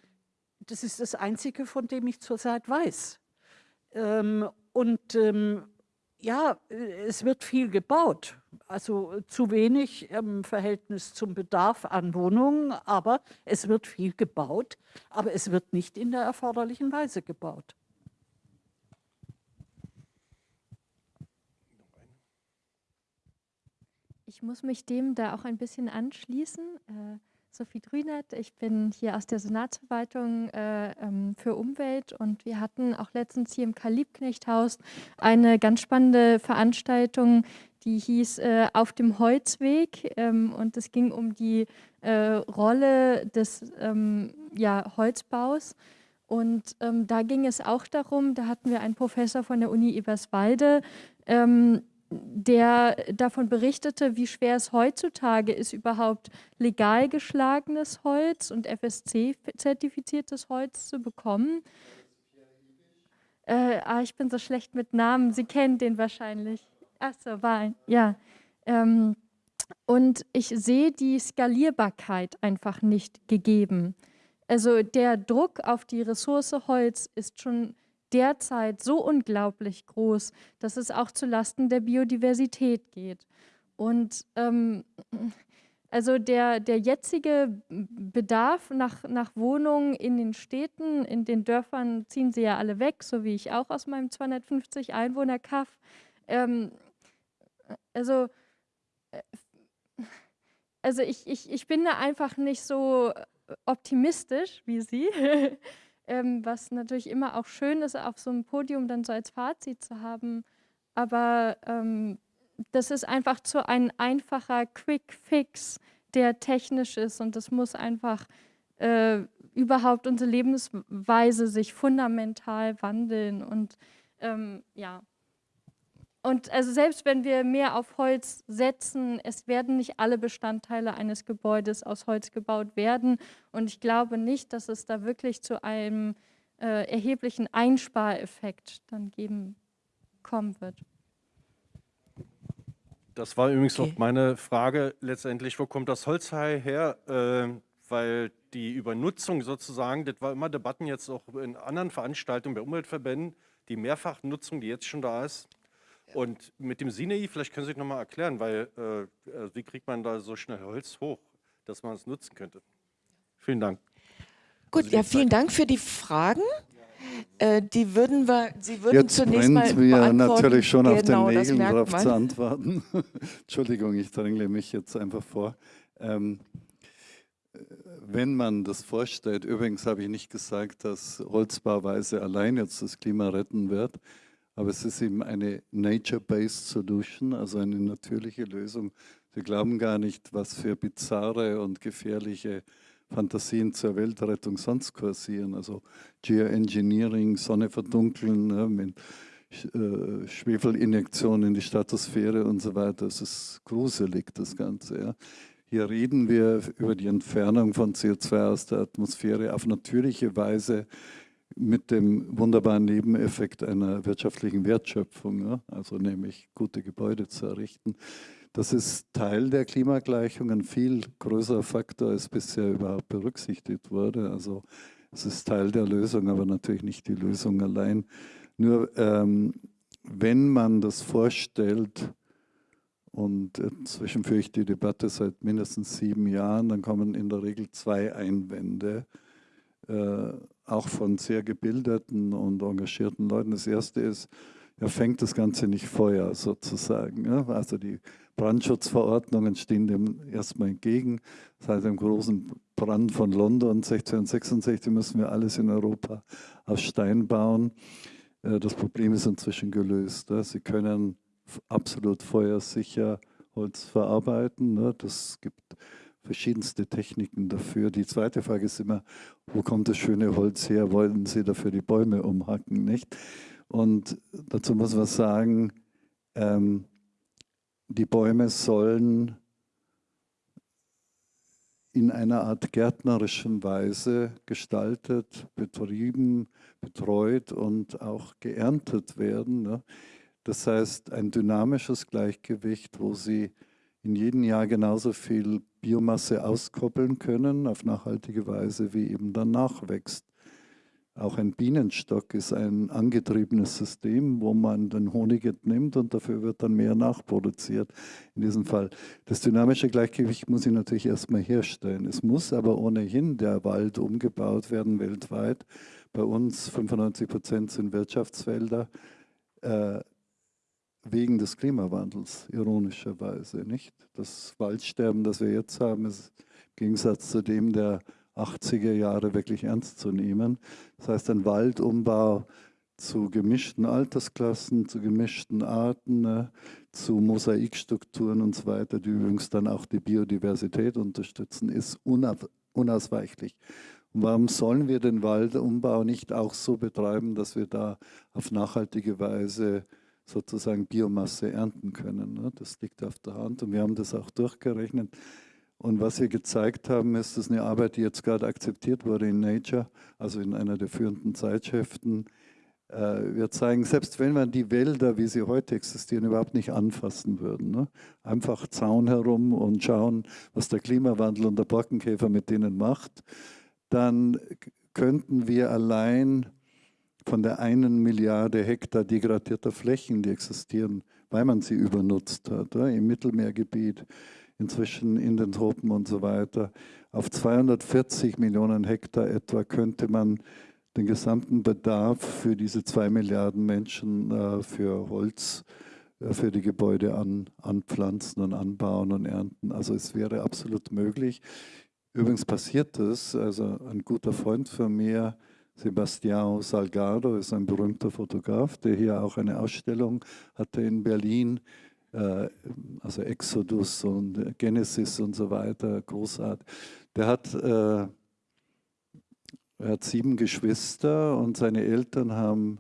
das ist das Einzige, von dem ich zurzeit weiß. Ähm, und ähm, ja, es wird viel gebaut, also zu wenig im Verhältnis zum Bedarf an Wohnungen, aber es wird viel gebaut, aber es wird nicht in der erforderlichen Weise gebaut. Ich muss mich dem da auch ein bisschen anschließen. Sophie Drünert, ich bin hier aus der Senatsverwaltung äh, ähm, für Umwelt. Und wir hatten auch letztens hier im Karl-Liebknecht-Haus eine ganz spannende Veranstaltung, die hieß äh, Auf dem Holzweg. Ähm, und es ging um die äh, Rolle des ähm, ja, Holzbaus. Und ähm, da ging es auch darum, da hatten wir einen Professor von der Uni Eberswalde, ähm, der davon berichtete, wie schwer es heutzutage ist, überhaupt legal geschlagenes Holz und FSC-zertifiziertes Holz zu bekommen. Äh, ah, ich bin so schlecht mit Namen, Sie kennen den wahrscheinlich. Ach so, war ja. Ähm, und ich sehe die Skalierbarkeit einfach nicht gegeben. Also der Druck auf die Ressource Holz ist schon derzeit so unglaublich groß, dass es auch zu Lasten der Biodiversität geht. Und ähm, also der, der jetzige Bedarf nach, nach Wohnungen in den Städten, in den Dörfern ziehen sie ja alle weg, so wie ich auch aus meinem 250 Einwohner Kaff. Ähm, also äh, also ich, ich, ich bin da einfach nicht so optimistisch wie Sie. ähm, was natürlich immer auch schön ist, auf so einem Podium dann so als Fazit zu haben. Aber ähm, das ist einfach so ein einfacher Quick Fix, der technisch ist und das muss einfach äh, überhaupt unsere Lebensweise sich fundamental wandeln und ähm, ja. Und also selbst wenn wir mehr auf Holz setzen, es werden nicht alle Bestandteile eines Gebäudes aus Holz gebaut werden. Und ich glaube nicht, dass es da wirklich zu einem äh, erheblichen Einspareffekt dann geben kommen wird. Das war übrigens okay. auch meine Frage letztendlich, wo kommt das Holzhai her? Äh, weil die Übernutzung sozusagen, das war immer Debatten jetzt auch in anderen Veranstaltungen bei Umweltverbänden, die Mehrfachnutzung, die jetzt schon da ist, und mit dem Sinei, vielleicht können Sie sich nochmal erklären, weil äh, äh, wie kriegt man da so schnell Holz hoch, dass man es nutzen könnte? Vielen Dank. Gut, also ja, vielen Dank für die Fragen. Äh, die würden wir, Sie würden Jetzt zunächst mal wir natürlich schon genau, auf den genau, Nägeln darauf zu antworten. Entschuldigung, ich drängle mich jetzt einfach vor. Ähm, wenn man das vorstellt, übrigens habe ich nicht gesagt, dass Holzbauweise allein jetzt das Klima retten wird, aber es ist eben eine Nature-Based Solution, also eine natürliche Lösung. Sie glauben gar nicht, was für bizarre und gefährliche Fantasien zur Weltrettung sonst kursieren. Also Geoengineering, Sonne verdunkeln, ne, mit äh, Schwefelinjektion in die Stratosphäre und so weiter. Es ist gruselig, das Ganze. Ja. Hier reden wir über die Entfernung von CO2 aus der Atmosphäre auf natürliche Weise mit dem wunderbaren Nebeneffekt einer wirtschaftlichen Wertschöpfung, ja, also nämlich gute Gebäude zu errichten. Das ist Teil der Klimagleichung, ein viel größerer Faktor, als bisher überhaupt berücksichtigt wurde. Also es ist Teil der Lösung, aber natürlich nicht die Lösung allein. Nur ähm, wenn man das vorstellt, und inzwischen führe ich die Debatte seit mindestens sieben Jahren, dann kommen in der Regel zwei Einwände, äh, auch von sehr gebildeten und engagierten Leuten. Das erste ist, ja, fängt das Ganze nicht Feuer sozusagen. Ja? Also die Brandschutzverordnungen stehen dem erstmal entgegen. Seit dem großen Brand von London 1666 müssen wir alles in Europa aus Stein bauen. Äh, das Problem ist inzwischen gelöst. Sie können absolut feuersicher Holz verarbeiten. Ne? Das gibt verschiedenste Techniken dafür. Die zweite Frage ist immer, wo kommt das schöne Holz her? Wollen Sie dafür die Bäume umhacken? Nicht? Und dazu muss man sagen, ähm, die Bäume sollen in einer Art gärtnerischen Weise gestaltet, betrieben, betreut und auch geerntet werden. Ne? Das heißt, ein dynamisches Gleichgewicht, wo sie in jedem Jahr genauso viel Biomasse auskoppeln können, auf nachhaltige Weise, wie eben dann nachwächst. Auch ein Bienenstock ist ein angetriebenes System, wo man den Honig entnimmt und dafür wird dann mehr nachproduziert. In diesem Fall. Das dynamische Gleichgewicht muss ich natürlich erstmal herstellen. Es muss aber ohnehin der Wald umgebaut werden weltweit. Bei uns 95 Prozent sind Wirtschaftswälder. Wegen des Klimawandels, ironischerweise. Nicht? Das Waldsterben, das wir jetzt haben, ist im Gegensatz zu dem der 80er Jahre wirklich ernst zu nehmen. Das heißt, ein Waldumbau zu gemischten Altersklassen, zu gemischten Arten, ne, zu Mosaikstrukturen und so weiter, die übrigens dann auch die Biodiversität unterstützen, ist unausweichlich. Warum sollen wir den Waldumbau nicht auch so betreiben, dass wir da auf nachhaltige Weise sozusagen Biomasse ernten können? Ne? Das liegt auf der Hand und wir haben das auch durchgerechnet. Und was wir gezeigt haben, ist, dass eine Arbeit, die jetzt gerade akzeptiert wurde in Nature, also in einer der führenden Zeitschriften, äh, wir zeigen, selbst wenn man die Wälder, wie sie heute existieren, überhaupt nicht anfassen würden, ne? einfach Zaun herum und schauen, was der Klimawandel und der Borkenkäfer mit denen macht, dann könnten wir allein von der einen Milliarde Hektar degradierter Flächen, die existieren, weil man sie übernutzt hat, im Mittelmeergebiet, inzwischen in den Tropen und so weiter. Auf 240 Millionen Hektar etwa könnte man den gesamten Bedarf für diese zwei Milliarden Menschen äh, für Holz, äh, für die Gebäude an, anpflanzen und anbauen und ernten. Also es wäre absolut möglich. Übrigens passiert das, also ein guter Freund von mir, Sebastião Salgado, ist ein berühmter Fotograf, der hier auch eine Ausstellung hatte in Berlin äh, also Exodus und Genesis und so weiter, großartig. Der hat, äh, er hat sieben Geschwister und seine Eltern haben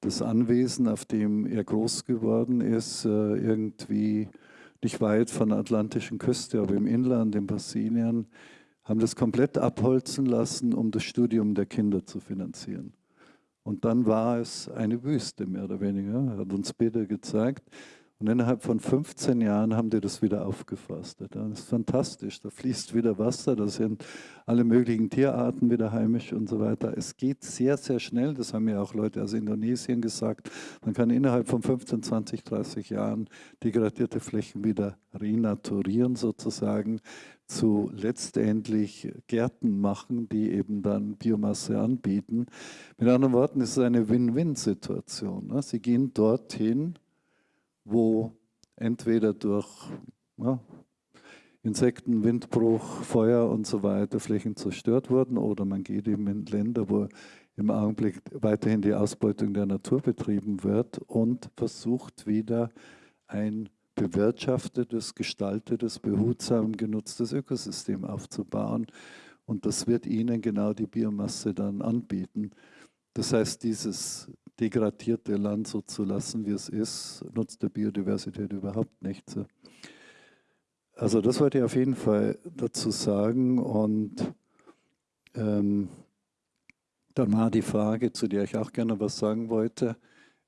das Anwesen, auf dem er groß geworden ist, äh, irgendwie nicht weit von der atlantischen Küste, aber im Inland, in Brasilien, haben das komplett abholzen lassen, um das Studium der Kinder zu finanzieren. Und dann war es eine Wüste, mehr oder weniger, hat uns Peter gezeigt. Und innerhalb von 15 Jahren haben die das wieder aufgeforstet. Das ist fantastisch. Da fließt wieder Wasser, da sind alle möglichen Tierarten wieder heimisch und so weiter. Es geht sehr, sehr schnell. Das haben mir auch Leute aus Indonesien gesagt. Man kann innerhalb von 15, 20, 30 Jahren degradierte Flächen wieder renaturieren sozusagen zu letztendlich Gärten machen, die eben dann Biomasse anbieten. Mit anderen Worten, es ist eine Win-Win-Situation. Ne? Sie gehen dorthin, wo entweder durch ja, Insekten, Windbruch, Feuer und so weiter Flächen zerstört wurden oder man geht eben in Länder, wo im Augenblick weiterhin die Ausbeutung der Natur betrieben wird und versucht wieder ein bewirtschaftetes, gestaltetes, behutsam genutztes Ökosystem aufzubauen. Und das wird ihnen genau die Biomasse dann anbieten. Das heißt, dieses degradierte Land so zu lassen, wie es ist, nutzt der Biodiversität überhaupt nichts. Also das wollte ich auf jeden Fall dazu sagen und ähm, dann war die Frage, zu der ich auch gerne was sagen wollte,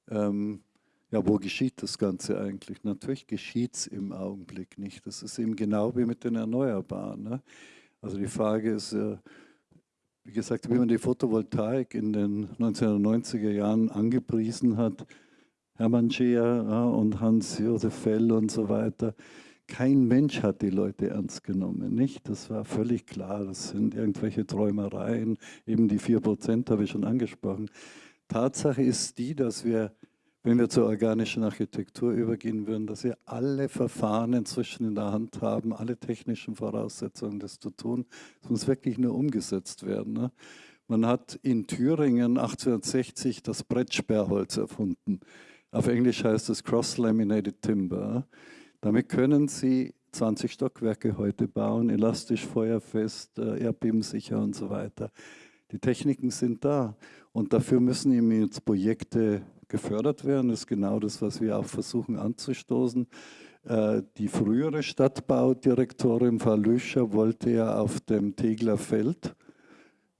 ähm, ja, wo geschieht das Ganze eigentlich? Natürlich geschieht es im Augenblick nicht. Das ist eben genau wie mit den Erneuerbaren. Ne? Also die Frage ist, äh, wie gesagt, wie man die Photovoltaik in den 1990er Jahren angepriesen hat, Hermann Scheer ja, und Hans-Josef Fell und so weiter, kein Mensch hat die Leute ernst genommen, nicht? Das war völlig klar, das sind irgendwelche Träumereien, eben die 4% habe ich schon angesprochen. Tatsache ist die, dass wir, wenn wir zur organischen Architektur übergehen würden, dass wir alle Verfahren inzwischen in der Hand haben, alle technischen Voraussetzungen, das zu tun. Es muss wirklich nur umgesetzt werden. Ne? Man hat in Thüringen 1860 das Brettsperrholz erfunden. Auf Englisch heißt es Cross-Laminated Timber. Damit können Sie 20 Stockwerke heute bauen, elastisch, feuerfest, äh, erdbebensicher und so weiter. Die Techniken sind da und dafür müssen eben jetzt Projekte gefördert werden. Das ist genau das, was wir auch versuchen anzustoßen. Äh, die frühere Stadtbaudirektorin Frau Lüscher wollte ja auf dem Tegler Feld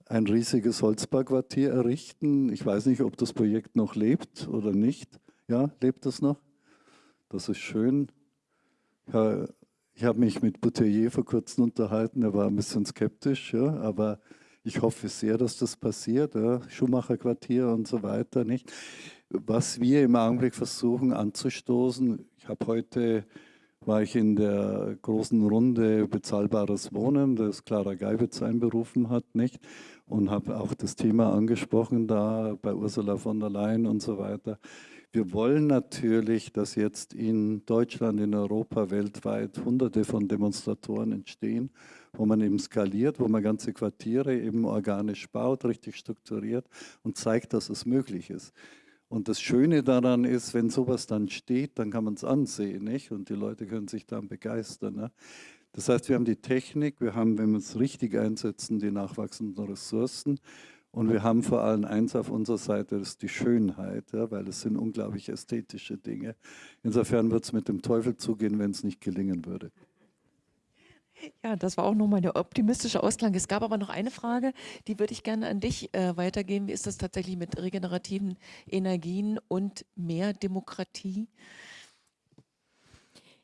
ein riesiges Holzbauquartier errichten. Ich weiß nicht, ob das Projekt noch lebt oder nicht. Ja, lebt es noch? Das ist schön. Ja, ich habe mich mit Bouteiller vor kurzem unterhalten, er war ein bisschen skeptisch, ja, aber ich hoffe sehr, dass das passiert, ja, Schumacher Quartier und so weiter. Nicht? Was wir im Augenblick versuchen anzustoßen, ich habe heute, war ich in der großen Runde Bezahlbares Wohnen, das Clara Geibitz einberufen hat, nicht? und habe auch das Thema angesprochen da bei Ursula von der Leyen und so weiter. Wir wollen natürlich, dass jetzt in Deutschland, in Europa, weltweit hunderte von Demonstratoren entstehen, wo man eben skaliert, wo man ganze Quartiere eben organisch baut, richtig strukturiert und zeigt, dass es möglich ist. Und das Schöne daran ist, wenn sowas dann steht, dann kann man es ansehen nicht? und die Leute können sich dann begeistern. Ne? Das heißt, wir haben die Technik, wir haben, wenn wir es richtig einsetzen, die nachwachsenden Ressourcen und wir haben vor allem eins auf unserer Seite, das ist die Schönheit, ja, weil es sind unglaublich ästhetische Dinge. Insofern wird es mit dem Teufel zugehen, wenn es nicht gelingen würde. Ja, das war auch nochmal der optimistische Ausklang. Es gab aber noch eine Frage, die würde ich gerne an dich äh, weitergeben. Wie ist das tatsächlich mit regenerativen Energien und mehr Demokratie?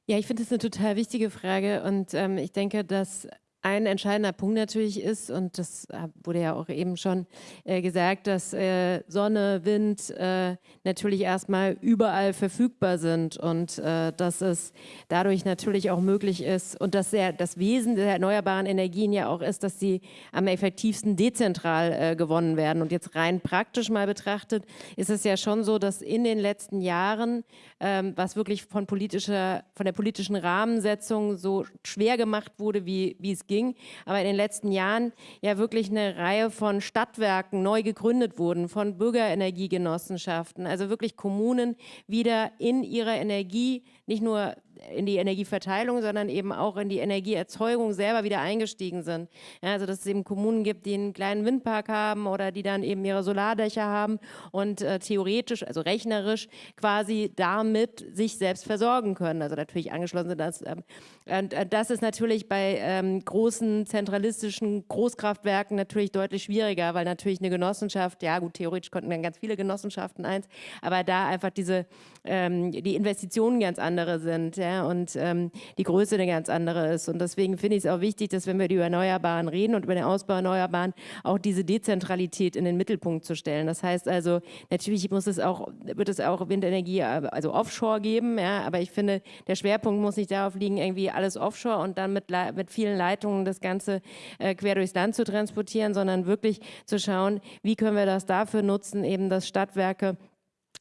Ja, ich finde das eine total wichtige Frage und ähm, ich denke, dass ein entscheidender Punkt natürlich ist, und das wurde ja auch eben schon äh, gesagt, dass äh, Sonne, Wind äh, natürlich erstmal überall verfügbar sind und äh, dass es dadurch natürlich auch möglich ist und dass der, das Wesen der erneuerbaren Energien ja auch ist, dass sie am effektivsten dezentral äh, gewonnen werden. Und jetzt rein praktisch mal betrachtet, ist es ja schon so, dass in den letzten Jahren, ähm, was wirklich von, politischer, von der politischen Rahmensetzung so schwer gemacht wurde, wie, wie es ging, aber in den letzten Jahren ja wirklich eine Reihe von Stadtwerken neu gegründet wurden, von Bürgerenergiegenossenschaften, also wirklich Kommunen wieder in ihrer Energie nicht nur in die Energieverteilung, sondern eben auch in die Energieerzeugung selber wieder eingestiegen sind. Ja, also dass es eben Kommunen gibt, die einen kleinen Windpark haben oder die dann eben ihre Solardächer haben und äh, theoretisch, also rechnerisch quasi damit sich selbst versorgen können. Also natürlich angeschlossen sind das. Ähm, und äh, das ist natürlich bei ähm, großen zentralistischen Großkraftwerken natürlich deutlich schwieriger, weil natürlich eine Genossenschaft, ja gut, theoretisch konnten dann ganz viele Genossenschaften eins, aber da einfach diese, ähm, die Investitionen ganz andere sind. Ja, und ähm, die Größe eine ganz andere ist. Und deswegen finde ich es auch wichtig, dass wenn wir über Erneuerbaren reden und über den Ausbau Erneuerbaren, auch diese Dezentralität in den Mittelpunkt zu stellen. Das heißt also, natürlich muss es auch, wird es auch Windenergie, also Offshore geben, ja, aber ich finde, der Schwerpunkt muss nicht darauf liegen, irgendwie alles Offshore und dann mit, mit vielen Leitungen das Ganze äh, quer durchs Land zu transportieren, sondern wirklich zu schauen, wie können wir das dafür nutzen, eben dass Stadtwerke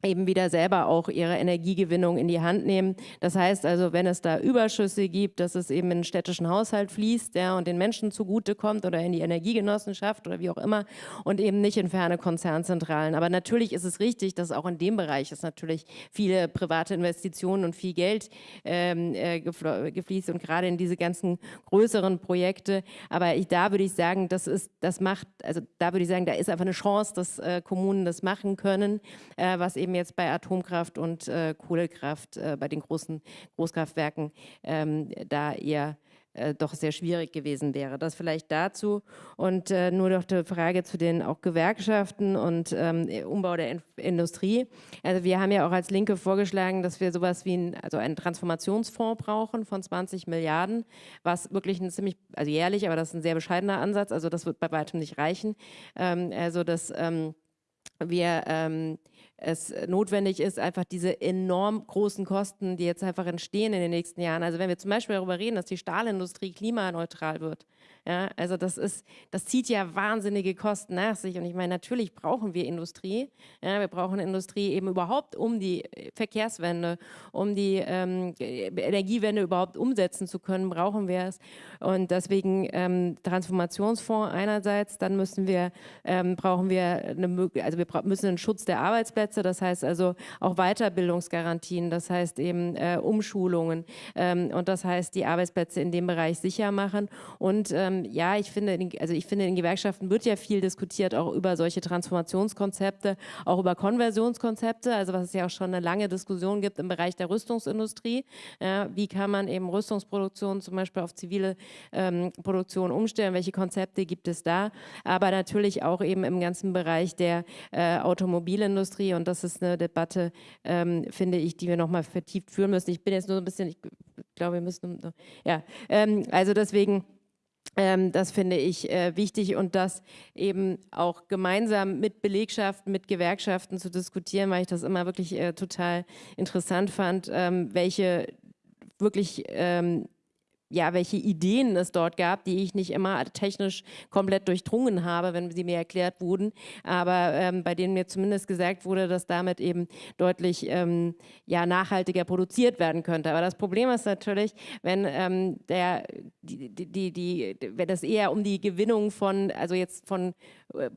eben wieder selber auch ihre Energiegewinnung in die Hand nehmen. Das heißt also, wenn es da Überschüsse gibt, dass es eben in den städtischen Haushalt fließt ja, und den Menschen zugutekommt oder in die Energiegenossenschaft oder wie auch immer und eben nicht in ferne Konzernzentralen. Aber natürlich ist es richtig, dass auch in dem Bereich es natürlich viele private Investitionen und viel Geld ähm, äh, gefließt und gerade in diese ganzen größeren Projekte. Aber ich, da würde ich sagen, das ist, das macht, also da würde ich sagen, da ist einfach eine Chance, dass äh, Kommunen das machen können, äh, was eben eben jetzt bei Atomkraft und äh, Kohlekraft, äh, bei den großen Großkraftwerken, ähm, da eher äh, doch sehr schwierig gewesen wäre. Das vielleicht dazu. Und äh, nur noch die Frage zu den auch Gewerkschaften und ähm, Umbau der In Industrie. Also wir haben ja auch als Linke vorgeschlagen, dass wir sowas wie ein, also einen Transformationsfonds brauchen von 20 Milliarden, was wirklich ein ziemlich, also jährlich, aber das ist ein sehr bescheidener Ansatz, also das wird bei weitem nicht reichen. Ähm, also dass ähm, wir ähm, es notwendig ist, einfach diese enorm großen Kosten, die jetzt einfach entstehen in den nächsten Jahren. Also wenn wir zum Beispiel darüber reden, dass die Stahlindustrie klimaneutral wird, ja, also das ist, das zieht ja wahnsinnige Kosten nach sich. Und ich meine, natürlich brauchen wir Industrie. Ja, wir brauchen Industrie eben überhaupt, um die Verkehrswende, um die ähm, Energiewende überhaupt umsetzen zu können, brauchen wir es. Und deswegen ähm, Transformationsfonds einerseits, dann müssen wir, ähm, brauchen wir eine, also wir müssen einen Schutz der Arbeitsplätze, das heißt also auch Weiterbildungsgarantien, das heißt eben äh, Umschulungen ähm, und das heißt die Arbeitsplätze in dem Bereich sicher machen und ähm, ja, ich finde, also ich finde, in Gewerkschaften wird ja viel diskutiert, auch über solche Transformationskonzepte, auch über Konversionskonzepte, also was es ja auch schon eine lange Diskussion gibt im Bereich der Rüstungsindustrie. Ja, wie kann man eben Rüstungsproduktion zum Beispiel auf zivile ähm, Produktion umstellen? Welche Konzepte gibt es da? Aber natürlich auch eben im ganzen Bereich der äh, Automobilindustrie und das ist eine Debatte, ähm, finde ich, die wir nochmal vertieft führen müssen. Ich bin jetzt nur ein bisschen, ich glaube, wir müssen, ja, ähm, also deswegen ähm, das finde ich äh, wichtig und das eben auch gemeinsam mit Belegschaften, mit Gewerkschaften zu diskutieren, weil ich das immer wirklich äh, total interessant fand, ähm, welche wirklich ähm, ja, welche Ideen es dort gab, die ich nicht immer technisch komplett durchdrungen habe, wenn sie mir erklärt wurden, aber ähm, bei denen mir zumindest gesagt wurde, dass damit eben deutlich ähm, ja, nachhaltiger produziert werden könnte. Aber das Problem ist natürlich, wenn ähm, der, die, die, die, wenn es eher um die Gewinnung von, also jetzt von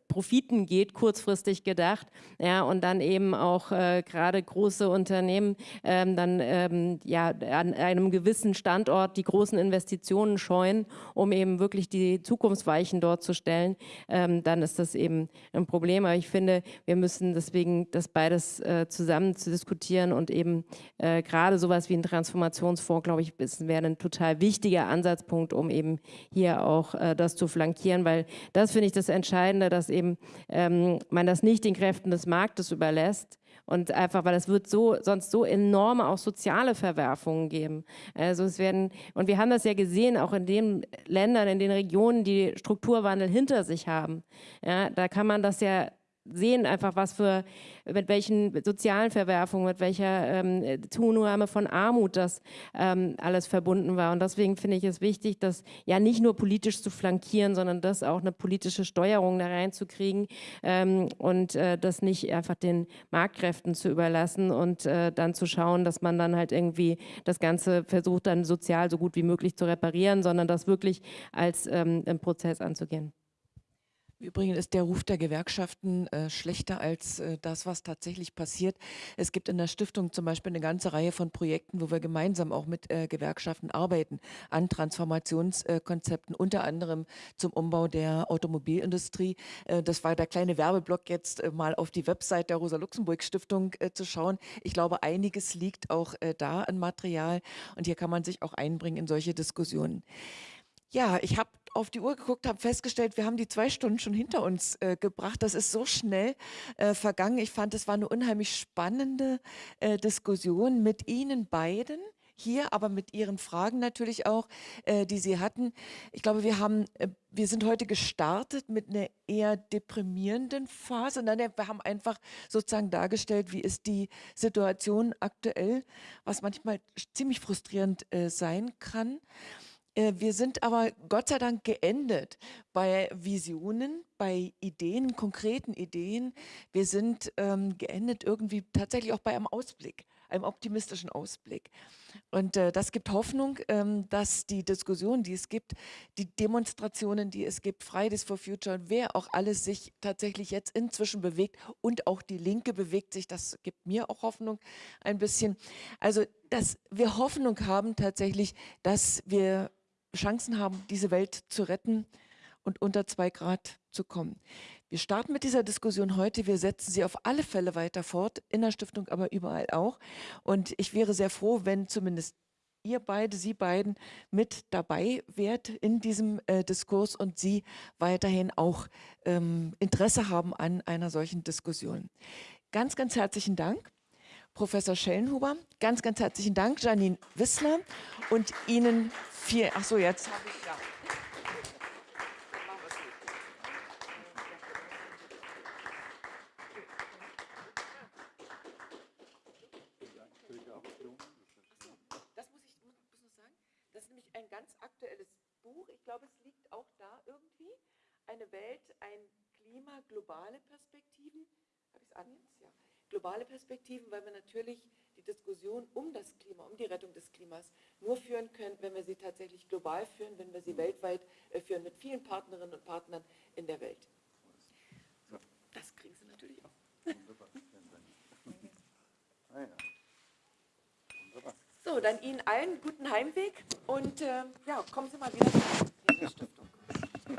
Profiten geht, kurzfristig gedacht, ja, und dann eben auch äh, gerade große Unternehmen ähm, dann ähm, ja an einem gewissen Standort die großen Investitionen scheuen, um eben wirklich die Zukunftsweichen dort zu stellen, ähm, dann ist das eben ein Problem. Aber ich finde, wir müssen deswegen das beides äh, zusammen zu diskutieren und eben äh, gerade sowas wie ein Transformationsfonds, glaube ich, wäre ein total wichtiger Ansatzpunkt, um eben hier auch äh, das zu flankieren, weil das finde ich das Entscheidende, dass eben ähm, man das nicht den Kräften des Marktes überlässt, und einfach, weil es wird so, sonst so enorme auch soziale Verwerfungen geben. Also es werden, und wir haben das ja gesehen, auch in den Ländern, in den Regionen, die Strukturwandel hinter sich haben. Ja, da kann man das ja sehen einfach, was für, mit welchen sozialen Verwerfungen, mit welcher ähm, Zunahme von Armut das ähm, alles verbunden war. Und deswegen finde ich es wichtig, das ja nicht nur politisch zu flankieren, sondern das auch eine politische Steuerung da reinzukriegen ähm, und äh, das nicht einfach den Marktkräften zu überlassen und äh, dann zu schauen, dass man dann halt irgendwie das Ganze versucht, dann sozial so gut wie möglich zu reparieren, sondern das wirklich als ähm, Prozess anzugehen. Übrigens ist der Ruf der Gewerkschaften äh, schlechter als äh, das, was tatsächlich passiert. Es gibt in der Stiftung zum Beispiel eine ganze Reihe von Projekten, wo wir gemeinsam auch mit äh, Gewerkschaften arbeiten an Transformationskonzepten, unter anderem zum Umbau der Automobilindustrie. Äh, das war der kleine Werbeblock jetzt äh, mal auf die Website der Rosa-Luxemburg-Stiftung äh, zu schauen. Ich glaube, einiges liegt auch da an Material und hier kann man sich auch einbringen in solche Diskussionen. Ja, ich habe auf die Uhr geguckt, habe festgestellt, wir haben die zwei Stunden schon hinter uns äh, gebracht. Das ist so schnell äh, vergangen. Ich fand, es war eine unheimlich spannende äh, Diskussion mit Ihnen beiden hier, aber mit Ihren Fragen natürlich auch, äh, die Sie hatten. Ich glaube, wir haben, äh, wir sind heute gestartet mit einer eher deprimierenden Phase. Nein, wir haben einfach sozusagen dargestellt, wie ist die Situation aktuell, was manchmal ziemlich frustrierend äh, sein kann. Äh, Wir sind aber Gott sei Dank geendet bei Visionen, bei Ideen, konkreten Ideen. Wir sind ähm, geendet irgendwie tatsächlich auch bei einem Ausblick, einem optimistischen Ausblick. Und äh, das gibt Hoffnung, ähm, dass die Diskussion, die es gibt, die Demonstrationen, die es gibt, Fridays for Future, wer auch alles sich tatsächlich jetzt inzwischen bewegt und auch die Linke bewegt sich, das gibt mir auch Hoffnung ein bisschen. Also, dass wir Hoffnung haben tatsächlich, dass wir Chancen haben, diese Welt zu retten und unter zwei Grad zu kommen. Wir starten mit dieser Diskussion heute. Wir setzen sie auf alle Fälle weiter fort, in der Stiftung, aber überall auch. Und ich wäre sehr froh, wenn zumindest ihr beide, Sie beiden mit dabei wärt in diesem äh, Diskurs und Sie weiterhin auch ähm, Interesse haben an einer solchen Diskussion. Ganz, ganz herzlichen Dank. Professor Schellenhuber. Ganz, ganz herzlichen Dank, Janine Wissler. Und Ihnen viel. Ach so, jetzt habe ich ja. Das muss ich muss muss noch sagen. Das ist nämlich ein ganz aktuelles Buch. Ich glaube, es liegt auch da irgendwie. Eine Welt, ein Klima, globale Perspektiven. Habe ich es an jetzt? Ja. Globale Perspektiven, weil wir natürlich die Diskussion um das Klima, um die Rettung des Klimas nur führen können, wenn wir sie tatsächlich global führen, wenn wir sie weltweit äh, führen, mit vielen Partnerinnen und Partnern in der Welt. So, das kriegen Sie natürlich auch. Wunderbar. Ah, ja. Wunderbar. So, dann Ihnen allen guten Heimweg und äh, ja, kommen Sie mal wieder der Stiftung.